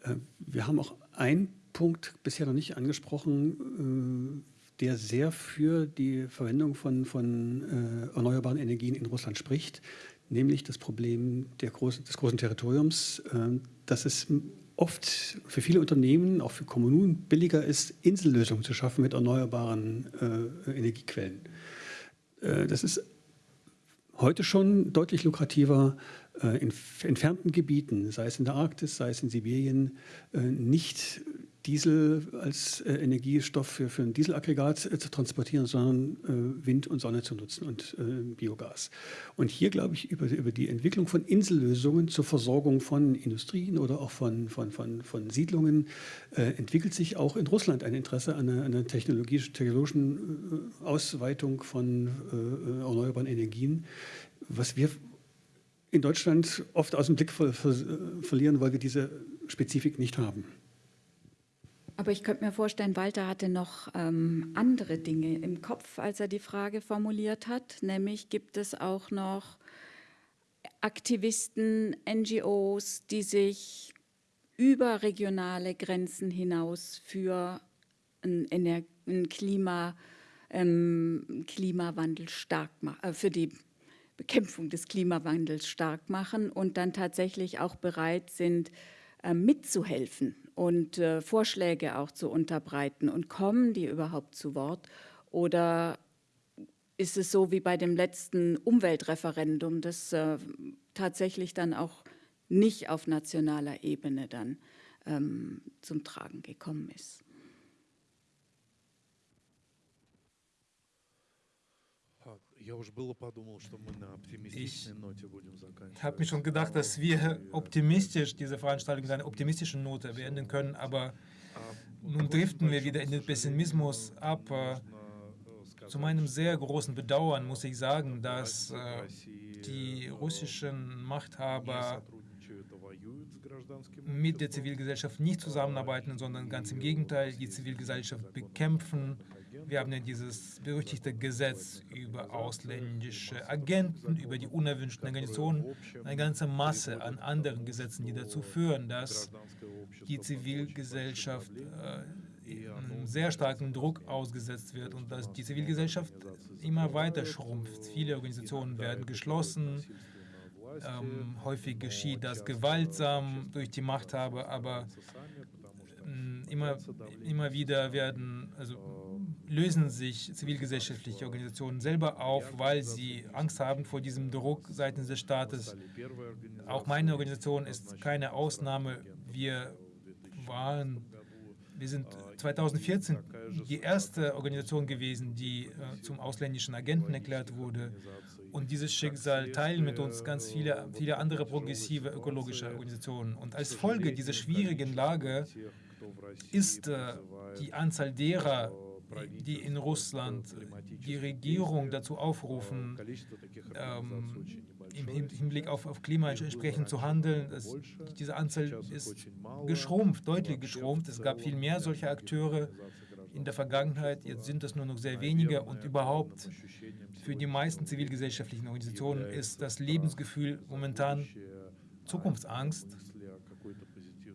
Äh, wir haben auch einen Punkt bisher noch nicht angesprochen, äh, der sehr für die Verwendung von, von äh, erneuerbaren Energien in Russland spricht, nämlich das Problem großen, des großen Territoriums, äh, dass es oft für viele Unternehmen, auch für Kommunen, billiger ist, Insellösungen zu schaffen mit erneuerbaren äh, Energiequellen. Äh, das ist heute schon deutlich lukrativer äh, in entfernten Gebieten, sei es in der Arktis, sei es in Sibirien, äh, nicht Diesel als äh, Energiestoff für, für ein Dieselaggregat äh, zu transportieren, sondern äh, Wind und Sonne zu nutzen und äh, Biogas. Und hier glaube ich, über, über die Entwicklung von Insellösungen zur Versorgung von Industrien oder auch von, von, von, von Siedlungen äh, entwickelt sich auch in Russland ein Interesse an einer, einer technologischen äh, Ausweitung von erneuerbaren Energien, was wir in Deutschland oft aus dem Blick ver ver verlieren, weil wir diese Spezifik nicht haben. Aber ich könnte mir vorstellen, Walter hatte noch ähm, andere Dinge im Kopf, als er die Frage formuliert hat. Nämlich gibt es auch noch Aktivisten, NGOs, die sich über regionale Grenzen hinaus für einen, einen Klima, ähm, Klimawandel stark machen, äh, für die Bekämpfung des Klimawandels stark machen und dann tatsächlich auch bereit sind, mitzuhelfen und äh, Vorschläge auch zu unterbreiten. Und kommen die überhaupt zu Wort? Oder ist es so wie bei dem letzten Umweltreferendum, das äh, tatsächlich dann auch nicht auf nationaler Ebene dann ähm, zum Tragen gekommen ist? Ich habe mir schon gedacht, dass wir optimistisch diese Veranstaltung mit einer optimistischen Note beenden können, aber nun driften wir wieder in den Pessimismus ab. Zu meinem sehr großen Bedauern muss ich sagen, dass äh, die russischen Machthaber mit der Zivilgesellschaft nicht zusammenarbeiten, sondern ganz im Gegenteil die Zivilgesellschaft bekämpfen wir haben ja dieses berüchtigte Gesetz über ausländische Agenten, über die unerwünschten Organisationen, eine ganze Masse an anderen Gesetzen, die dazu führen, dass die Zivilgesellschaft äh, einem sehr starken Druck ausgesetzt wird und dass die Zivilgesellschaft immer weiter schrumpft. Viele Organisationen werden geschlossen. Ähm, häufig geschieht das gewaltsam durch die Machthaber, aber äh, immer, immer wieder werden, also lösen sich zivilgesellschaftliche Organisationen selber auf, weil sie Angst haben vor diesem Druck seitens des Staates. Auch meine Organisation ist keine Ausnahme. Wir waren, wir sind 2014 die erste Organisation gewesen, die äh, zum ausländischen Agenten erklärt wurde. Und dieses Schicksal teilen mit uns ganz viele, viele andere progressive ökologische Organisationen. Und als Folge dieser schwierigen Lage ist äh, die Anzahl derer, die in Russland die Regierung dazu aufrufen, ähm, im Hinblick auf, auf Klima entsprechend zu handeln. Das, diese Anzahl ist geschrumpft, deutlich geschrumpft. Es gab viel mehr solcher Akteure in der Vergangenheit. Jetzt sind es nur noch sehr wenige und überhaupt für die meisten zivilgesellschaftlichen Organisationen ist das Lebensgefühl momentan Zukunftsangst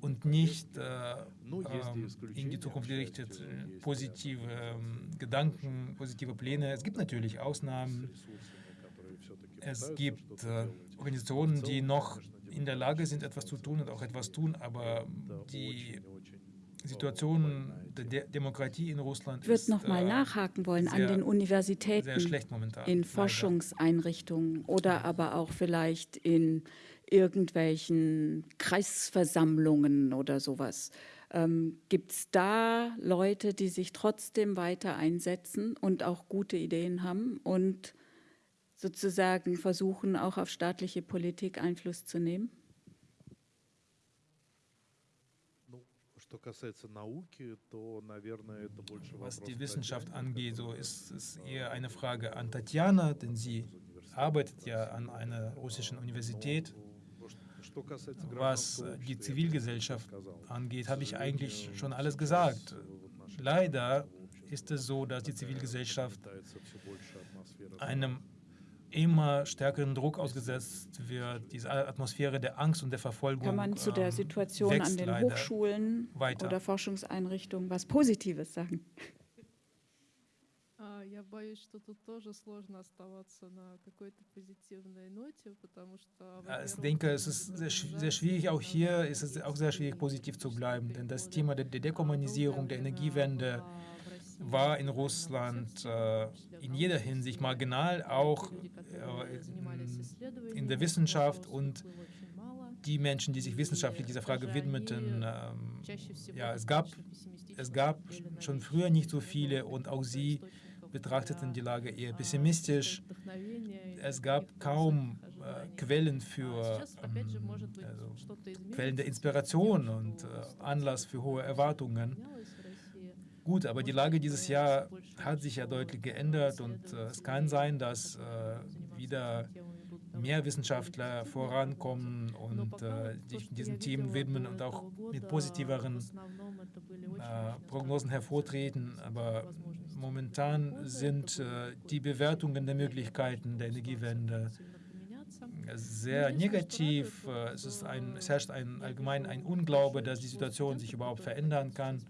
und nicht äh, ähm, in die Zukunft gerichtet äh, positive ähm, Gedanken, positive Pläne. Es gibt natürlich Ausnahmen. Es gibt äh, Organisationen, die noch in der Lage sind, etwas zu tun und auch etwas tun, aber die Situation der De Demokratie in Russland Ich würde noch mal äh, nachhaken wollen an den Universitäten, in Forschungseinrichtungen oder aber auch vielleicht in irgendwelchen Kreisversammlungen oder sowas. Ähm, Gibt es da Leute, die sich trotzdem weiter einsetzen und auch gute Ideen haben und sozusagen versuchen, auch auf staatliche Politik Einfluss zu nehmen? Was die Wissenschaft angeht, so ist es eher eine Frage an Tatjana, denn sie arbeitet ja an einer russischen Universität. Was die Zivilgesellschaft angeht, habe ich eigentlich schon alles gesagt. Leider ist es so, dass die Zivilgesellschaft einem immer stärkeren Druck ausgesetzt wird, diese Atmosphäre der Angst und der Verfolgung. Kann man zu der ähm, Situation an den Hochschulen weiter. oder Forschungseinrichtungen was Positives sagen? Я боюсь, что тут тоже сложно оставаться на какой-то позитивной ноте, потому что... Ich denke, es ist sehr, sehr schwierig, auch hier ist es auch sehr schwierig, positiv zu bleiben, denn das Thema der Dekommunisierung, der Energiewende war in Russland äh, in jeder Hinsicht marginal, auch äh, in der Wissenschaft und die Menschen, die sich wissenschaftlich dieser Frage widmeten, ähm, ja, es gab, es gab schon früher nicht so viele und auch sie betrachteten die Lage eher pessimistisch. Es gab kaum äh, Quellen für ähm, also Quellen der Inspiration und äh, Anlass für hohe Erwartungen. Gut, aber die Lage dieses Jahr hat sich ja deutlich geändert und äh, es kann sein, dass äh, wieder mehr Wissenschaftler vorankommen und äh, sich diesen Themen widmen und auch mit positiveren äh, Prognosen hervortreten. Aber momentan sind äh, die Bewertungen der Möglichkeiten der Energiewende sehr negativ. Äh, es, ist ein, es herrscht ein, allgemein ein Unglaube, dass die Situation sich überhaupt verändern kann.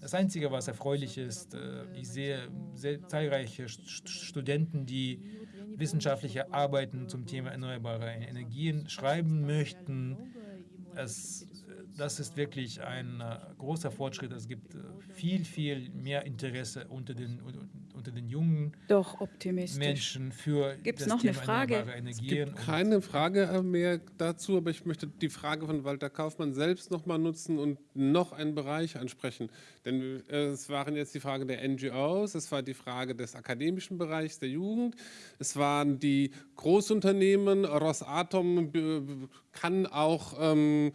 Das Einzige, was erfreulich ist, äh, ich sehe sehr zahlreiche Studenten, die wissenschaftliche Arbeiten zum Thema erneuerbare Energien schreiben möchten. Es, das ist wirklich ein äh, großer Fortschritt. Es gibt viel, viel mehr Interesse unter den, unter den jungen Doch, Menschen für Gibt's das noch Thema eine Frage? erneuerbare Energien. Es gibt keine Frage mehr dazu, aber ich möchte die Frage von Walter Kaufmann selbst noch mal nutzen und noch einen Bereich ansprechen. Denn äh, es waren jetzt die Frage der NGOs, es war die Frage des akademischen Bereichs der Jugend, es waren die Großunternehmen, Rosatom äh, kann auch ähm,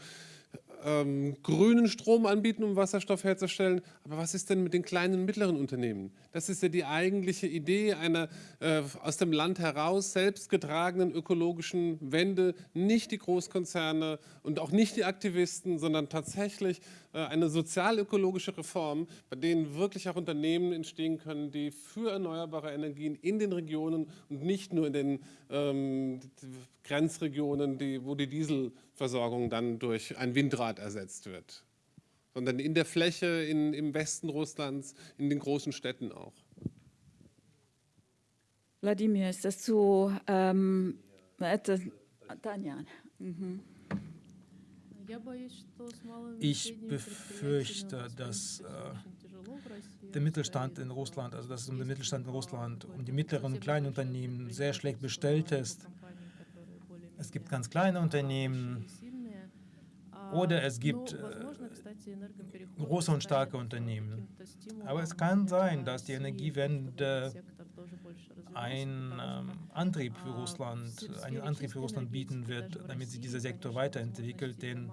ähm, grünen Strom anbieten, um Wasserstoff herzustellen. Aber was ist denn mit den kleinen und mittleren Unternehmen? Das ist ja die eigentliche Idee einer äh, aus dem Land heraus selbstgetragenen ökologischen Wende. Nicht die Großkonzerne und auch nicht die Aktivisten, sondern tatsächlich äh, eine sozialökologische Reform, bei denen wirklich auch Unternehmen entstehen können, die für erneuerbare Energien in den Regionen und nicht nur in den ähm, Grenzregionen, die, wo die Dieselversorgung dann durch ein Windrad ersetzt wird, sondern in der Fläche, in, im Westen Russlands, in den großen Städten auch. Wladimir, ist das zu... Ähm, äh, Tanja. Mhm. Ich befürchte, dass äh, der Mittelstand in Russland, also dass es um den Mittelstand in Russland, um die mittleren und kleinen Unternehmen sehr schlecht bestellt ist. Es gibt ganz kleine Unternehmen, oder es gibt äh, große und starke Unternehmen. Aber es kann sein, dass die Energiewende ein ähm, Antrieb für Russland, einen Antrieb für Russland bieten wird, damit sich dieser Sektor weiterentwickelt. Denn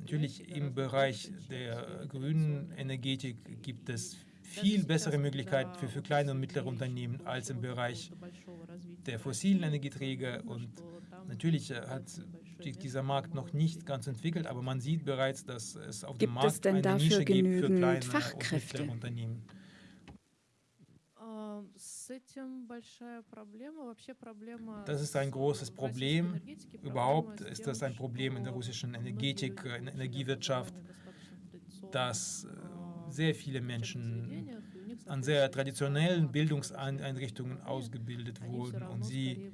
natürlich im Bereich der grünen Energetik gibt es viel bessere Möglichkeiten für, für kleine und mittlere Unternehmen als im Bereich der fossilen Energieträger. Und natürlich äh, hat dieser Markt noch nicht ganz entwickelt, aber man sieht bereits, dass es auf gibt dem Markt eine Nische gibt für kleine Fachkräfte? und Unternehmen. Das ist ein großes Problem. Überhaupt ist das ein Problem in der russischen Energetik, in der Energiewirtschaft, dass äh, sehr viele Menschen an sehr traditionellen Bildungseinrichtungen ausgebildet wurden und sie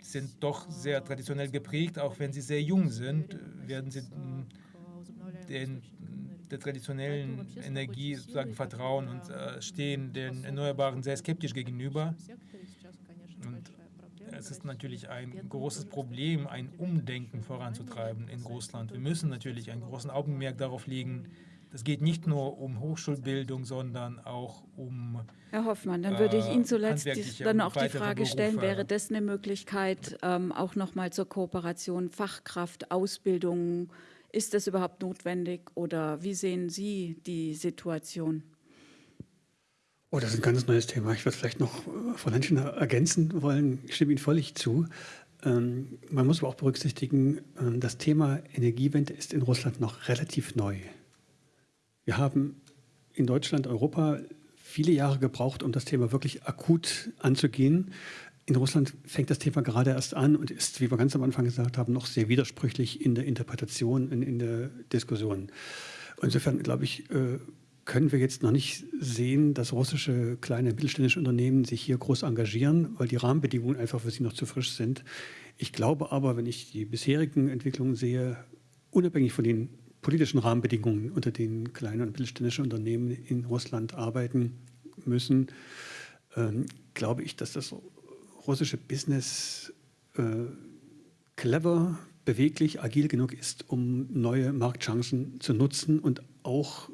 sind doch sehr traditionell geprägt, auch wenn sie sehr jung sind, werden sie den, der traditionellen Energie sozusagen vertrauen und äh, stehen den Erneuerbaren sehr skeptisch gegenüber. Und es ist natürlich ein großes Problem, ein Umdenken voranzutreiben in Russland. Wir müssen natürlich einen großen Augenmerk darauf legen, das geht nicht nur um Hochschulbildung, sondern auch um. Herr Hoffmann, dann würde ich Ihnen äh, zuletzt dann auch die Frage Berufe. stellen: Wäre das eine Möglichkeit, ähm, auch nochmal zur Kooperation Fachkraft, Ausbildung? Ist das überhaupt notwendig oder wie sehen Sie die Situation? Oh, das ist ein ganz neues Thema. Ich würde vielleicht noch äh, Frau Lenschner ergänzen wollen. Ich stimme Ihnen völlig zu. Ähm, man muss aber auch berücksichtigen, äh, das Thema Energiewende ist in Russland noch relativ neu. Wir haben in Deutschland, Europa viele Jahre gebraucht, um das Thema wirklich akut anzugehen. In Russland fängt das Thema gerade erst an und ist, wie wir ganz am Anfang gesagt haben, noch sehr widersprüchlich in der Interpretation, in, in der Diskussion. Insofern, glaube ich, äh, können wir jetzt noch nicht sehen, dass russische kleine mittelständische Unternehmen sich hier groß engagieren, weil die Rahmenbedingungen einfach für sie noch zu frisch sind. Ich glaube aber, wenn ich die bisherigen Entwicklungen sehe, unabhängig von den politischen Rahmenbedingungen, unter denen kleine und mittelständische Unternehmen in Russland arbeiten müssen, ähm, glaube ich, dass das russische Business äh, clever, beweglich, agil genug ist, um neue Marktchancen zu nutzen und auch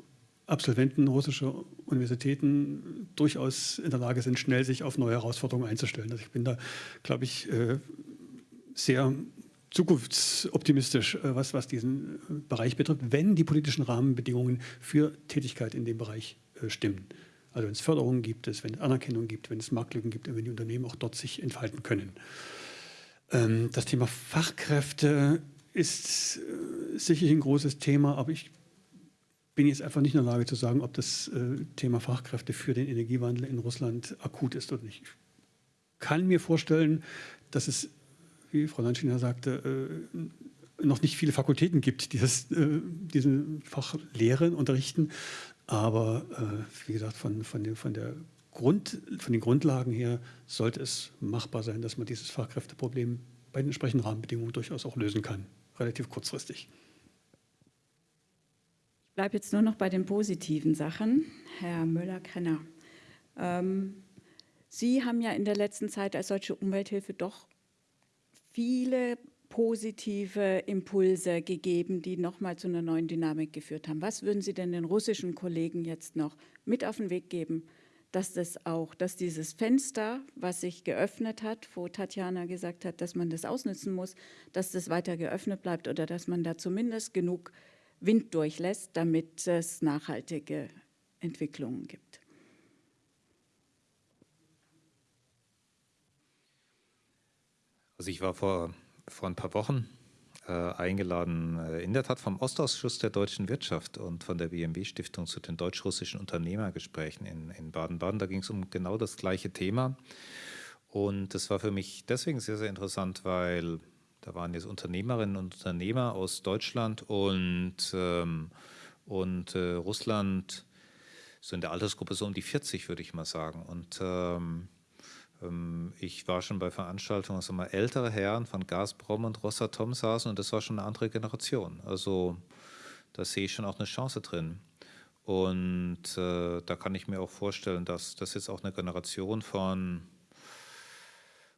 Absolventen russischer Universitäten durchaus in der Lage sind, schnell sich auf neue Herausforderungen einzustellen. Also ich bin da, glaube ich, äh, sehr zukunftsoptimistisch, äh, was, was diesen äh, Bereich betrifft, wenn die politischen Rahmenbedingungen für Tätigkeit in dem Bereich stimmen. Also wenn es Förderungen gibt, wenn es Anerkennung gibt, wenn es Marktlücken gibt und wenn die Unternehmen auch dort sich entfalten können. Ähm, das Thema Fachkräfte ist sicherlich ein großes Thema, aber ich bin jetzt einfach nicht in der Lage zu sagen, ob das Thema Fachkräfte für den Energiewandel in Russland akut ist oder nicht. Ich kann mir vorstellen, dass es wie Frau Landschiner sagte, äh, noch nicht viele Fakultäten gibt, die das, äh, diesen Fach lehren, unterrichten. Aber äh, wie gesagt, von, von, dem, von, der Grund, von den Grundlagen her sollte es machbar sein, dass man dieses Fachkräfteproblem bei den entsprechenden Rahmenbedingungen durchaus auch lösen kann, relativ kurzfristig. Ich bleibe jetzt nur noch bei den positiven Sachen. Herr Müller-Krenner, ähm, Sie haben ja in der letzten Zeit als solche Umwelthilfe doch viele positive Impulse gegeben, die nochmal zu einer neuen Dynamik geführt haben. Was würden Sie denn den russischen Kollegen jetzt noch mit auf den Weg geben, dass das auch, dass dieses Fenster, was sich geöffnet hat, wo Tatjana gesagt hat, dass man das ausnutzen muss, dass das weiter geöffnet bleibt oder dass man da zumindest genug Wind durchlässt, damit es nachhaltige Entwicklungen gibt? Also ich war vor, vor ein paar Wochen äh, eingeladen, äh, in der Tat vom Ostausschuss der deutschen Wirtschaft und von der BMW-Stiftung zu den deutsch-russischen Unternehmergesprächen in, in Baden-Baden. Da ging es um genau das gleiche Thema. Und das war für mich deswegen sehr, sehr interessant, weil da waren jetzt Unternehmerinnen und Unternehmer aus Deutschland und, ähm, und äh, Russland, so in der Altersgruppe so um die 40, würde ich mal sagen. Und ähm, ich war schon bei Veranstaltungen, also mal ältere Herren von Gazprom und Rosatom saßen und das war schon eine andere Generation. Also da sehe ich schon auch eine Chance drin. Und äh, da kann ich mir auch vorstellen, dass das jetzt auch eine Generation von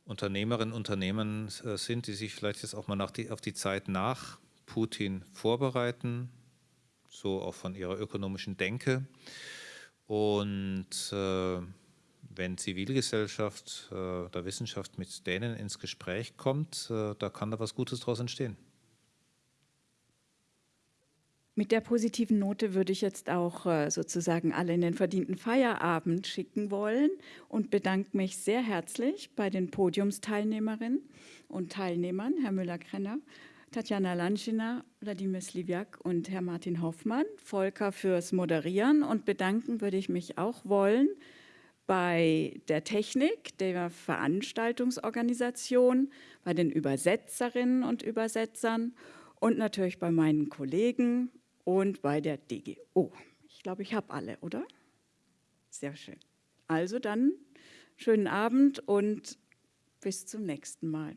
Unternehmerinnen und Unternehmen äh, sind, die sich vielleicht jetzt auch mal die, auf die Zeit nach Putin vorbereiten, so auch von ihrer ökonomischen Denke. Und äh, wenn Zivilgesellschaft äh, der Wissenschaft mit denen ins Gespräch kommt, äh, da kann da was Gutes daraus entstehen. Mit der positiven Note würde ich jetzt auch äh, sozusagen alle in den verdienten Feierabend schicken wollen und bedanke mich sehr herzlich bei den Podiumsteilnehmerinnen und Teilnehmern, Herr Müller-Krenner, Tatjana Lanschina, Wladimir Sliwiak und Herr Martin Hoffmann, Volker fürs Moderieren und bedanken würde ich mich auch wollen bei der Technik, der Veranstaltungsorganisation, bei den Übersetzerinnen und Übersetzern und natürlich bei meinen Kollegen und bei der DGO. Ich glaube, ich habe alle, oder? Sehr schön. Also dann schönen Abend und bis zum nächsten Mal.